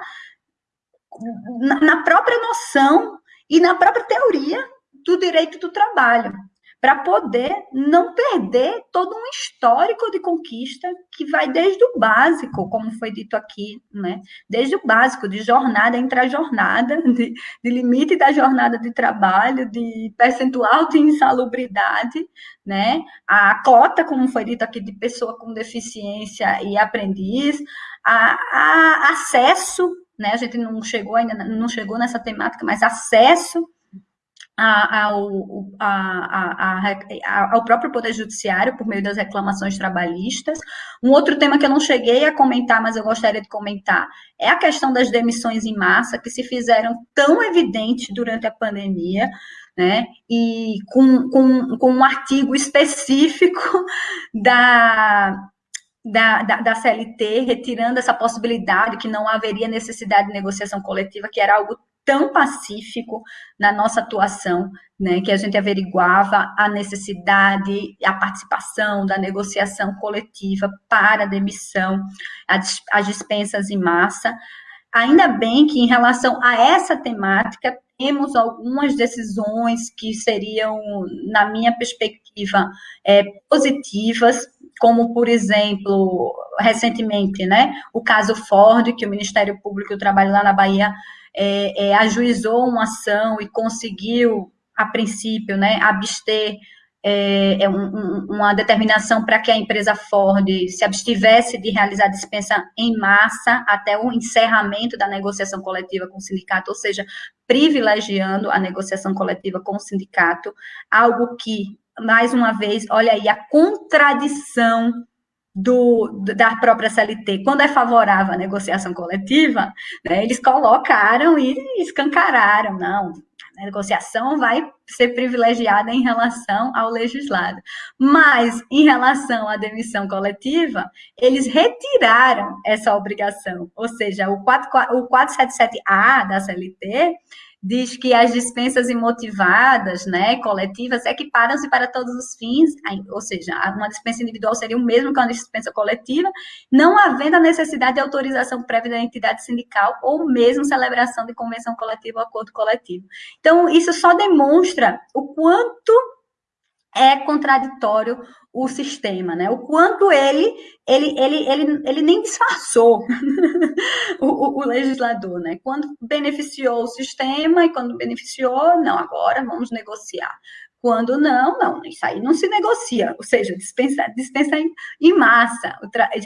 na, na própria noção e na própria teoria do direito do trabalho para poder não perder todo um histórico de conquista que vai desde o básico, como foi dito aqui, né? Desde o básico, de jornada intra-jornada, de, de limite da jornada de trabalho, de percentual de insalubridade, né? A cota, como foi dito aqui, de pessoa com deficiência e aprendiz, a, a acesso, né? A gente não chegou ainda, não chegou nessa temática, mas acesso ao, próprio Poder Judiciário por meio das reclamações trabalhistas. Um outro tema que eu não cheguei a comentar, mas eu gostaria de comentar, é a questão das demissões em massa, que se fizeram tão evidentes durante a pandemia, né? E com, com, com um artigo específico da, da, da, da, CLT, retirando essa possibilidade que não haveria necessidade de negociação coletiva, que era algo tão pacífico na nossa atuação, né, que a gente averiguava a necessidade, a participação da negociação coletiva para a demissão, as dispensas em massa. Ainda bem que, em relação a essa temática, temos algumas decisões que seriam, na minha perspectiva, é, positivas, como, por exemplo, recentemente, né, o caso Ford, que o Ministério Público do Trabalho lá na Bahia é, é, ajuizou uma ação e conseguiu, a princípio, né, abster é, é um, uma determinação para que a empresa Ford se abstivesse de realizar dispensa em massa até o encerramento da negociação coletiva com o sindicato, ou seja, privilegiando a negociação coletiva com o sindicato, algo que, mais uma vez, olha aí a contradição do, da própria CLT, quando é favorável à negociação coletiva, né, eles colocaram e escancararam, não, a negociação vai ser privilegiada em relação ao legislado. Mas, em relação à demissão coletiva, eles retiraram essa obrigação, ou seja, o, 4, o 477A da CLT diz que as dispensas imotivadas, né, coletivas, equiparam-se para todos os fins, ou seja, uma dispensa individual seria o mesmo que uma dispensa coletiva, não havendo a necessidade de autorização prévia da entidade sindical ou mesmo celebração de convenção coletiva ou acordo coletivo. Então, isso só demonstra o quanto é contraditório o sistema, né? O quanto ele ele, ele, ele, ele nem disfarçou o, o, o, legislador, né? Quando beneficiou o sistema e quando beneficiou, não, agora vamos negociar. Quando não, não, isso aí não se negocia, ou seja, dispensa, dispensa em, massa.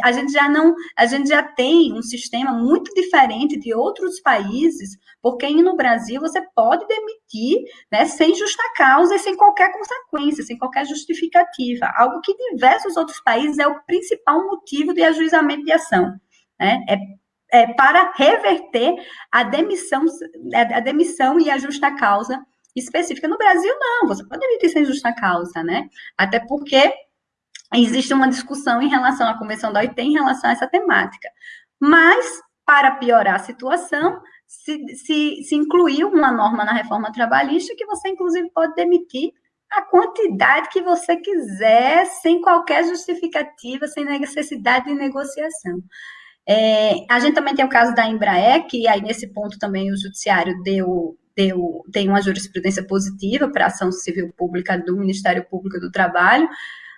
A gente já não, a gente já tem um sistema muito diferente de outros países, porque no Brasil você pode demitir né, sem justa causa e sem qualquer consequência, sem qualquer justificativa, algo que em diversos outros países é o principal motivo de ajuizamento de ação. Né? É é, para reverter a demissão, a demissão e a justa causa específica. No Brasil, não, você pode demitir sem justa causa, né? Até porque existe uma discussão em relação à Convenção da OIT em relação a essa temática. Mas, para piorar a situação, se, se, se incluiu uma norma na reforma trabalhista que você, inclusive, pode demitir a quantidade que você quiser, sem qualquer justificativa, sem necessidade de negociação. É, a gente também tem o caso da Embraer, que aí nesse ponto também o judiciário deu deu, tem uma jurisprudência positiva para a ação civil pública do Ministério Público do Trabalho,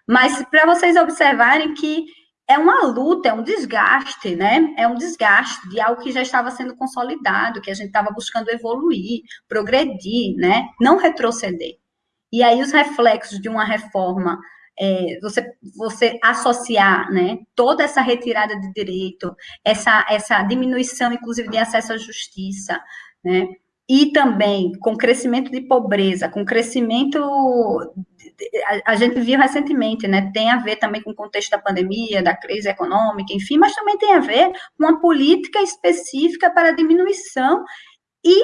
mas para vocês observarem que é uma luta, é um desgaste, né? É um desgaste de algo que já estava sendo consolidado, que a gente estava buscando evoluir, progredir, né? Não retroceder. E aí os reflexos de uma reforma, é, você, você associar, né? Toda essa retirada de direito, essa, essa diminuição, inclusive, de acesso à justiça, né? E também com crescimento de pobreza, com crescimento. A, gente viu recentemente, né? Tem a ver também com o contexto da pandemia, da crise econômica, enfim, mas também tem a ver com uma política específica para diminuição e,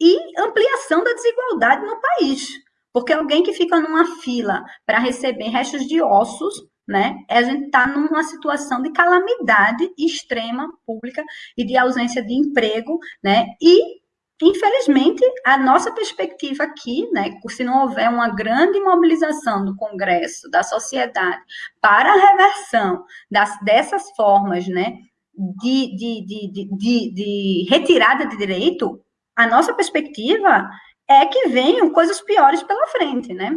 e ampliação da desigualdade no país. Porque alguém que fica numa fila para receber restos de ossos né? A gente está numa situação de calamidade extrema pública e de ausência de emprego, né? E Infelizmente, a nossa perspectiva aqui, né, se não houver uma grande mobilização do Congresso, da sociedade, para a reversão das, dessas formas né, de, de, de, de, de retirada de direito, a nossa perspectiva é que venham coisas piores pela frente, né?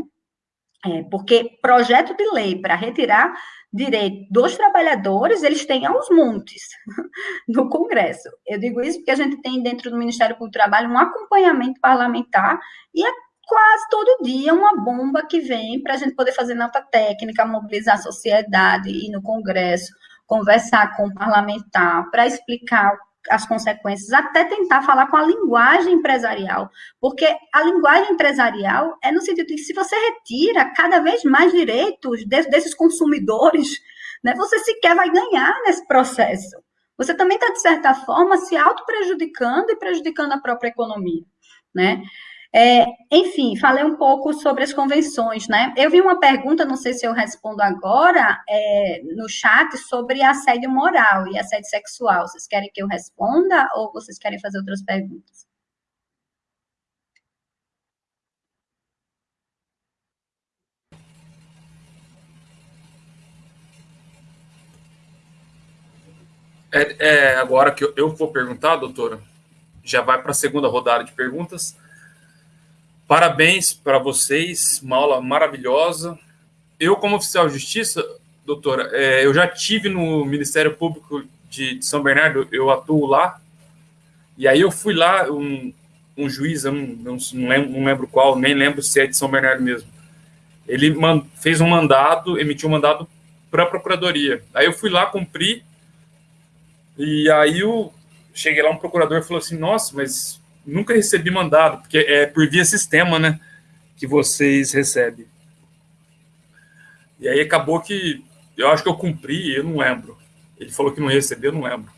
É, porque projeto de lei para retirar direito dos trabalhadores, eles têm aos montes no Congresso. Eu digo isso porque a gente tem dentro do Ministério do Trabalho um acompanhamento parlamentar e é quase todo dia uma bomba que vem para a gente poder fazer nota técnica, mobilizar a sociedade, ir no Congresso, conversar com o parlamentar para explicar as consequências, até tentar falar com a linguagem empresarial, porque a linguagem empresarial é no sentido de que se você retira cada vez mais direitos desses consumidores, né, você sequer vai ganhar nesse processo. Você também está, de certa forma, se auto-prejudicando e prejudicando a própria economia, né? É, enfim, falei um pouco sobre as convenções, né? Eu vi uma pergunta, não sei se eu respondo agora, é, no chat, sobre assédio moral e assédio sexual. Vocês querem que eu responda ou vocês querem fazer outras perguntas? É, é, agora que eu, eu vou perguntar, doutora, já vai para a segunda rodada de perguntas. Parabéns para vocês, uma aula maravilhosa. Eu, como oficial de justiça, doutora, é, eu já tive no Ministério Público de, de, São Bernardo, eu atuo lá, e aí eu fui lá, um, um juiz, eu não, não, lembro, não lembro qual, nem lembro se é de São Bernardo mesmo. Ele man, fez um mandado, emitiu um mandado para a procuradoria. Aí eu fui lá cumprir, e aí eu cheguei lá, um procurador falou assim: Nossa, mas nunca recebi mandado, porque é por via sistema, né, que vocês recebem. E aí acabou que eu acho que eu cumpri, eu não lembro. Ele falou que não recebeu, eu não lembro.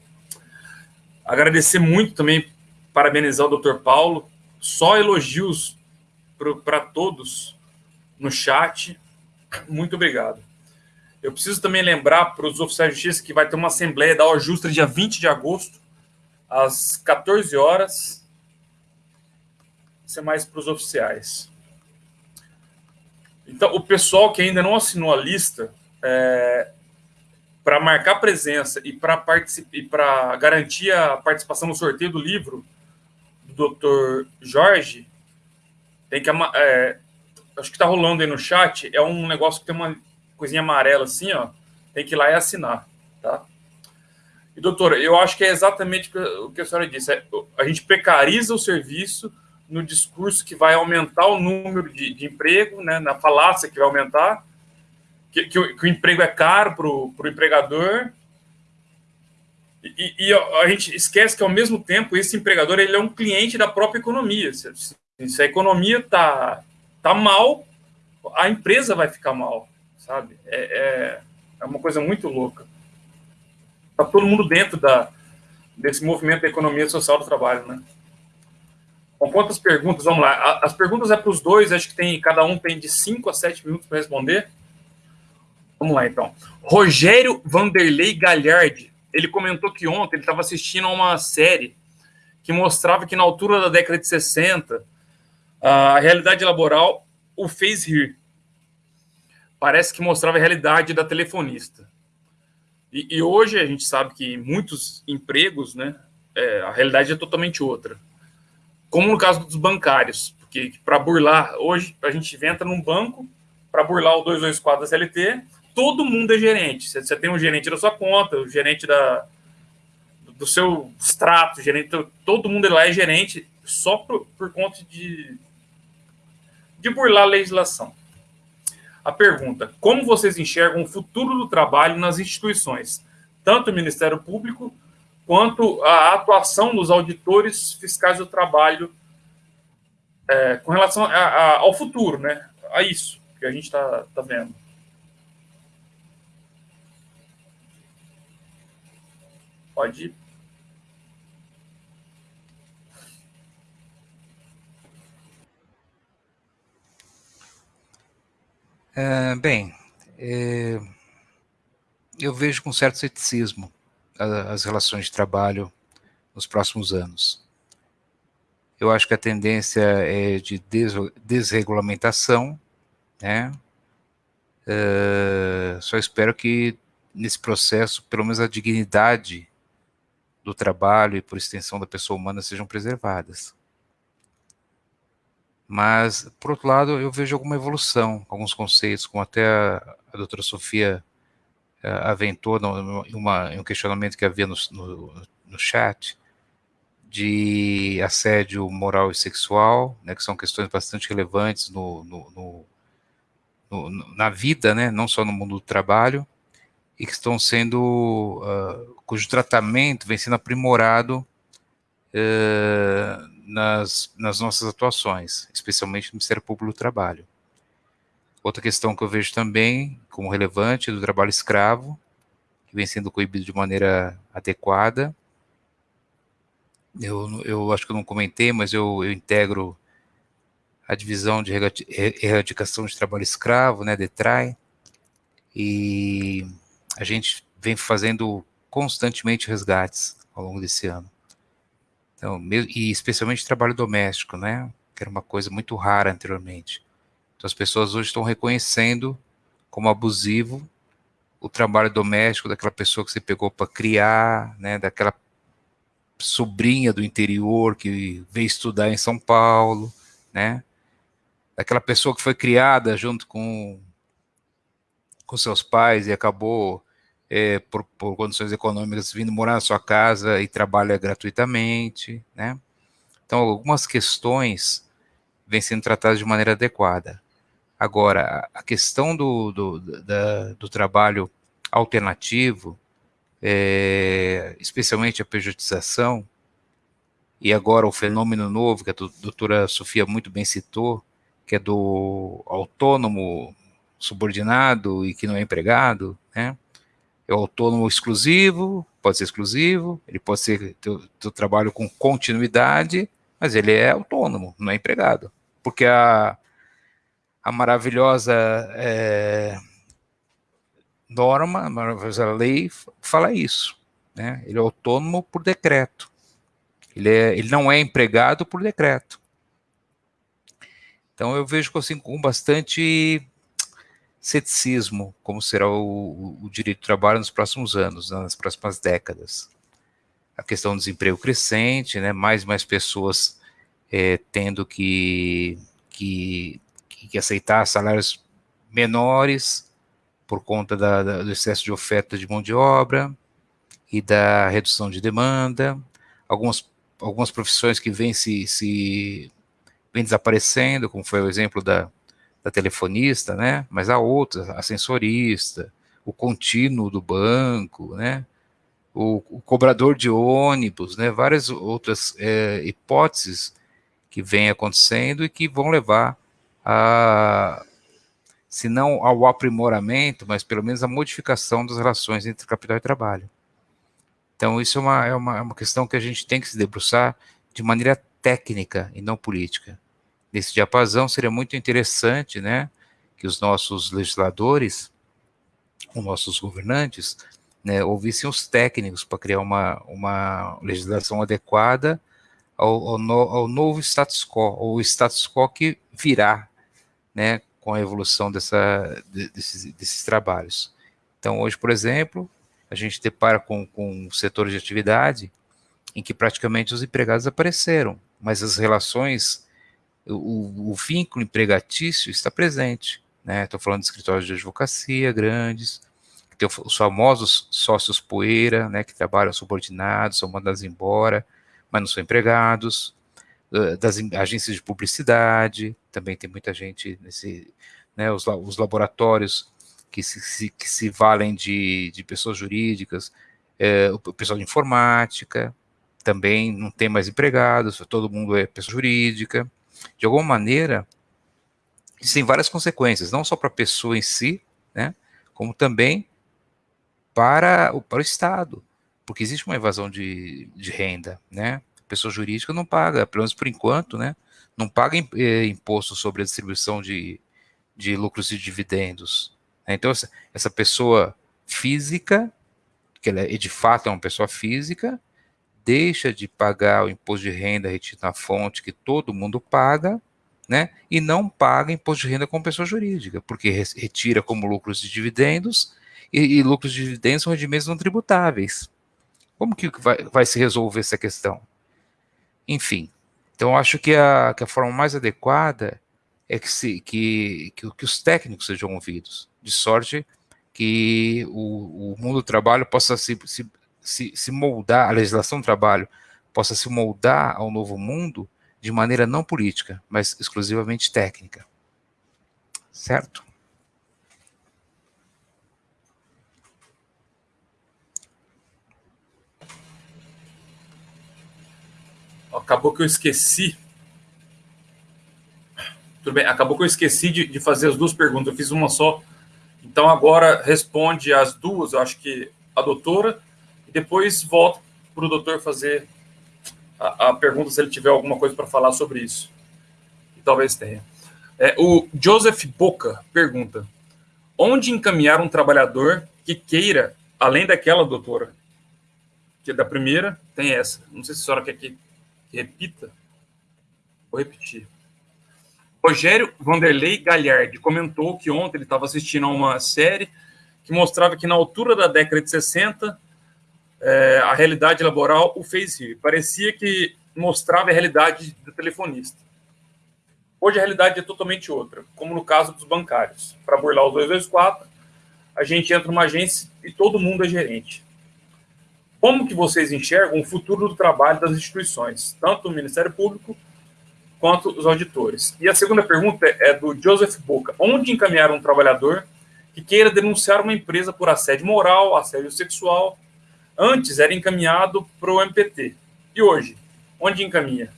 Agradecer muito também, parabenizar o Dr. Paulo. Só elogios para todos no chat. Muito obrigado. Eu preciso também lembrar para os oficiais de justiça que vai ter uma assembleia da Justra dia 20 de agosto, às 14 horas, ser mais para os oficiais. Então, o pessoal que ainda não assinou a lista, é, para marcar presença e para garantir a participação no sorteio do livro do Dr. Jorge, tem que. É, acho que está rolando aí no chat. É um negócio que tem uma coisinha amarela assim, ó. Tem que ir lá e assinar, tá? E, doutora, eu acho que é exatamente o que a senhora disse. É, a gente precariza o serviço no discurso que vai aumentar o número de, de emprego, né, na falácia que vai aumentar, que, que, o, que o, emprego é caro para o empregador, e, e, a gente esquece que, ao mesmo tempo, esse empregador ele é um cliente da própria economia. Se, se a economia está tá mal, a empresa vai ficar mal, sabe? É, é, é uma coisa muito louca. Está todo mundo dentro da, desse movimento da economia social do trabalho, né? Com quantas perguntas? Vamos lá. As perguntas é para os dois, acho que tem cada um tem de 5 a 7 minutos para responder. Vamos lá, então. Rogério Vanderlei Galhardi, ele comentou que ontem ele estava assistindo a uma série que mostrava que na altura da década de 60, a realidade laboral o fez rir. Parece que mostrava a realidade da telefonista. E, e hoje a gente sabe que muitos empregos, né, é, a realidade é totalmente outra como no caso dos bancários, porque para burlar, hoje a gente entra num banco, para burlar o 224 da CLT, todo mundo é gerente. Você, tem um gerente da sua conta, o gerente da, do seu extrato, gerente, todo mundo lá é gerente só por, por conta de, de burlar a legislação. A pergunta: como vocês enxergam o futuro do trabalho nas instituições, tanto o Ministério Público quanto à atuação dos auditores fiscais do trabalho é, com relação a, a, ao futuro, né? A isso que a gente está tá vendo. Pode ir. É, bem, é, eu vejo com certo ceticismo as relações de trabalho nos próximos anos. Eu acho que a tendência é de desregulamentação, né? Uh, só espero que nesse processo, pelo menos a dignidade do trabalho e por extensão da pessoa humana sejam preservadas. Mas, por outro lado, eu vejo alguma evolução, alguns conceitos, como até a, a doutora Sofia aventou uma, um questionamento que havia no, no, no chat, de assédio moral e sexual, né, que são questões bastante relevantes no, no, na vida, né, não só no mundo do trabalho, e que estão sendo, uh, cujo tratamento vem sendo aprimorado uh, nas, nas nossas atuações, especialmente no Ministério Público do Trabalho. Outra questão que eu vejo também como relevante é do trabalho escravo, que vem sendo coibido de maneira adequada, eu, eu acho que eu não comentei, mas eu, eu integro a divisão de erradicação de trabalho escravo, né, DETRAI, e a gente vem fazendo constantemente resgates ao longo desse ano. Então, e especialmente trabalho doméstico, né, que era uma coisa muito rara anteriormente. Então, as pessoas hoje estão reconhecendo como abusivo o trabalho doméstico daquela pessoa que você pegou para criar, né, daquela sobrinha do interior que veio estudar em São Paulo, né? Daquela pessoa que foi criada junto com, com seus pais e acabou, é, por, por condições econômicas, vindo morar na sua casa e trabalha gratuitamente, né? Então, algumas questões vêm sendo tratadas de maneira adequada. Agora, a questão do, do, da, do trabalho alternativo, é, especialmente a pejotização, e agora o fenômeno novo, que a doutora Sofia muito bem citou, que é do autônomo subordinado e que não é empregado, né? É o autônomo exclusivo, pode ser exclusivo, ele pode ser teu trabalho com continuidade, mas ele é autônomo, não é empregado. Porque a, a maravilhosa é, norma, a lei fala isso. Né? Ele é autônomo por decreto. Ele, é, ele não é empregado por decreto. Então eu vejo assim, com bastante ceticismo como será o, o, direito do trabalho nos próximos anos, né, nas próximas décadas. A questão do desemprego crescente, né, mais e mais pessoas é, tendo que, que, que aceitar salários menores, por conta da, da, do excesso de oferta de mão de obra e da redução de demanda, algumas, algumas profissões que vêm se, se vem desaparecendo, como foi o exemplo da, da telefonista, né? Mas há outras, a sensorista, o contínuo do banco, né? O, o cobrador de ônibus, né? Várias outras é, hipóteses que vêm acontecendo e que vão levar a, se não ao aprimoramento, mas pelo menos a modificação das relações entre capital e trabalho. Então, isso é uma, é uma, é uma questão que a gente tem que se debruçar de maneira técnica e não política. Nesse diapasão, seria muito interessante né, que os nossos legisladores, os nossos governantes, né, ouvissem os técnicos para criar uma, uma legislação adequada ao, ao, no, ao, novo status quo, ou status quo que virá né, com a evolução dessa, desses, desses trabalhos. Então, hoje, por exemplo, a gente depara com, com setores de atividade em que praticamente os empregados apareceram, mas as relações, o, o vínculo empregatício está presente. Né? Estou falando de escritórios de advocacia grandes, que tem os famosos sócios poeira, né, que trabalham subordinados, são mandados embora, mas não são empregados, das agências de publicidade, também tem muita gente nesse, né, os, os laboratórios que se, que se valem de, de pessoas jurídicas, é, o pessoal de informática, também não tem mais empregados, todo mundo é pessoa jurídica. De alguma maneira, isso tem várias consequências, não só para a pessoa em si, né, como também para o, para o Estado, porque existe uma evasão de, de renda, né? Pessoa jurídica não paga, pelo menos por enquanto, né? Não paga eh, imposto sobre a distribuição de, de lucros e dividendos. Né? Então, essa, pessoa física, que ela é, de fato é uma pessoa física, deixa de pagar o imposto de renda retido na fonte que todo mundo paga, né? E não paga imposto de renda como pessoa jurídica, porque retira como lucros de dividendos e, e lucros de dividendos são rendimentos não tributáveis. Como que vai, vai se resolver essa questão? Enfim, então acho que a, que a forma mais adequada é que, se, que, que, que os técnicos sejam ouvidos, de sorte que o, o mundo do trabalho possa se, se, se, se moldar, a legislação do trabalho possa se moldar ao novo mundo de maneira não política, mas exclusivamente técnica. Certo? Acabou que eu esqueci. Tudo bem, acabou que eu esqueci de, de fazer as duas perguntas. Eu fiz uma só. Então agora responde as duas, eu acho que a doutora, e depois volta para o doutor fazer a, a, pergunta se ele tiver alguma coisa para falar sobre isso. E talvez tenha. É, o Joseph Boca pergunta: onde encaminhar um trabalhador que queira, além daquela doutora? Que da primeira tem essa. Não sei se a senhora quer que Repita. Vou repetir. Rogério Vanderlei Galhardi comentou que ontem ele estava assistindo a uma série que mostrava que na altura da década de 60 é, a realidade laboral o fez rir. Parecia que mostrava a realidade do telefonista. Hoje a realidade é totalmente outra, como no caso dos bancários. Para burlar os 224, a gente entra numa agência e todo mundo é gerente. Como que vocês enxergam o futuro do trabalho das instituições, tanto o Ministério Público quanto os auditores? E a segunda pergunta é do Joseph Boca. Onde encaminhar um trabalhador que queira denunciar uma empresa por assédio moral, assédio sexual? Antes era encaminhado para o MPT. E hoje? Onde encaminha?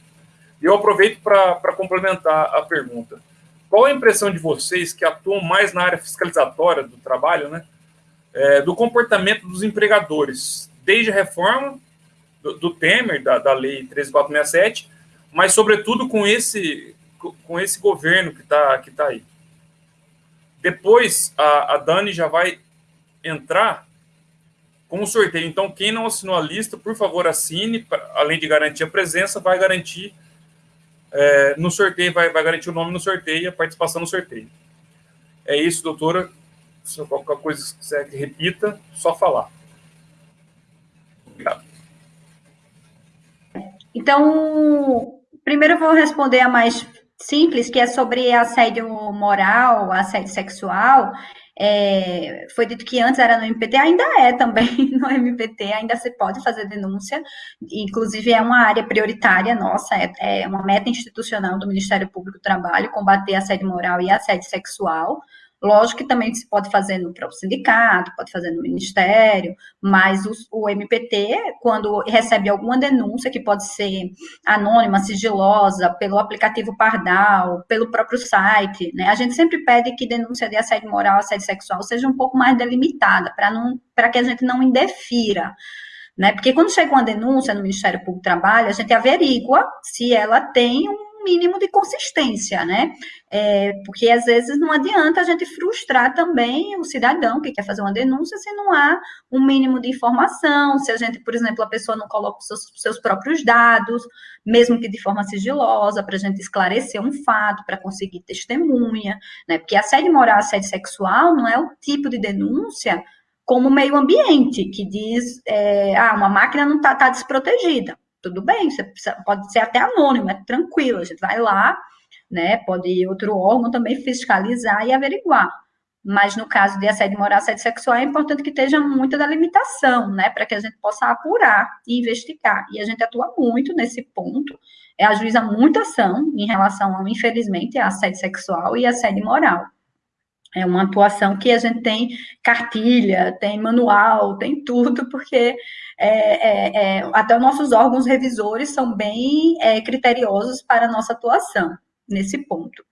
E eu aproveito para complementar a pergunta. Qual a impressão de vocês que atuam mais na área fiscalizatória do trabalho, né? É, do comportamento dos empregadores, desde a reforma do, do Temer, da, da Lei 13467, mas, sobretudo, com esse, com esse governo que está que tá aí. Depois, a, a Dani já vai entrar com o sorteio. Então, quem não assinou a lista, por favor, assine. Além de garantir a presença, vai garantir é, no sorteio, vai, vai garantir o nome no sorteio e a participação no sorteio. É isso, doutora. Se qualquer coisa que que repita, só falar. Obrigado. Então, primeiro eu vou responder a mais simples, que é sobre assédio moral, assédio sexual, é, foi dito que antes era no MPT, ainda é também no MPT, ainda se pode fazer denúncia, inclusive é uma área prioritária nossa, é, é uma meta institucional do Ministério Público do Trabalho, combater assédio moral e assédio sexual, Lógico que também se pode fazer no próprio sindicato, pode fazer no ministério, mas o, o, MPT, quando recebe alguma denúncia, que pode ser anônima, sigilosa, pelo aplicativo Pardal, pelo próprio site, né? A gente sempre pede que denúncia de assédio moral, assédio sexual seja um pouco mais delimitada, para que a gente não indefira. Né? Porque quando chega uma denúncia no Ministério Público do Trabalho, a gente averigua se ela tem um mínimo de consistência, né? É, porque às vezes não adianta a gente frustrar também o cidadão que quer fazer uma denúncia se não há um mínimo de informação, se a gente, por exemplo, a pessoa não coloca os seus, seus próprios dados, mesmo que de forma sigilosa, para a gente esclarecer um fato, para conseguir testemunha, né? Porque assédio moral, assédio sexual não é o tipo de denúncia como meio ambiente, que diz, é, ah, uma máquina não está tá desprotegida tudo bem, você pode ser até anônimo, é tranquilo, a gente vai lá, né? Pode ir outro órgão também fiscalizar e averiguar. Mas no caso de assédio moral, assédio sexual, é importante que esteja muita delimitação, né? Para que a gente possa apurar e investigar. E a gente atua muito nesse ponto, é ajuiza muita ação em relação infelizmente, a assédio sexual e assédio moral. É uma atuação que a gente tem cartilha, tem manual, tem tudo, porque é, é, é, até os nossos órgãos revisores são bem é, criteriosos para a nossa atuação nesse ponto.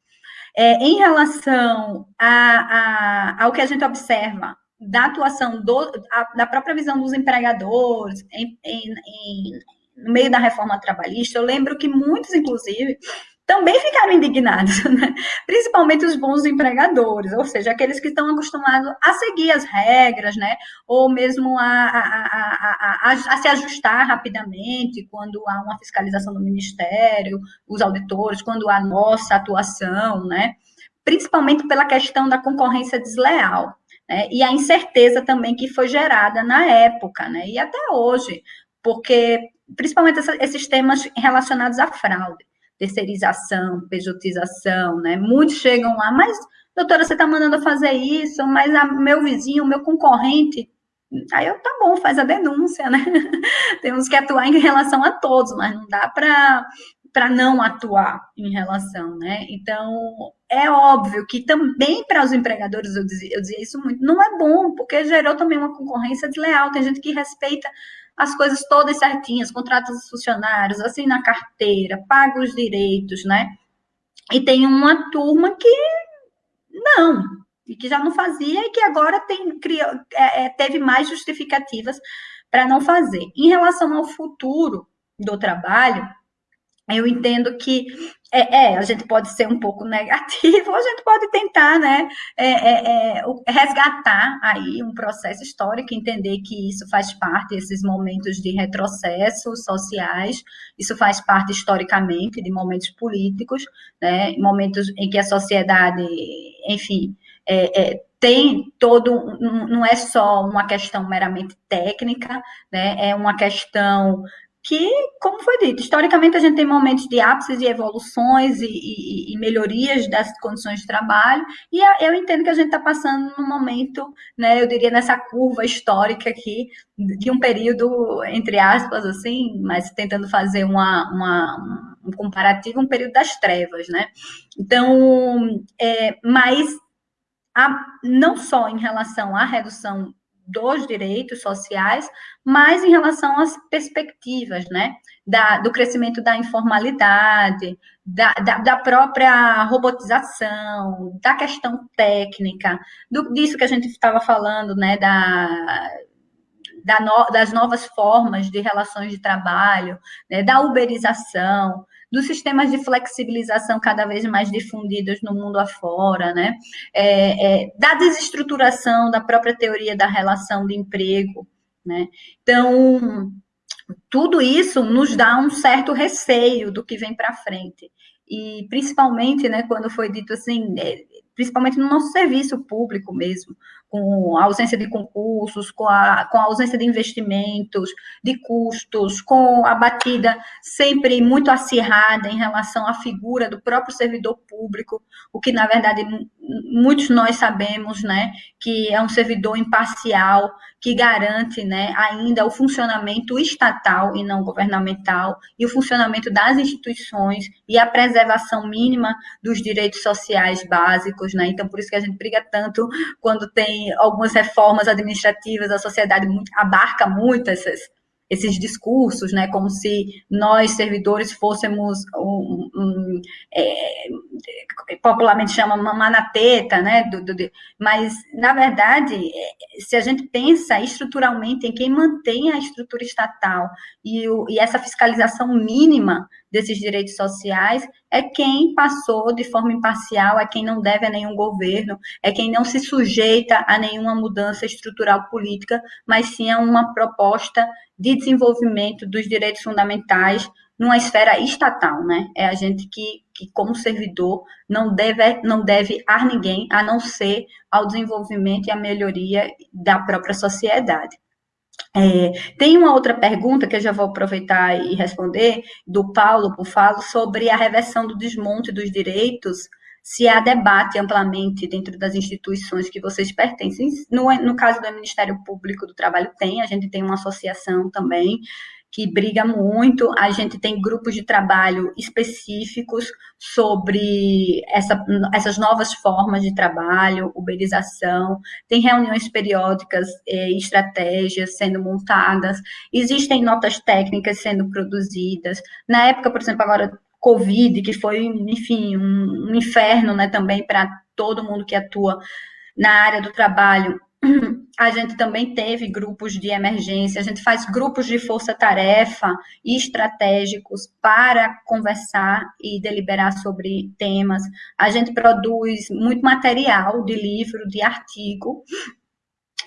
É, em relação a, a, ao que a gente observa da atuação do, a, da própria visão dos empregadores em, em, em, no meio da reforma trabalhista, eu lembro que muitos, inclusive, também ficaram indignados, né? principalmente os bons empregadores, ou seja, aqueles que estão acostumados a seguir as regras, né? ou mesmo a, a, a, a, se ajustar rapidamente quando há uma fiscalização do Ministério, os auditores, quando há nossa atuação, né? principalmente pela questão da concorrência desleal. Né? E a incerteza também que foi gerada na época, né? e até hoje, porque principalmente esses temas relacionados à fraude terceirização, pejotização, né? Muitos chegam lá, mas, doutora, você está mandando fazer isso, mas a, meu vizinho, meu concorrente. Aí eu, tá bom, faz a denúncia, né? Temos que atuar em relação a todos, mas não dá para para não atuar em relação, né? Então, é óbvio que também para os empregadores, eu dizia, eu dizia isso muito, não é bom, porque gerou também uma concorrência desleal. Tem gente que respeita as coisas todas certinhas, contratos dos funcionários, assim na carteira, paga os direitos, né? E tem uma turma que não, e que já não fazia e que agora tem, criou, é, é, teve mais justificativas para não fazer. Em relação ao futuro do trabalho, eu entendo que é, é, a gente pode ser um pouco negativo, a gente pode tentar, né, é, é, é resgatar aí um processo histórico, entender que isso faz parte, esses momentos de retrocessos sociais, isso faz parte historicamente de momentos políticos, né, momentos em que a sociedade, enfim, é, tem todo, não é só uma questão meramente técnica, né, é uma questão que, como foi dito, historicamente a gente tem momentos de ápices e evoluções e, e, e, melhorias das condições de trabalho, e eu entendo que a gente está passando num momento, né, eu diria nessa curva histórica aqui, de um período, entre aspas, assim, mas tentando fazer uma, uma um comparativo, um período das trevas, né? Então, é, mas a, não só em relação à redução dos direitos sociais, mas em relação às perspectivas, né, da, do crescimento da informalidade, da, da, da, própria robotização, da questão técnica, do, disso que a gente estava falando, né, da, da no, das novas formas de relações de trabalho, né, da uberização, dos sistemas de flexibilização cada vez mais difundidos no mundo afora, né? É, é, da desestruturação da própria teoria da relação de emprego, né? Então, tudo isso nos dá um certo receio do que vem para frente. E principalmente, né, quando foi dito assim, é, principalmente no nosso serviço público mesmo, com a ausência de concursos, com a, com a ausência de investimentos, de custos, com a batida sempre muito acirrada em relação à figura do próprio servidor público, o que, na verdade, muitos nós sabemos, né, que é um servidor imparcial, que garante, né, ainda o funcionamento estatal e não governamental, e o funcionamento das instituições e a preservação mínima dos direitos sociais básicos, né, então por isso que a gente briga tanto quando tem algumas reformas administrativas, a sociedade abarca muito essas, esses discursos, né, como se nós, servidores, fôssemos, um, um, é, popularmente chama manateta, né, do, do, mas, na verdade, é, se a gente pensa estruturalmente em quem mantém a estrutura estatal e, o, e essa fiscalização mínima desses direitos sociais é quem passou de forma imparcial, é quem não deve a nenhum governo, é quem não se sujeita a nenhuma mudança estrutural política, mas sim a uma proposta de desenvolvimento dos direitos fundamentais numa esfera estatal, né? É a gente que, que como servidor, não deve, não deve a ninguém, a não ser ao desenvolvimento e à melhoria da própria sociedade. É, tem uma outra pergunta que eu já vou aproveitar e responder, do Paulo Bufalo, sobre a reversão do desmonte dos direitos, se há debate amplamente dentro das instituições que vocês pertencem. No, no caso do Ministério Público do Trabalho, tem, a gente tem uma associação também, que briga muito. A gente tem grupos de trabalho específicos sobre essa, essas novas formas de trabalho, uberização. Tem reuniões periódicas e eh, estratégias sendo montadas. Existem notas técnicas sendo produzidas. Na época, por exemplo, agora Covid, que foi, enfim, um, um inferno, né, também para todo mundo que atua na área do trabalho a gente também teve grupos de emergência, a gente faz grupos de força-tarefa estratégicos para conversar e deliberar sobre temas. A gente produz muito material de livro, de artigo,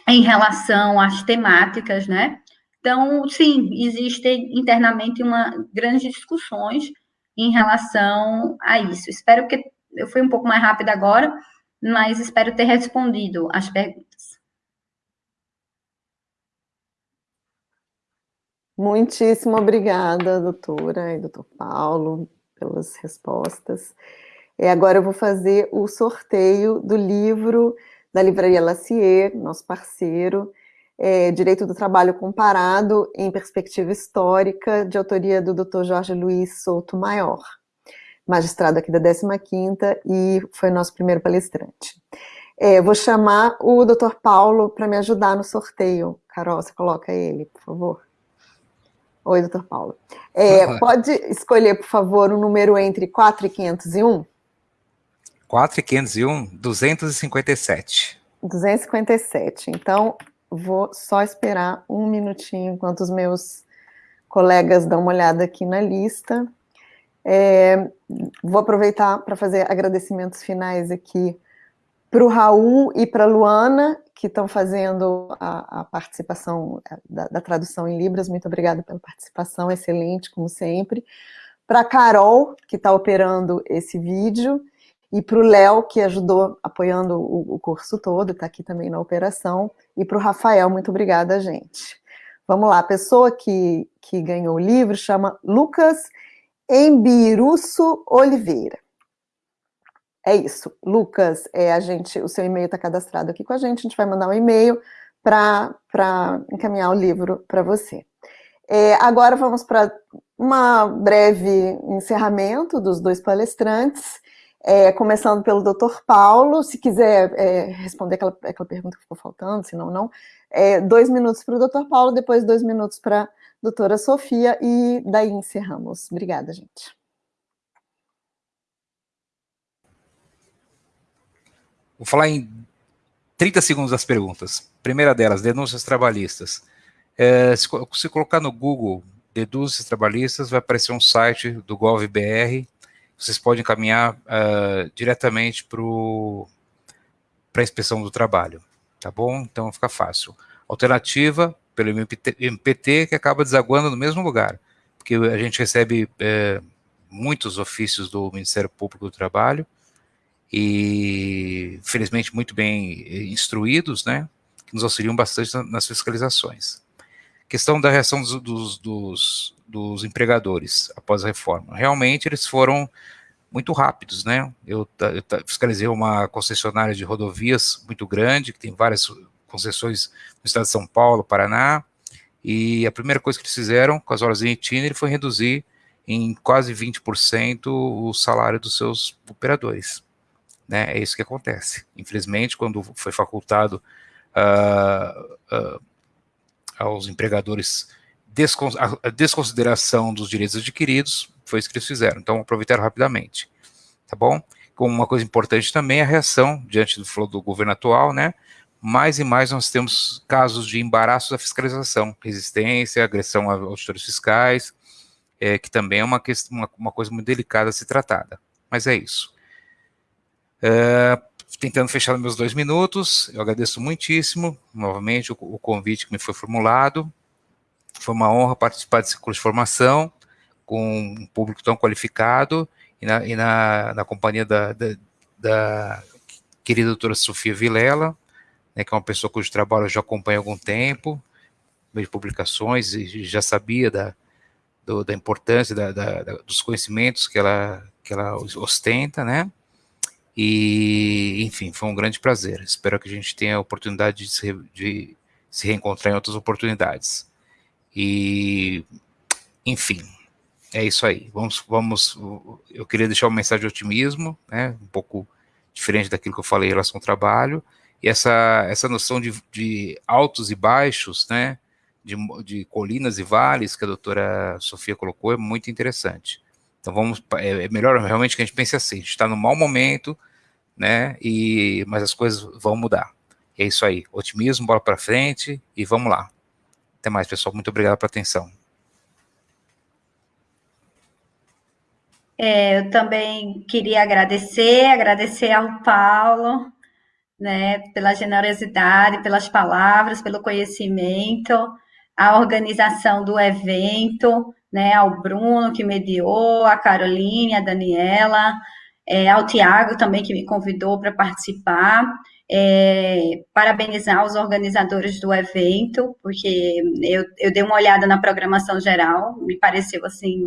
em relação às temáticas, né? Então, sim, existem internamente uma grandes discussões em relação a isso. Espero que eu fui um pouco mais rápida agora, mas espero ter respondido as perguntas. Muitíssimo obrigada, doutora e doutor Paulo, pelas respostas. E agora eu vou fazer o sorteio do livro da Livraria Lacier, nosso parceiro, é, Direito do Trabalho Comparado em Perspectiva Histórica, de autoria do Dr. Jorge Luiz Souto Maior, magistrado aqui da 15ª e foi nosso primeiro palestrante. É, vou chamar o Dr. Paulo para me ajudar no sorteio. Carol, você coloca ele, por favor. Oi, doutor Paulo. É. Pode escolher, por favor, um número entre 4 e 501? 4 e 501, 257. 257. Então, vou só esperar um minutinho enquanto os meus colegas dão uma olhada aqui na lista. É, vou aproveitar para fazer agradecimentos finais aqui para o Raul e para a Luana, que estão fazendo a, a participação é, da, da, tradução em Libras. Muito obrigada pela participação, excelente, como sempre. Para a Carol, que está operando esse vídeo, e para o Léo, que ajudou apoiando o, o curso todo, está aqui também na operação, e para o Rafael, muito obrigada, gente. Vamos lá, a pessoa que, que ganhou o livro chama Lucas Embiruço Oliveira. É isso. Lucas, é, a gente, o seu e-mail está cadastrado aqui com a gente, a gente vai mandar um e-mail para encaminhar o livro para você. É, agora vamos para um breve encerramento dos dois palestrantes, é, começando pelo Dr. Paulo, se quiser é, responder aquela, aquela pergunta que ficou faltando, se não, não. É, dois minutos para o Dr. Paulo, depois dois minutos para a doutora Sofia, e daí encerramos. Obrigada, gente. Vou falar em 30 segundos das perguntas. Primeira delas, denúncias trabalhistas. É, se, se, colocar no Google denúncias trabalhistas, vai aparecer um site do GovBR. Vocês podem encaminhar uh, diretamente para a inspeção do trabalho, tá bom? Então fica fácil. Alternativa, pelo MPT, que acaba desaguando no mesmo lugar, porque a gente recebe é, muitos ofícios do Ministério Público do Trabalho, e felizmente muito bem instruídos, né, que nos auxiliam bastante nas fiscalizações. Questão da reação dos, dos, dos, dos empregadores após a reforma. Realmente eles foram muito rápidos, né? Eu, eu fiscalizei uma concessionária de rodovias muito grande, que tem várias concessões no estado de São Paulo, Paraná, e a primeira coisa que eles fizeram com as horas em itinerário foi reduzir em quase 20% o salário dos seus operadores. Né? É isso que acontece. Infelizmente, quando foi facultado uh, uh, aos empregadores a desconsideração dos direitos adquiridos, foi isso que eles fizeram. Então, aproveitaram rapidamente. Tá bom? Como uma coisa importante também, a reação diante do do governo atual, né? Mais e mais nós temos casos de embaraço da fiscalização, resistência, agressão a auditores fiscais, é, que também é uma, questão, uma, uma, coisa muito delicada a ser tratada. Mas é isso. É, tentando fechar meus dois minutos, eu agradeço muitíssimo, novamente, o, o convite que me foi formulado. Foi uma honra participar desse curso de formação com um público tão qualificado e na, e na, na companhia da, da, da, querida doutora Sofia Vilela, né, que é uma pessoa cujo trabalho eu já acompanho há algum tempo, de publicações, e já sabia da, do, da importância da, da, dos conhecimentos que ela, que ela ostenta, né? E, enfim, foi um grande prazer. Espero que a gente tenha a oportunidade de se, de se reencontrar em outras oportunidades. E, enfim, é isso aí. Vamos, vamos. Eu queria deixar uma mensagem de otimismo, né? Um pouco diferente daquilo que eu falei em relação ao trabalho. E essa, essa noção de, de altos e baixos, né? De, de colinas e vales que a doutora Sofia colocou é muito interessante. Então vamos, é, é melhor realmente que a gente pense assim, a gente está no mau momento, né? E mas as coisas vão mudar. É isso aí, otimismo, bola para frente e vamos lá. Até mais, pessoal. Muito obrigado pela atenção. É, eu também queria agradecer, agradecer ao Paulo, né, pela generosidade, pelas palavras, pelo conhecimento, a organização do evento, né, ao Bruno que mediou, a Caroline, a Daniela, é, ao Tiago também que me convidou para participar, é, parabenizar os organizadores do evento, porque eu, eu dei uma olhada na programação geral, me pareceu assim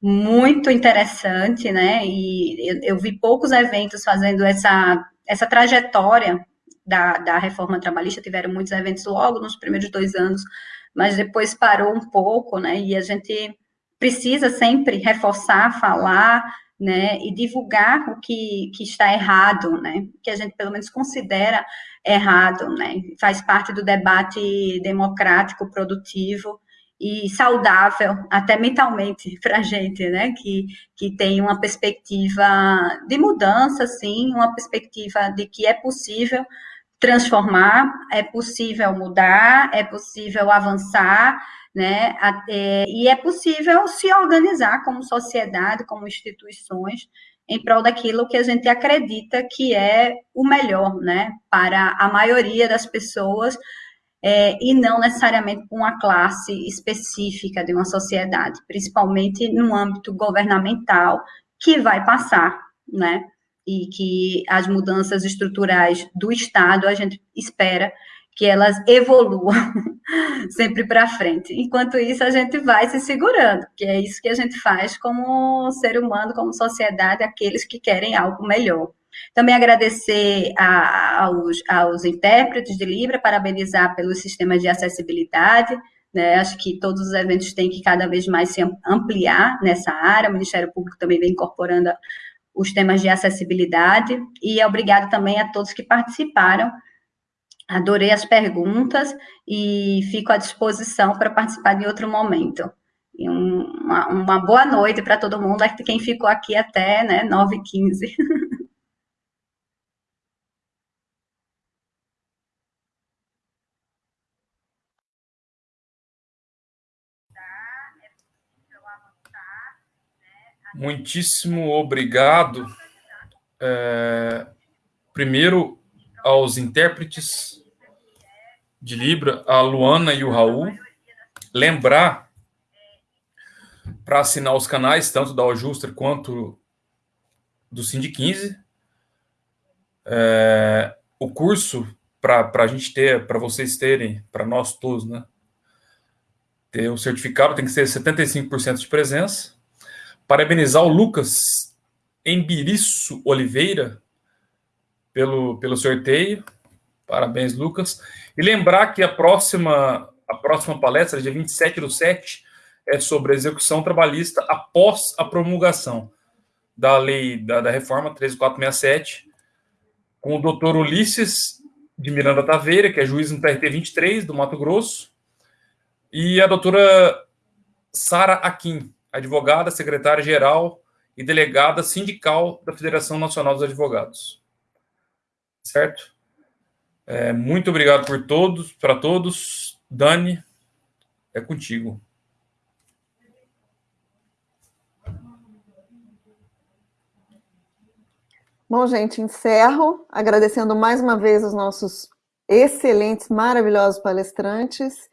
muito interessante, né? E eu, eu, vi poucos eventos fazendo essa, essa trajetória da, da reforma trabalhista, tiveram muitos eventos logo nos primeiros dois anos, mas depois parou um pouco, né? E a gente precisa sempre reforçar, falar, né? E divulgar o que, que está errado, né? Que a gente pelo menos considera errado, né? Faz parte do debate democrático, produtivo, e saudável, até mentalmente, para a gente, né? Que, que tem uma perspectiva de mudança, sim, uma perspectiva de que é possível transformar, é possível mudar, é possível avançar, né? É, e é possível se organizar como sociedade, como instituições, em prol daquilo que a gente acredita que é o melhor, né? Para a maioria das pessoas, é, e não necessariamente com uma classe específica de uma sociedade, principalmente no âmbito governamental, que vai passar, né? E que as mudanças estruturais do Estado, a gente espera que elas evoluam sempre para frente. Enquanto isso, a gente vai se segurando, que é isso que a gente faz como ser humano, como sociedade, aqueles que querem algo melhor. Também agradecer a, aos, aos intérpretes de Libra, parabenizar pelos sistemas de acessibilidade, né? Acho que todos os eventos têm que cada vez mais se ampliar nessa área. O Ministério Público também vem incorporando os temas de acessibilidade. E obrigado também a todos que participaram. Adorei as perguntas e fico à disposição para participar de outro momento. E um, uma, uma, boa noite para todo mundo, quem ficou aqui até né, 9h15. Muitíssimo obrigado. É, primeiro, aos intérpretes de Libra, a Luana e o Raul. Lembrar para assinar os canais, tanto da Ojuster quanto do Cindy 15. É, o curso, para a gente ter, para vocês terem, para nós todos, né? Ter o certificado tem que ser 75% de presença. Parabenizar o Lucas Embiriço Oliveira pelo, pelo sorteio. Parabéns, Lucas. E lembrar que a próxima, a próxima palestra, dia 27 do 7, é sobre a execução trabalhista após a promulgação da lei da, da reforma 13467, com o doutor Ulisses de Miranda Taveira, que é juiz no TRT 23 do Mato Grosso, e a doutora Sara Aquim, advogada, secretária-geral e delegada sindical da Federação Nacional dos Advogados. Certo? É, muito obrigado por todos, para todos. Dani, é contigo. Bom, gente, encerro agradecendo mais uma vez os nossos excelentes, maravilhosos palestrantes,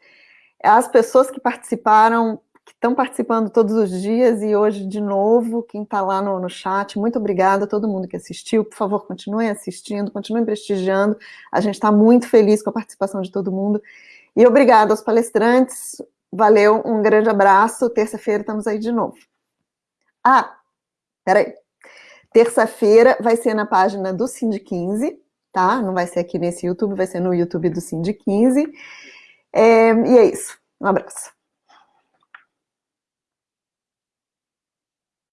as pessoas que participaram, que estão participando todos os dias e hoje de novo, quem está lá no, no chat, muito obrigada a todo mundo que assistiu, por favor, continuem assistindo, continuem prestigiando, a gente está muito feliz com a participação de todo mundo, e obrigado aos palestrantes, valeu, um grande abraço, terça-feira estamos aí de novo. Ah, peraí, Terça-feira vai ser na página do Cindy 15, tá? Não vai ser aqui nesse YouTube, vai ser no YouTube do Cindy 15. É, e é isso. Um abraço.